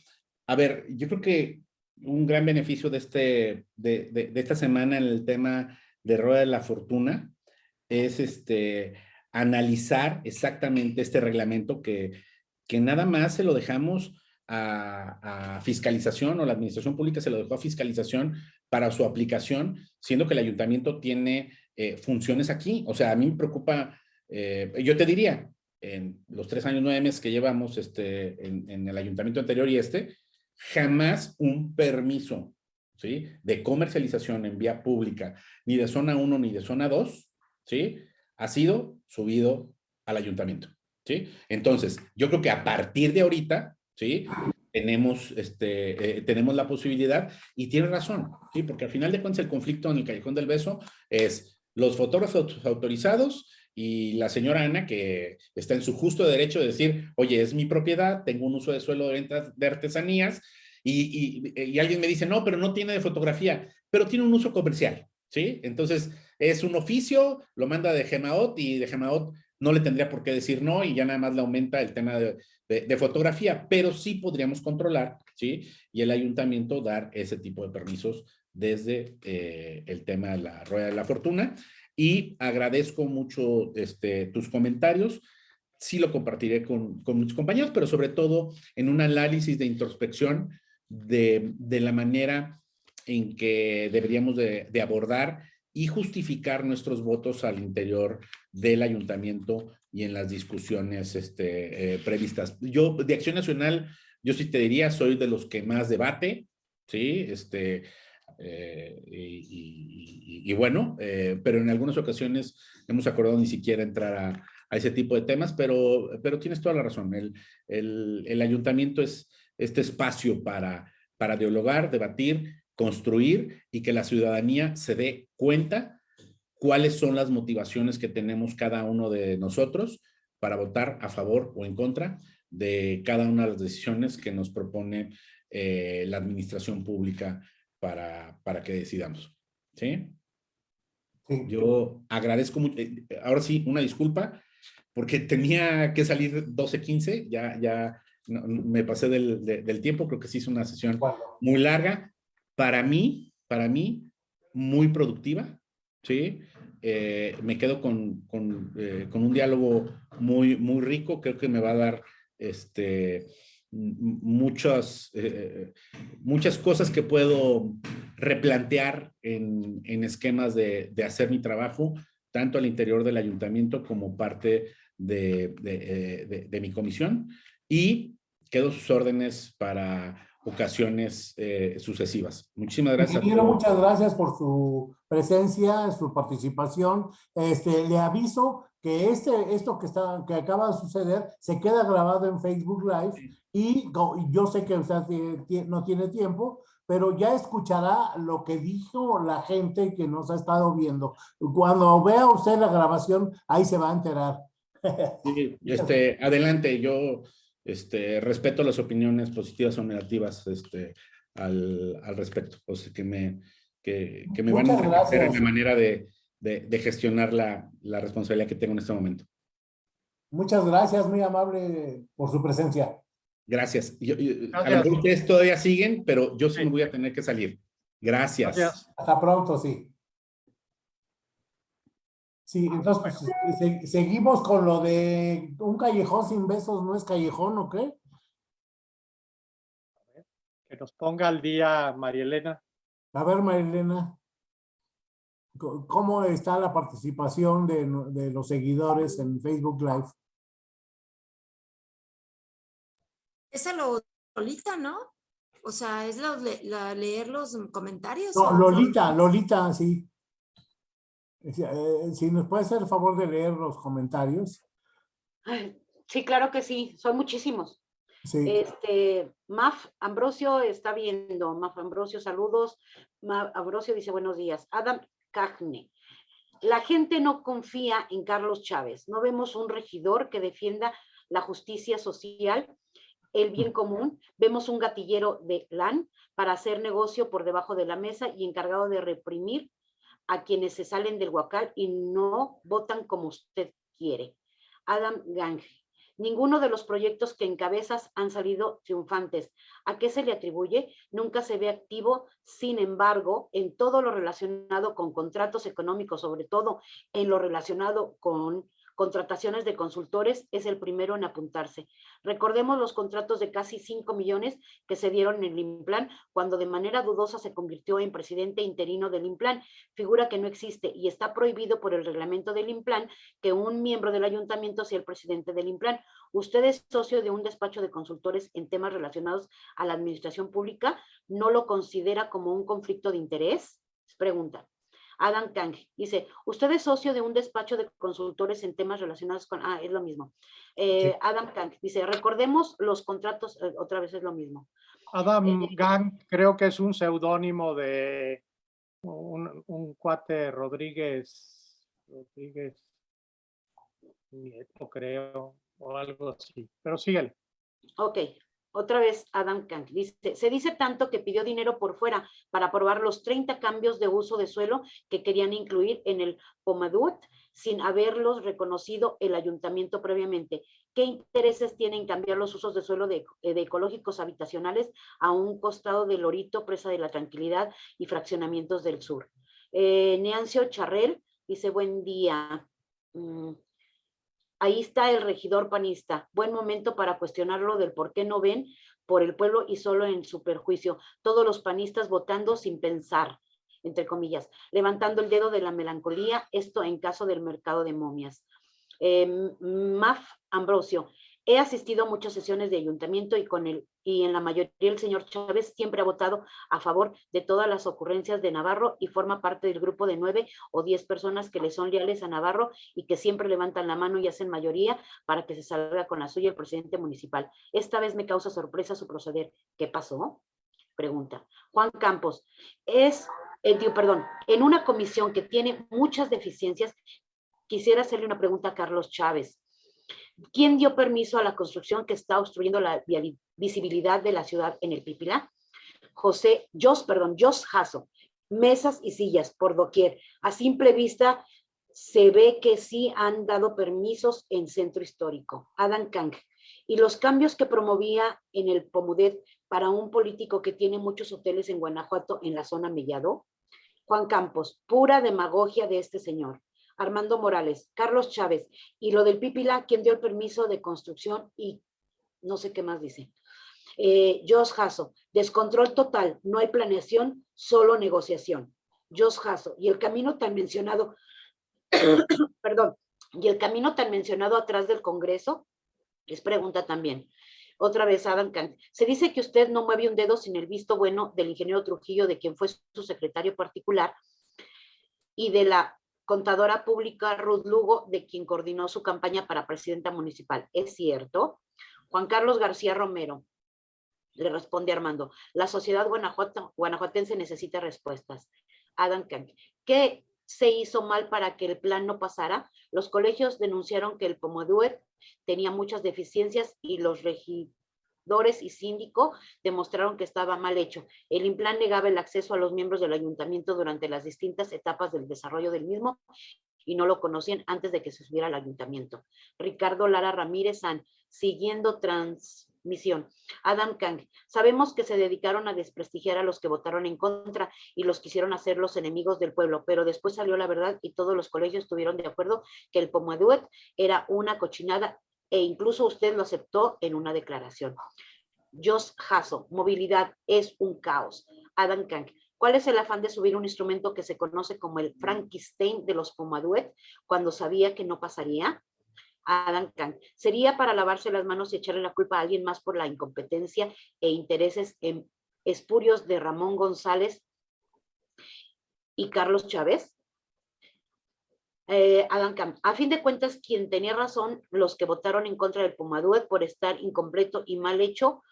A ver, yo creo que un gran beneficio de, este, de, de- de esta semana en el tema de Rueda de la Fortuna es este, analizar exactamente este reglamento que, que nada más se lo dejamos a, fiscalización o la administración pública se lo dejó a fiscalización para su aplicación, siendo que el ayuntamiento tiene eh, funciones aquí. O sea, a mí me preocupa, eh, yo te diría, en los tres años, nueve meses que llevamos este, en, en el ayuntamiento anterior y este, jamás un permiso ¿sí? de comercialización en vía pública, ni de zona 1 ni de zona 2, ¿sí? ha sido subido al ayuntamiento. ¿sí? Entonces, yo creo que a partir de ahorita, ¿sí? tenemos, este, eh, tenemos la posibilidad, y tiene razón, ¿sí? porque al final de cuentas el conflicto en el Callejón del Beso es los fotógrafos autorizados y la señora Ana, que está en su justo derecho de decir, oye, es mi propiedad, tengo un uso de suelo de artesanías, y, y- y alguien me dice, no, pero no tiene de fotografía, pero tiene un uso comercial, ¿sí? Entonces, es un oficio, lo manda de Gemaot y de Gemaot no le tendría por qué decir no y ya nada más le aumenta el tema de, de- fotografía, pero sí podríamos controlar, ¿sí? Y el ayuntamiento dar ese tipo de permisos desde eh, el tema de la rueda de la fortuna. Y agradezco mucho este, tus comentarios. Sí lo compartiré con, con muchos compañeros, pero sobre todo en un análisis de introspección de, de la manera en que deberíamos de, de abordar y justificar nuestros votos al interior del ayuntamiento y en las discusiones este, eh, previstas. Yo, de Acción Nacional, yo sí te diría, soy de los que más debate, ¿sí? Este, eh, y, y- y- y bueno, eh, pero en algunas ocasiones hemos acordado ni siquiera entrar a, a ese tipo de temas, pero, pero tienes toda la razón. El, el, el ayuntamiento es este espacio para, para dialogar, debatir, construir y que la ciudadanía se dé cuenta cuáles son las motivaciones que tenemos cada uno de nosotros para votar a favor o en contra de cada una de las decisiones que nos propone eh, la administración pública para, para que decidamos. ¿Sí? Yo agradezco mucho. eh, Ahora sí, una disculpa, porque tenía que salir 12.15, ya, ya me pasé del, de- del tiempo, creo que sí es una sesión muy larga. Para mí, para mí, muy productiva, ¿sí? Eh, me quedo con, eh, con, un diálogo muy, muy rico, creo que me va a dar este, muchas, eh, muchas cosas que puedo replantear en, en esquemas de, de, hacer mi trabajo, tanto al interior del ayuntamiento como parte de, de mi comisión. Y quedo sus órdenes para ocasiones eh, sucesivas. Muchísimas gracias. Ingeniero, muchas gracias por su presencia, su participación. Este, le aviso que este, esto que, está, que acaba de suceder se queda grabado en Facebook Live y yo sé que usted no tiene tiempo, pero ya escuchará lo que dijo la gente que nos ha estado viendo. Cuando vea usted la grabación, ahí se va a enterar. Sí, este, adelante, yo este, respeto las opiniones positivas o negativas este, al, al respecto, o sea, que me, que, que me van a hacer en la manera de, de, de gestionar la, la, responsabilidad que tengo en este momento. Muchas gracias, muy amable por su presencia. Gracias. Yo, yo, gracias. A lo mejor ustedes todavía siguen, pero yo sí, sí me voy a tener que salir. Gracias. Gracias. Hasta pronto, sí. Sí, entonces pues, se, seguimos con lo de un callejón sin besos, ¿no es callejón o qué? Que nos ponga al día María Elena. A ver, María Elena, ¿cómo está la participación de, de los seguidores en Facebook Live? Esa lo Lolita, ¿no? O sea, es la, la, leer los comentarios. No, Lolita, Lolita, sí. Si nos puede hacer el favor de leer los comentarios. Sí, claro que sí, son muchísimos. Sí. Este, Maf Ambrosio está viendo, Maf Ambrosio, saludos. Maf Ambrosio dice buenos días. Adam Cagne. La gente no confía en Carlos Chávez. No vemos un regidor que defienda la justicia social, el bien común. Vemos un gatillero de LAN para hacer negocio por debajo de la mesa y encargado de reprimir a quienes se salen del huacal y no votan como usted quiere. Adam Gange. Ninguno de los proyectos que encabezas han salido triunfantes. ¿A qué se le atribuye? Nunca se ve activo, sin embargo, en todo lo relacionado con contratos económicos, sobre todo en lo relacionado con contrataciones de consultores, es el primero en apuntarse. Recordemos los contratos de casi 5 millones que se dieron en el Implan cuando de manera dudosa se convirtió en presidente interino del Implan, figura que no existe y está prohibido por el reglamento del Implan que un miembro del ayuntamiento sea el presidente del Implan. ¿Usted es socio de un despacho de consultores en temas relacionados a la administración pública? ¿No lo considera como un conflicto de interés? Pregunta. Adam Kang dice, usted es socio de un despacho de consultores en temas relacionados con, ah, es lo mismo. Eh, sí. Adam Kang dice, recordemos los contratos, eh, otra vez es lo mismo. Adam eh, Gang creo que es un seudónimo de un, un, cuate Rodríguez, Rodríguez Nieto creo, o algo así, pero síguele. Ok, otra vez Adam Kang dice, se dice tanto que pidió dinero por fuera para aprobar los 30 cambios de uso de suelo que querían incluir en el Pomadut sin haberlos reconocido el ayuntamiento previamente. ¿Qué intereses tienen cambiar los usos de suelo de, de ecológicos habitacionales a un costado del Lorito, Presa de la Tranquilidad y fraccionamientos del sur? Eh, Neancio Charrel dice, buen día. Mm, Ahí está el regidor panista. Buen momento para cuestionarlo del por qué no ven por el pueblo y solo en su perjuicio. Todos los panistas votando sin pensar, entre comillas, levantando el dedo de la melancolía, esto en caso del mercado de momias. Eh, Maf Ambrosio, He asistido a muchas sesiones de ayuntamiento y con el y en la mayoría el señor Chávez siempre ha votado a favor de todas las ocurrencias de Navarro y forma parte del grupo de nueve o diez personas que le son leales a Navarro y que siempre levantan la mano y hacen mayoría para que se salga con la suya el presidente municipal. Esta vez me causa sorpresa su proceder. ¿Qué pasó? Pregunta. Juan Campos, es, eh, perdón, en una comisión que tiene muchas deficiencias, quisiera hacerle una pregunta a Carlos Chávez. ¿Quién dio permiso a la construcción que está obstruyendo la visibilidad de la ciudad en el Pipilá? José, Jos, perdón, Jos Jasso. Mesas y sillas por doquier. A simple vista se ve que sí han dado permisos en centro histórico. Adam Kang. y los cambios que promovía en el Pomudet para un político que tiene muchos hoteles en Guanajuato en la zona Mellado. Juan Campos, pura demagogia de este señor. Armando Morales, Carlos Chávez y lo del Pipila, quien dio el permiso de construcción y no sé qué más dice. Eh, Jos Jasso, descontrol total, no hay planeación, solo negociación. Jos Jasso, y el camino tan mencionado, perdón, y el camino tan mencionado atrás del Congreso, es pregunta también. Otra vez, Adam Kant. Se dice que usted no mueve un dedo sin el visto bueno del ingeniero Trujillo, de quien fue su secretario particular, y de la contadora pública Ruth Lugo, de quien coordinó su campaña para presidenta municipal. ¿Es cierto? Juan Carlos García Romero. Le responde Armando. La sociedad guanajuato, guanajuatense necesita respuestas. Adam Kant. ¿Qué se hizo mal para que el plan no pasara? Los colegios denunciaron que el Pomoduet tenía muchas deficiencias y los regidores y síndico demostraron que estaba mal hecho. El implan negaba el acceso a los miembros del ayuntamiento durante las distintas etapas del desarrollo del mismo y no lo conocían antes de que se subiera al ayuntamiento. Ricardo Lara Ramírez San, siguiendo transmisión. Adam Kang, sabemos que se dedicaron a desprestigiar a los que votaron en contra y los quisieron hacer los enemigos del pueblo, pero después salió la verdad y todos los colegios estuvieron de acuerdo que el Pomoduet era una cochinada e incluso usted lo aceptó en una declaración. Jos Hasso, movilidad es un caos. Adam Kang, ¿cuál es el afán de subir un instrumento que se conoce como el Frankenstein de los Pomaduet cuando sabía que no pasaría? Adam Kang, ¿sería para lavarse las manos y echarle la culpa a alguien más por la incompetencia e intereses en espurios de Ramón González y Carlos Chávez? Eh, Adam Camp. A fin de cuentas, quien tenía razón, los que votaron en contra del Pumaduet por estar incompleto y mal hecho,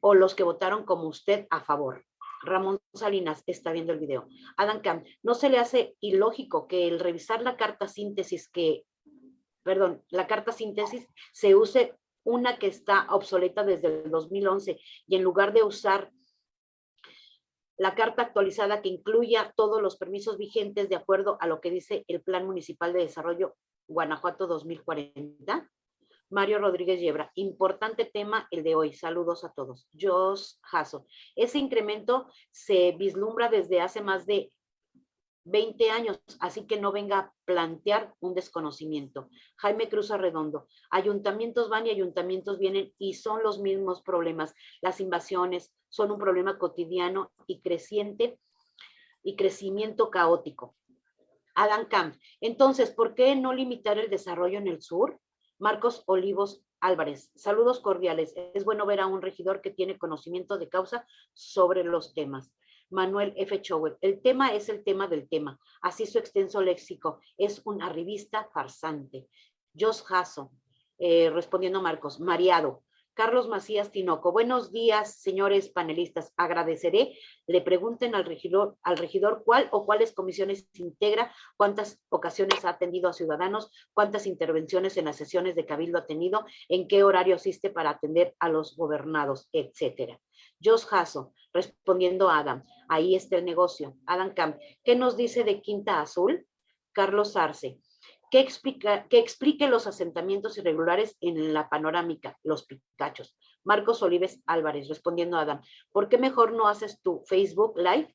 o los que votaron como usted a favor. Ramón Salinas está viendo el video. Adam Camp, ¿no se le hace ilógico que el revisar la carta síntesis que, perdón, la carta síntesis se use una que está obsoleta desde el 2011 y en lugar de usar la carta actualizada que incluya todos los permisos vigentes de acuerdo a lo que dice el Plan Municipal de Desarrollo Guanajuato 2040. Mario Rodríguez Yebra, importante tema el de hoy. Saludos a todos. Jos Jasso. Ese incremento se vislumbra desde hace más de 20 años, así que no venga a plantear un desconocimiento. Jaime Cruz Arredondo, ayuntamientos van y ayuntamientos vienen y son los mismos problemas. Las invasiones son un problema cotidiano y creciente y crecimiento caótico. Adam Camp, entonces, ¿por qué no limitar el desarrollo en el sur? Marcos Olivos Álvarez, saludos cordiales. Es bueno ver a un regidor que tiene conocimiento de causa sobre los temas. Manuel F. Chowell. El tema es el tema del tema. Así su extenso léxico. Es una revista farsante. Jos Jasso, eh, respondiendo Marcos, mareado. Carlos Macías Tinoco. Buenos días, señores panelistas. Agradeceré. Le pregunten al regidor, al regidor cuál o cuáles comisiones integra, cuántas ocasiones ha atendido a ciudadanos, cuántas intervenciones en las sesiones de cabildo ha tenido, en qué horario asiste para atender a los gobernados, etcétera. Jos Jasso, respondiendo a Adam, ahí está el negocio. Adam Camp, ¿qué nos dice de Quinta Azul? Carlos Arce, ¿qué explica, que explique los asentamientos irregulares en la panorámica, los picachos. Marcos Olives Álvarez, respondiendo a Adam, ¿por qué mejor no haces tu Facebook Live?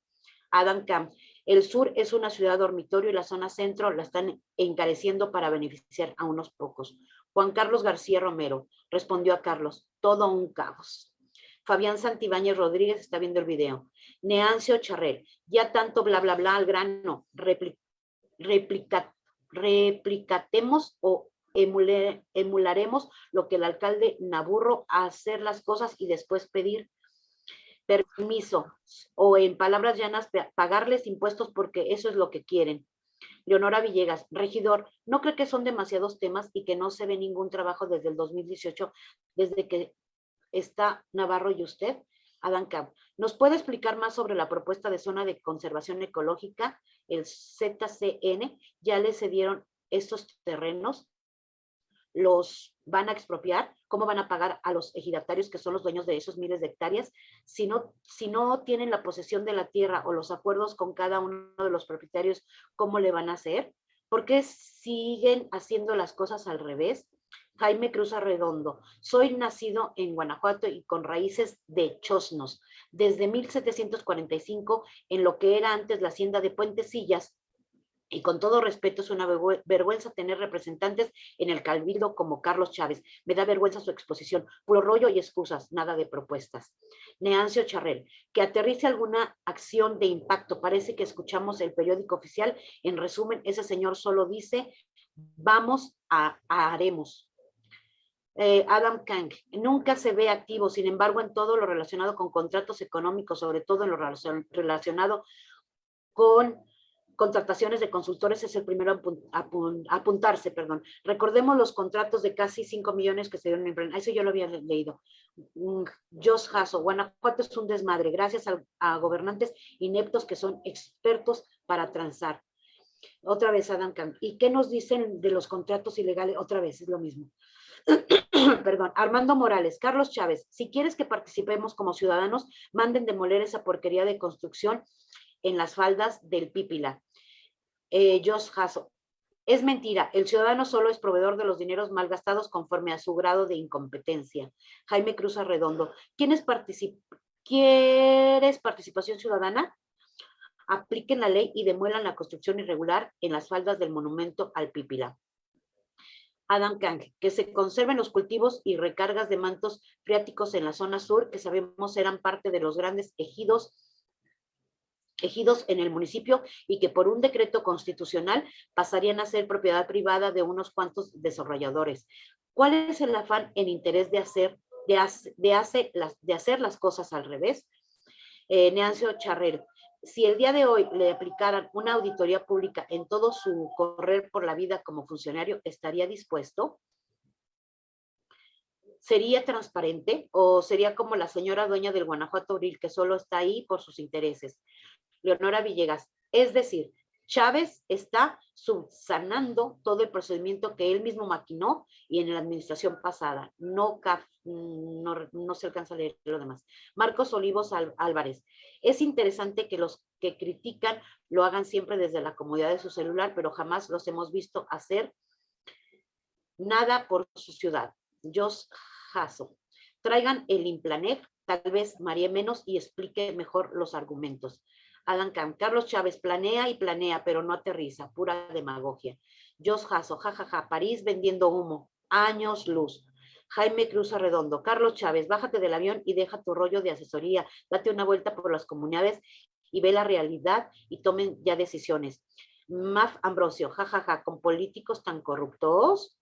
Adam Camp, el sur es una ciudad dormitorio y la zona centro la están encareciendo para beneficiar a unos pocos. Juan Carlos García Romero respondió a Carlos, todo un caos. Fabián Santibáñez Rodríguez está viendo el video. Neancio Charrel, ya tanto bla, bla, bla al grano, replicatemos o emularemos lo que el alcalde Naburro hacer las cosas y después pedir permiso o en palabras llanas pagarles impuestos porque eso es lo que quieren. Leonora Villegas, regidor, ¿no cree que son demasiados temas y que no se ve ningún trabajo desde el 2018, desde que está Navarro y usted? Adán Camp, ¿nos puede explicar más sobre la propuesta de zona de conservación ecológica, el ZCN? ¿Ya le cedieron estos terrenos? ¿Los van a expropiar? ¿Cómo van a pagar a los ejidatarios que son los dueños de esos miles de hectáreas? Si no, si no tienen la posesión de la tierra o los acuerdos con cada uno de los propietarios, ¿cómo le van a hacer? ¿Por qué siguen haciendo las cosas al revés? Jaime Cruz Arredondo. Soy nacido en Guanajuato y con raíces de Chosnos. Desde 1745, en lo que era antes la hacienda de Puentecillas, y con todo respeto, es una vergüenza tener representantes en el Cabildo como Carlos Chávez. Me da vergüenza su exposición. Puro rollo y excusas, nada de propuestas. Neancio Charrel, que aterrice alguna acción de impacto. Parece que escuchamos el periódico oficial. En resumen, ese señor solo dice, vamos a, haremos. Eh, Adam Kang, nunca se ve activo, sin embargo, en todo lo relacionado con contratos económicos, sobre todo en lo relacionado con contrataciones de consultores es el primero a apuntarse, perdón. Recordemos los contratos de casi 5 millones que se dieron en Eso yo lo había leído. Jos Hasso, Guanajuato es un desmadre, gracias a, gobernantes ineptos que son expertos para transar. Otra vez Adam Kant. ¿Y qué nos dicen de los contratos ilegales? Otra vez, es lo mismo. Perdón, Armando Morales, Carlos Chávez, si quieres que participemos como ciudadanos, manden demoler esa porquería de construcción en las faldas del Pípila. Eh, Hasso. Es mentira, el ciudadano solo es proveedor de los dineros malgastados conforme a su grado de incompetencia. Jaime Cruz Arredondo. ¿Quiénes ¿Quieres participación ciudadana? Apliquen la ley y demuelan la construcción irregular en las faldas del monumento al Pípila. Adam Kang, que se conserven los cultivos y recargas de mantos freáticos en la zona sur, que sabemos eran parte de los grandes ejidos ejidos en el municipio y que por un decreto constitucional pasarían a ser propiedad privada de unos cuantos desarrolladores. ¿Cuál es el afán en interés de hacer, de, de, las, de hacer las cosas al revés? Eh, Neancio Charrero, si el día de hoy le aplicaran una auditoría pública en todo su correr por la vida como funcionario, ¿estaría dispuesto? ¿Sería transparente o sería como la señora dueña del Guanajuato Abril que solo está ahí por sus intereses? Leonora Villegas. Es decir, Chávez está subsanando todo el procedimiento que él mismo maquinó y en la administración pasada. No, no, se alcanza a leer lo demás. Marcos Olivos Álvarez. Es interesante que los que critican lo hagan siempre desde la comodidad de su celular, pero jamás los hemos visto hacer nada por su ciudad. Jos Jasso. Traigan el Implanet, tal vez María menos y explique mejor los argumentos. Adam Camp. Carlos Chávez planea y planea, pero no aterriza, pura demagogia. Jos Jasso, jajaja, París vendiendo humo, años luz. Jaime Cruz Arredondo, Carlos Chávez, bájate del avión y deja tu rollo de asesoría, date una vuelta por las comunidades y ve la realidad y tomen ya decisiones. Maf Ambrosio, jajaja, con políticos tan corruptos.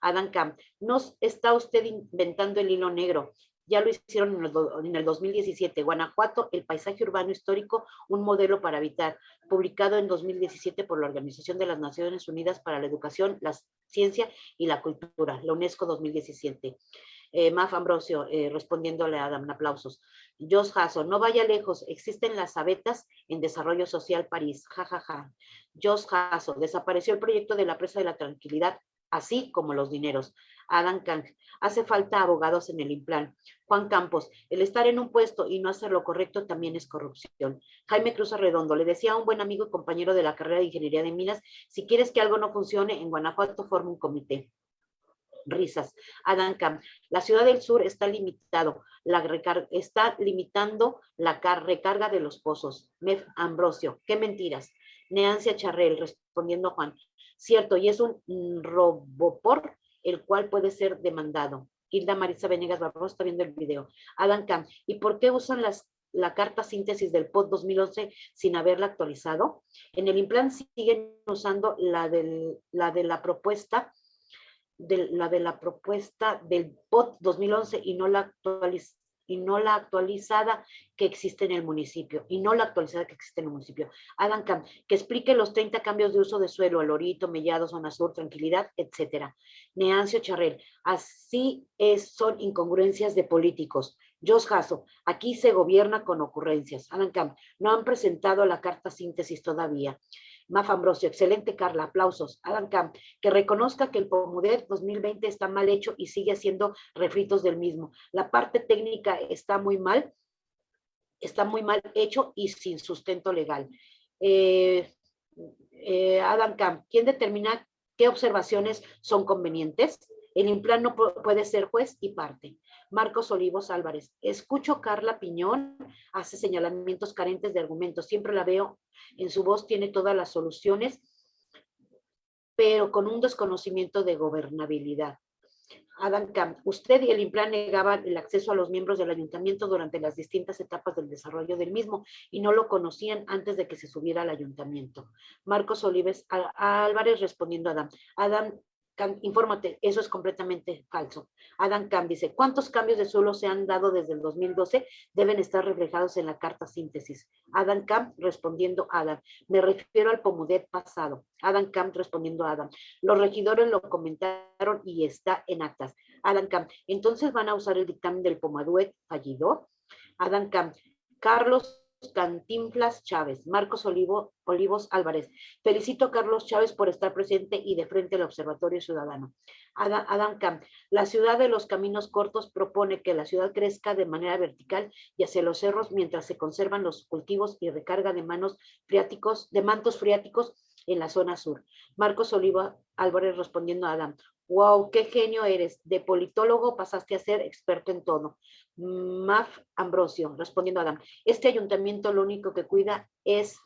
Adam Camp, no está usted inventando el hilo negro ya lo hicieron en el, 2017. Guanajuato, el paisaje urbano histórico, un modelo para habitar, publicado en 2017 por la Organización de las Naciones Unidas para la Educación, la Ciencia y la Cultura, la UNESCO 2017. Eh, Maf Ambrosio, eh, respondiéndole a Adam, aplausos. Jos Hasso, no vaya lejos, existen las abetas en Desarrollo Social París, jajaja. Ja, ja. Jos Hasso, desapareció el proyecto de la Presa de la Tranquilidad, así como los dineros. Adam Kang, hace falta abogados en el Implan. Juan Campos, el estar en un puesto y no hacer lo correcto también es corrupción. Jaime Cruz Arredondo, le decía a un buen amigo y compañero de la carrera de Ingeniería de Minas, si quieres que algo no funcione, en Guanajuato forma un comité. Risas. Adam Kang, la ciudad del sur está limitado, la está limitando la recarga de los pozos. Mef Ambrosio, qué mentiras. Neancia Charrel, respondiendo a Juan, cierto, y es un robopor el cual puede ser demandado. Hilda Marisa Venegas Barroso está viendo el video. Adam Camp, ¿y por qué usan la carta síntesis del POT 2011 sin haberla actualizado? En el implant siguen usando la, la de la propuesta la de la propuesta del POT 2011 y no la actualiz, y no la actualizada que existe en el municipio, y no la actualizada que existe en el municipio. Camp, que explique los 30 cambios de uso de suelo, Alorito, Mellado, Zona Sur, Tranquilidad, etcétera. Neancio Charrel, así es, son incongruencias de políticos. Jos Jasso, aquí se gobierna con ocurrencias. Adam Camp, no han presentado la carta síntesis todavía. Maf Ambrosio, excelente Carla, aplausos. Adam Camp, que reconozca que el POMUDER 2020 está mal hecho y sigue haciendo refritos del mismo. La parte técnica está muy mal, está muy mal hecho y sin sustento legal. Eh, eh, Adam Camp, ¿quién determina qué observaciones son convenientes? El Implan no pu- puede ser juez y parte. Marcos Olivos Álvarez. Escucho Carla Piñón, hace señalamientos carentes de argumentos. Siempre la veo en su voz, tiene todas las soluciones, pero con un desconocimiento de gobernabilidad. Adam Camp, usted y el Implan negaban el acceso a los miembros del ayuntamiento durante las distintas etapas del desarrollo del mismo y no lo conocían antes de que se subiera al ayuntamiento. Marcos Olives Álvarez respondiendo a Adam. Adam infórmate, eso es completamente falso. Adam Camp dice, ¿cuántos cambios de suelo se han dado desde el 2012? Deben estar reflejados en la carta síntesis. Adam Camp respondiendo a Adam, me refiero al Pomudet pasado. Adam Camp respondiendo a Adam, los regidores lo comentaron y está en actas. Adam Camp, entonces van a usar el dictamen del Pomaduet fallido. Adam Camp, Carlos Cantinflas Chávez, Marcos Olivo, Olivos Álvarez. Felicito a Carlos Chávez por estar presente y de frente al Observatorio Ciudadano. Adam, la ciudad de los caminos cortos propone que la ciudad crezca de manera vertical y hacia los cerros mientras se conservan los cultivos y recarga de manos freáticos, de mantos freáticos en la zona sur. Marcos Oliva Álvarez respondiendo a Adam. Wow, qué genio eres. De politólogo pasaste a ser experto en todo. Maf Ambrosio, respondiendo a Adam. Este ayuntamiento lo único que cuida es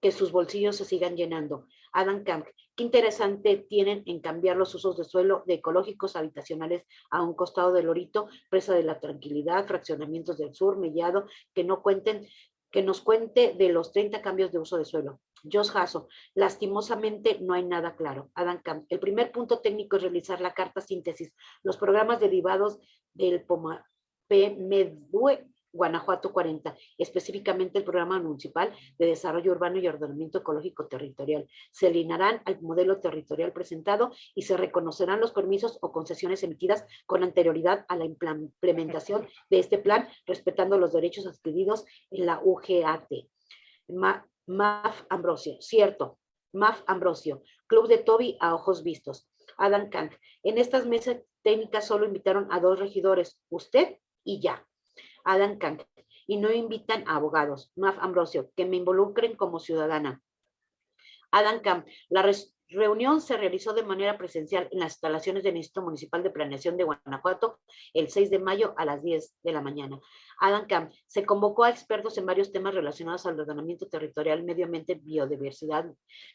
que sus bolsillos se sigan llenando. Adam Camp, qué interesante tienen en cambiar los usos de suelo de ecológicos habitacionales a un costado del Lorito, presa de la tranquilidad, fraccionamientos del sur, mellado, que no cuenten, que nos cuente de los 30 cambios de uso de suelo. Josh Hasso, lastimosamente no hay nada claro. Adam Camp, el primer punto técnico es realizar la carta síntesis, los programas derivados del POMA, PMEDUE, Guanajuato 40, específicamente el programa municipal de desarrollo urbano y ordenamiento ecológico territorial. Se alinearán al modelo territorial presentado y se reconocerán los permisos o concesiones emitidas con anterioridad a la implementación de este plan, respetando los derechos adquiridos en la UGAT. Ma- Maf Ambrosio, cierto, Maf Ambrosio, Club de Toby a ojos vistos. Adam Kant, en estas mesas técnicas solo invitaron a dos regidores, usted y ya. Adam Kant, y no invitan a abogados, Maf Ambrosio, que me involucren como ciudadana. Adam Camp, la res- reunión se realizó de manera presencial en las instalaciones del Instituto Municipal de Planeación de Guanajuato el 6 de mayo a las 10 de la mañana. Adam Camp, se convocó a expertos en varios temas relacionados al ordenamiento territorial, medio ambiente, biodiversidad,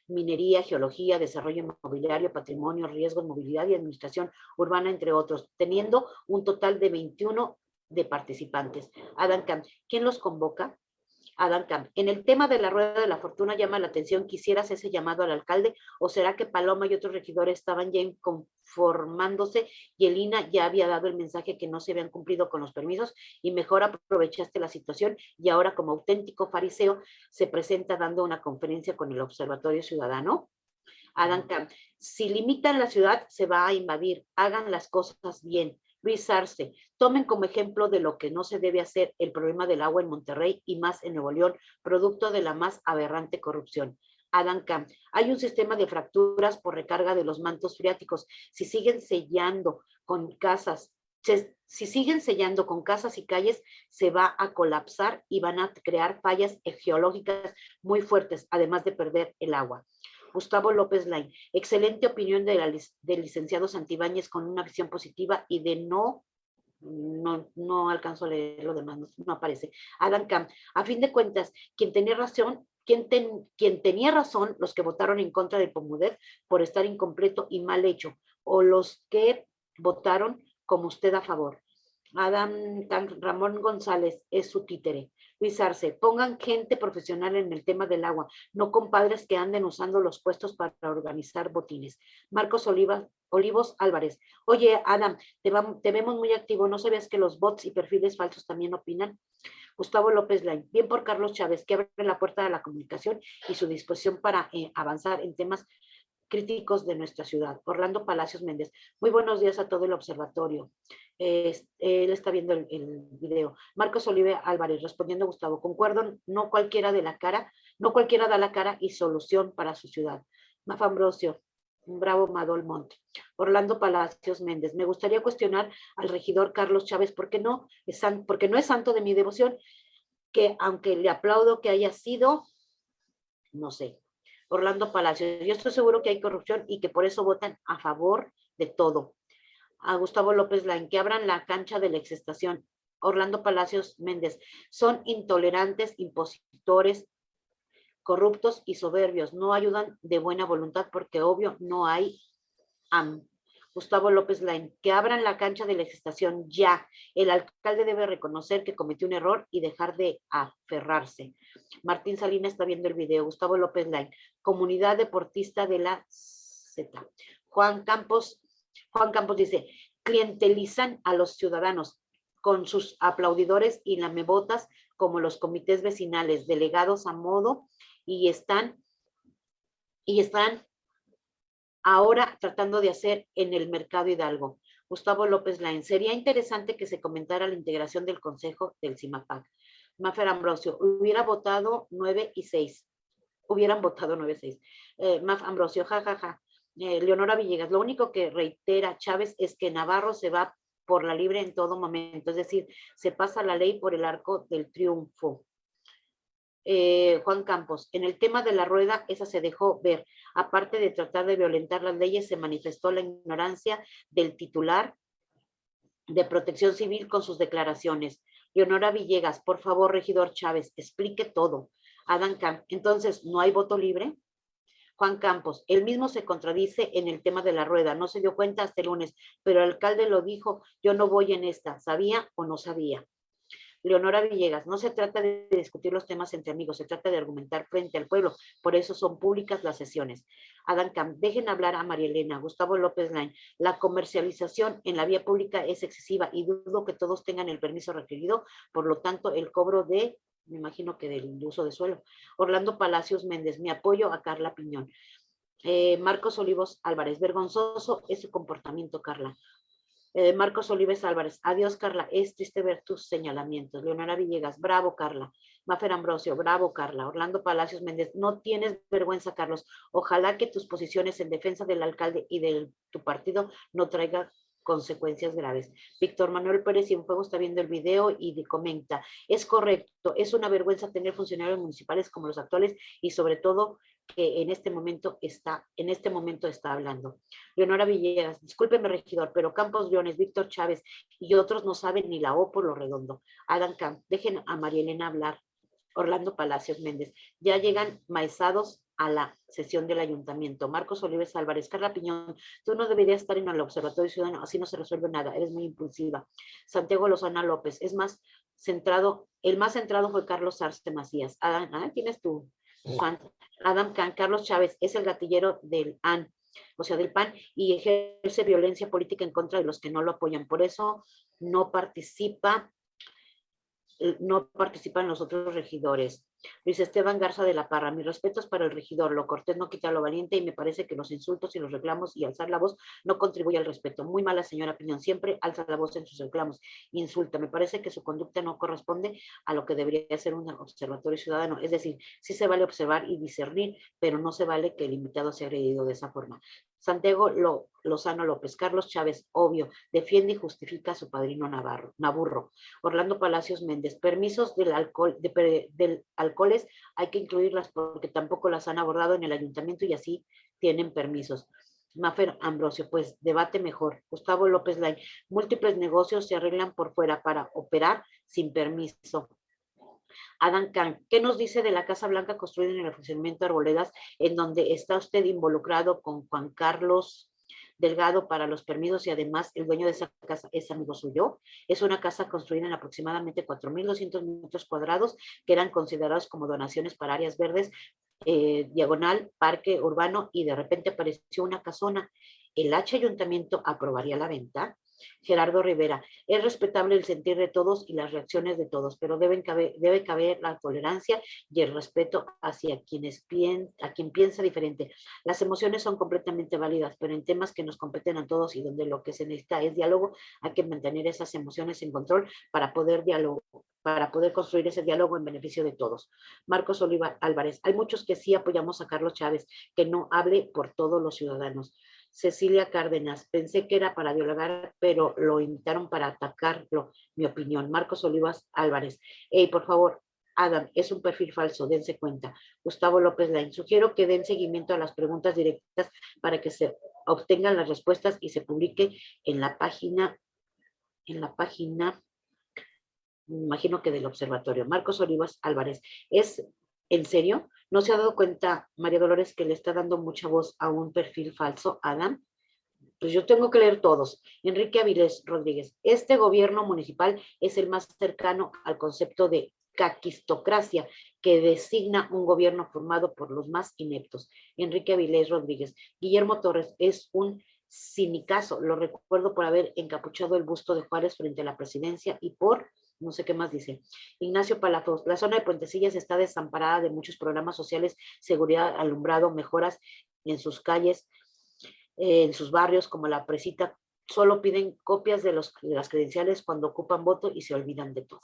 minería, geología, desarrollo inmobiliario, patrimonio, riesgos, movilidad y administración urbana, entre otros, teniendo un total de 21 de participantes. Adam Camp, ¿quién los convoca? Adam Camp, en el tema de la rueda de la fortuna llama la atención, ¿quisieras ese llamado al alcalde o será que Paloma y otros regidores estaban ya conformándose y el INA ya había dado el mensaje que no se habían cumplido con los permisos y mejor aprovechaste la situación y ahora como auténtico fariseo se presenta dando una conferencia con el Observatorio Ciudadano? Adam Camp, si limitan la ciudad se va a invadir, hagan las cosas bien. Luis Arce, tomen como ejemplo de lo que no se debe hacer el problema del agua en Monterrey y más en Nuevo León, producto de la más aberrante corrupción. Adam Camp, hay un sistema de fracturas por recarga de los mantos freáticos. Si siguen sellando con casas, si siguen sellando con casas y calles, se va a colapsar y van a crear fallas geológicas muy fuertes, además de perder el agua. Gustavo López Lain, excelente opinión de la del licenciado Santibáñez con una visión positiva y de no, no, no alcanzo a leer lo demás, no, aparece. Adam Camp, a fin de cuentas, quien tenía razón, quien, ten- quien tenía razón, los que votaron en contra del Pomudet por estar incompleto y mal hecho, o los que votaron como usted a favor. Adam Camp, Ramón González es su títere. Luis pongan gente profesional en el tema del agua, no compadres que anden usando los puestos para organizar botines. Marcos Oliva, Olivos Álvarez, oye Adam, te vemos muy activo, ¿no sabías que los bots y perfiles falsos también opinan? Gustavo López Lain, bien por Carlos Chávez, que abre la puerta de la comunicación y su disposición para eh, avanzar en temas críticos de nuestra ciudad. Orlando Palacios Méndez, muy buenos días a todo el observatorio. Él está viendo el, video. Marcos Olive Álvarez, respondiendo a Gustavo, concuerdo, no cualquiera de la cara, no cualquiera da la cara y solución para su ciudad. Maf Ambrosio, bravo Madol Monte. Orlando Palacios Méndez, me gustaría cuestionar al regidor Carlos Chávez, porque no es, san- porque no es santo de mi devoción, que aunque le aplaudo que haya sido, no sé, Orlando Palacios, yo estoy seguro que hay corrupción y que por eso votan a favor de todo. a Gustavo López Lain, que abran la cancha de la exestación. Orlando Palacios Méndez, son intolerantes, impositores, corruptos y soberbios. No ayudan de buena voluntad porque obvio no hay. Gustavo López Lain, que abran la cancha de la exestación ya. El alcalde debe reconocer que cometió un error y dejar de aferrarse. Martín Salinas está viendo el video. Gustavo López Lain, comunidad deportista de la Z. Juan Campos, Juan Campos dice, clientelizan a los ciudadanos con sus aplaudidores y lamebotas como los comités vecinales, delegados a modo y están y están ahora tratando de hacer en el mercado Hidalgo. Gustavo López Lain, sería interesante que se comentara la integración del Consejo del CIMAPAC. Mafer Ambrosio, hubiera votado 9 y 6. Hubieran votado 9 y 6. Eh, Maf Ambrosio, jajaja. Ja, ja. eh, Leonora Villegas, lo único que reitera Chávez es que Navarro se va por la libre en todo momento, es decir, se pasa la ley por el arco del triunfo. Eh, Juan Campos, en el tema de la rueda, esa se dejó ver. Aparte de tratar de violentar las leyes, se manifestó la ignorancia del titular de protección civil con sus declaraciones. Leonora Villegas, por favor, regidor Chávez, explique todo. Adam Camp, entonces, ¿no hay voto libre? Juan Campos, él mismo se contradice en el tema de la rueda, no se dio cuenta hasta el lunes, pero el alcalde lo dijo, yo no voy en esta, ¿sabía o no sabía? Leonora Villegas, no se trata de discutir los temas entre amigos, se trata de argumentar frente al pueblo, por eso son públicas las sesiones. Adam Camp, dejen hablar a María Elena, Gustavo López Lain, la comercialización en la vía pública es excesiva y dudo que todos tengan el permiso requerido, por lo tanto el cobro de me imagino que del uso de suelo. Orlando Palacios Méndez, mi apoyo a Carla Piñón. Eh, Marcos Olivos Álvarez, vergonzoso ese comportamiento, Carla. Eh, Marcos Olives Álvarez, adiós Carla, es triste ver tus señalamientos. Leonora Villegas, bravo Carla. Mafer Ambrosio, bravo Carla. Orlando Palacios Méndez, no tienes vergüenza Carlos. Ojalá que tus posiciones en defensa del alcalde y de tu partido no traigan consecuencias graves. Víctor Manuel Pérez Cienfuegos está viendo el video y comenta, es correcto, es una vergüenza tener funcionarios municipales como los actuales y sobre todo que en este momento está, en este momento está hablando. Leonora Villegas, discúlpeme regidor, pero Campos Leones, Víctor Chávez y otros no saben ni la O por lo redondo. Adam Camp, dejen a María Elena hablar. Orlando Palacios Méndez, ya llegan maizados a la sesión del ayuntamiento. Marcos Olives Álvarez, Carla Piñón, tú no deberías estar en el Observatorio Ciudadano, así no se resuelve nada, eres muy impulsiva. Santiago Lozana López, es más centrado, el más centrado fue Carlos Arce Macías. Adam, ah, ¿tienes tú? Juan, Adam Carlos Chávez, es el gatillero del AN, o sea, del PAN, y ejerce violencia política en contra de los que no lo apoyan. Por eso no participa no participan los otros regidores. Luis Esteban Garza de la Parra, mis respetos para el regidor, lo cortés no quita lo valiente y me parece que los insultos y los reclamos y alzar la voz no contribuye al respeto. Muy mala señora Piñón, siempre alza la voz en sus reclamos, insulta. Me parece que su conducta no corresponde a lo que debería ser un observatorio ciudadano. Es decir, sí se vale observar y discernir, pero no se vale que el invitado sea agredido de esa forma. Santiago Lozano López, Carlos Chávez, obvio, defiende y justifica a su padrino Navarro, Naburro. Orlando Palacios Méndez, permisos del alcohol, de, del alcoholes hay que incluirlas porque tampoco las han abordado en el ayuntamiento y así tienen permisos. Mafer Ambrosio, pues debate mejor. Gustavo López Lai, múltiples negocios se arreglan por fuera para operar sin permiso. Adam Kahn, ¿qué nos dice de la Casa Blanca construida en el funcionamiento de Arboledas, en donde está usted involucrado con Juan Carlos Delgado para los permisos y además el dueño de esa casa es amigo suyo? Es una casa construida en aproximadamente 4.200 metros cuadrados que eran considerados como donaciones para áreas verdes, eh, diagonal, parque urbano y de repente apareció una casona. ¿El H ayuntamiento aprobaría la venta? Gerardo Rivera, es respetable el sentir de todos y las reacciones de todos, pero deben debe caber la tolerancia y el respeto hacia quienes pien, quien piensa diferente. Las emociones son completamente válidas, pero en temas que nos competen a todos y donde lo que se necesita es diálogo, hay que mantener esas emociones en control para poder diálogo, para poder construir ese diálogo en beneficio de todos. Marcos Oliva Álvarez, hay muchos que sí apoyamos a Carlos Chávez, que no hable por todos los ciudadanos. Cecilia Cárdenas, pensé que era para dialogar, pero lo invitaron para atacarlo, mi opinión. Marcos Olivas Álvarez, hey, por favor, Adam, es un perfil falso, dense cuenta. Gustavo López Lain, sugiero que den seguimiento a las preguntas directas para que se obtengan las respuestas y se publique en la página, en la página, imagino que del observatorio. Marcos Olivas Álvarez, ¿es en serio? ¿No se ha dado cuenta, María Dolores, que le está dando mucha voz a un perfil falso, Adam? Pues yo tengo que leer todos. Enrique Avilés Rodríguez, este gobierno municipal es el más cercano al concepto de caquistocracia que designa un gobierno formado por los más ineptos. Enrique Avilés Rodríguez. Guillermo Torres es un sinicazo. Lo recuerdo por haber encapuchado el busto de Juárez frente a la presidencia y por no sé qué más dice. Ignacio Palafox, la zona de Puentecillas está desamparada de muchos programas sociales, seguridad, alumbrado, mejoras en sus calles, eh, en sus barrios, como la presita. Solo piden copias de, los, de las credenciales cuando ocupan voto y se olvidan de todo.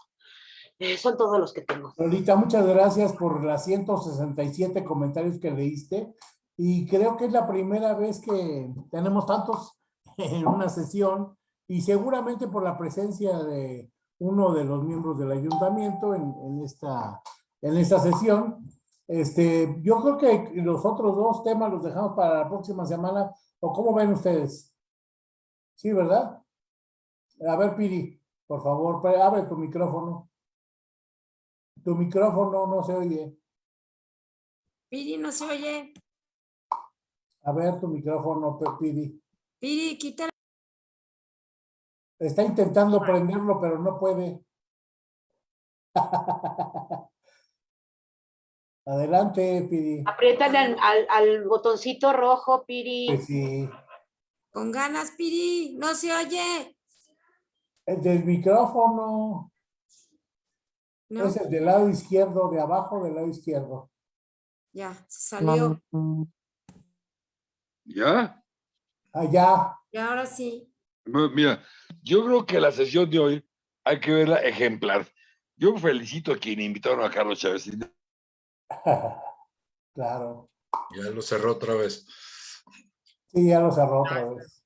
Eh, son todos los que tengo. Lolita, muchas gracias por las 167 comentarios que leíste. Y creo que es la primera vez que tenemos tantos en una sesión y seguramente por la presencia de uno de los miembros del ayuntamiento en, en esta, en esta sesión. Este, yo creo que los otros dos temas los dejamos para la próxima semana. ¿O cómo ven ustedes? Sí, ¿verdad? A ver, Piri, por favor, abre tu micrófono. Tu micrófono no se oye. Piri, no se oye. A ver tu micrófono, Piri. Piri, quítalo. Está intentando prenderlo, pero no puede. Adelante, Piri. Aprietan al, al, al, botoncito rojo, Piri. Pues sí. Con ganas, Piri. No se oye. El del micrófono. No. Es el del lado izquierdo, de abajo del lado izquierdo. Ya, salió. ¿Ya? Allá. Y ahora sí. Mira, yo creo que la sesión de hoy hay que verla ejemplar. Yo felicito a quien invitaron a Carlos Chávez. claro. Ya lo cerró otra vez. Sí, ya lo cerró otra vez.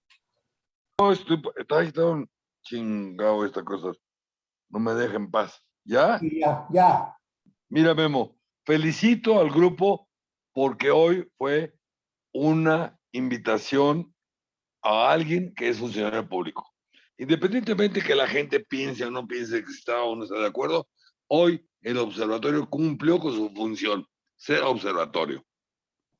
No, estoy, está, está un chingado esta cosa. No me deja en paz. ¿Ya? Sí, ya, ya. Mira, Memo, felicito al grupo porque hoy fue una invitación a alguien que es funcionario público. Independientemente que la gente piense o no piense que está o no está de acuerdo, hoy el observatorio cumplió con su función, ser observatorio.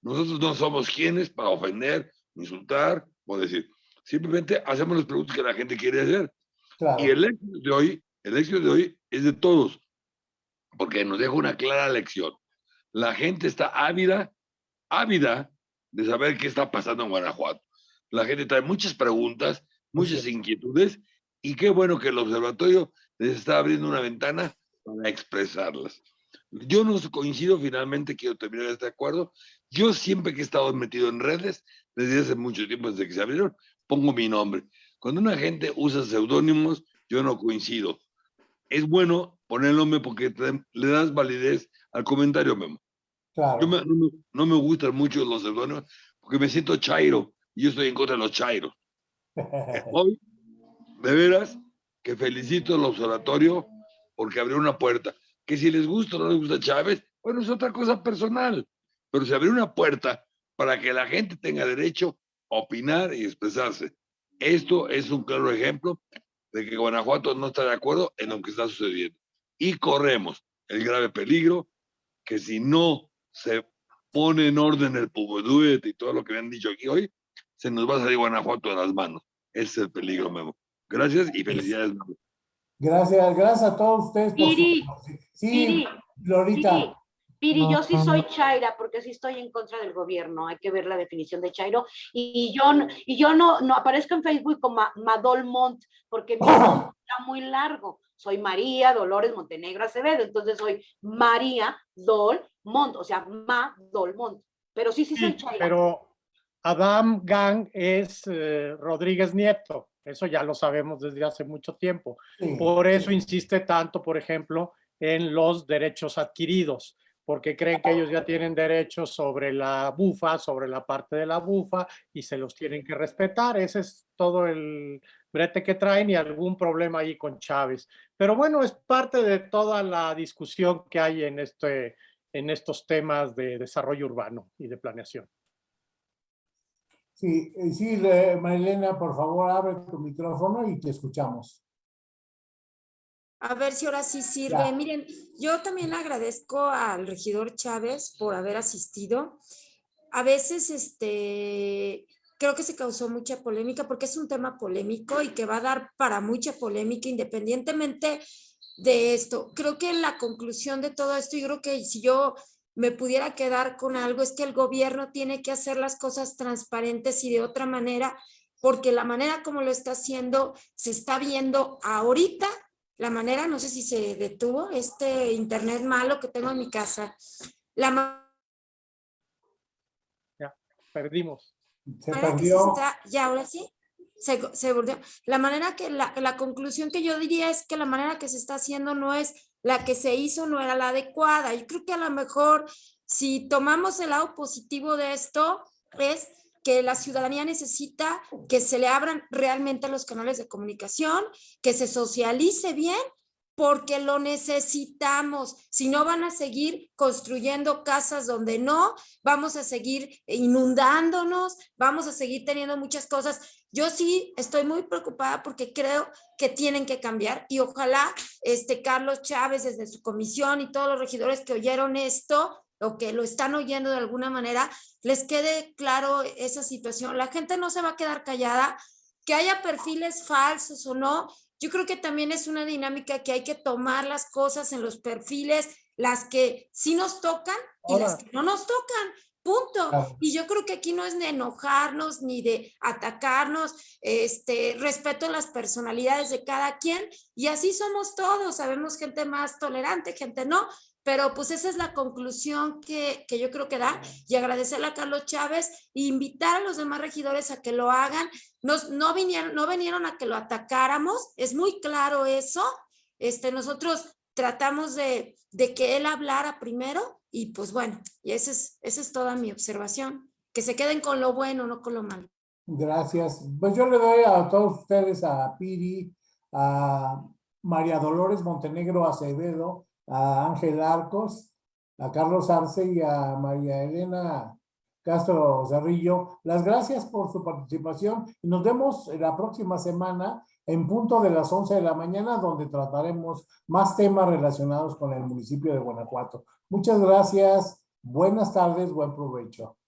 Nosotros no somos quienes para ofender, insultar o decir. Simplemente hacemos las preguntas que la gente quiere hacer. Claro. Y el éxito de hoy, el éxito de hoy es de todos, porque nos deja una clara lección. La gente está ávida, ávida de saber qué está pasando en Guanajuato. La gente trae muchas preguntas, muchas inquietudes, y qué bueno que el observatorio les está abriendo una ventana para expresarlas. Yo no coincido, finalmente quiero terminar este acuerdo. Yo siempre que he estado metido en redes, desde hace mucho tiempo, desde que se abrieron, pongo mi nombre. Cuando una gente usa seudónimos, yo no coincido. Es bueno poner el nombre porque te, le das validez al comentario, Memo. Claro. Yo me, no, me, no, me, gustan mucho los seudónimos porque me siento chairo yo estoy en contra de los chairos. Hoy, de veras, que felicito al observatorio porque abrió una puerta. Que si les gusta o no les gusta Chávez, bueno, es otra cosa personal. Pero se abrió una puerta para que la gente tenga derecho a opinar y expresarse. Esto es un claro ejemplo de que Guanajuato no está de acuerdo en lo que está sucediendo. Y corremos el grave peligro que si no se pone en orden el Pubeduet y todo lo que me han dicho aquí hoy, se nos va a salir Guanajuato de las manos. Ese es el peligro, Memo. Gracias y felicidades, Memo. Gracias, gracias a todos ustedes. Por Piri, su... Sí, Piri, Lorita. Piri, Piri, yo sí soy Chaira porque sí estoy en contra del gobierno. Hay que ver la definición de Chairo. Y, yo, y yo no, no aparezco en Facebook como Madol Mont porque mi está muy largo. Soy María Dolores Montenegro Acevedo. Entonces soy María Dol Mont, o sea, Ma Dol Mont. Pero sí, sí soy Chaira. Pero Adam Gang es eh, Rodríguez Nieto. Eso ya lo sabemos desde hace mucho tiempo. Sí, Por eso insiste tanto, por ejemplo, en los derechos adquiridos, porque creen que ellos ya tienen derechos sobre la bufa, sobre la parte de la bufa, y se los tienen que respetar. Ese es todo el brete que traen y algún problema ahí con Chávez. Pero bueno, es parte de toda la discusión que hay en, este, en estos temas de desarrollo urbano y de planeación. Sí, eh, sí, le- Marilena, por favor, abre tu micrófono y te escuchamos. A ver si ahora sí sirve. Ya. Miren, yo también agradezco al regidor Chávez por haber asistido. A veces, este, creo que se causó mucha polémica porque es un tema polémico y que va a dar para mucha polémica independientemente de esto. Creo que la conclusión de todo esto, yo creo que si yo me pudiera quedar con algo, es que el gobierno tiene que hacer las cosas transparentes y de otra manera, porque la manera como lo está haciendo se está viendo ahorita la manera, no sé si se detuvo, este internet malo que tengo en mi casa, la ma- Perdimos. Se manera que se perdió. está, ya ahora sí, se, se volvió. La manera que, la, la conclusión que yo diría es que la manera que se está haciendo no es la que se hizo, no era la adecuada. Yo creo que a lo mejor si tomamos el lado positivo de esto, es que la ciudadanía necesita que se le abran realmente los canales de comunicación, que se socialice bien, porque lo necesitamos. Si no van a seguir construyendo casas donde no, vamos a seguir inundándonos, vamos a seguir teniendo muchas cosas. Yo sí estoy muy preocupada porque creo que tienen que cambiar y ojalá este Carlos Chávez desde su comisión y todos los regidores que oyeron esto o que lo están oyendo de alguna manera, les quede claro esa situación. La gente no se va a quedar callada, que haya perfiles falsos o no. Yo creo que también es una dinámica que hay que tomar las cosas en los perfiles, las que sí nos tocan y las que no nos tocan. Punto. Y yo creo que aquí no es de enojarnos ni de atacarnos, este, respeto a las personalidades de cada quien y así somos todos, sabemos gente más tolerante, gente no, pero pues esa es la conclusión que, que yo creo que da y agradecerle a Carlos Chávez e invitar a los demás regidores a que lo hagan. Nos, no, vinieron, no vinieron a que lo atacáramos, es muy claro eso. Este, nosotros tratamos de, de que él hablara primero y pues bueno, y esa es, esa es toda mi observación. Que se queden con lo bueno, no con lo malo. Gracias. Pues yo le doy a todos ustedes, a Piri, a María Dolores Montenegro Acevedo, a Ángel Arcos, a Carlos Arce y a María Elena Castro Cerrillo. Las gracias por su participación y nos vemos la próxima semana en punto de las 11 de la mañana donde trataremos más temas relacionados con el municipio de Guanajuato. Muchas gracias. Buenas tardes, buen provecho.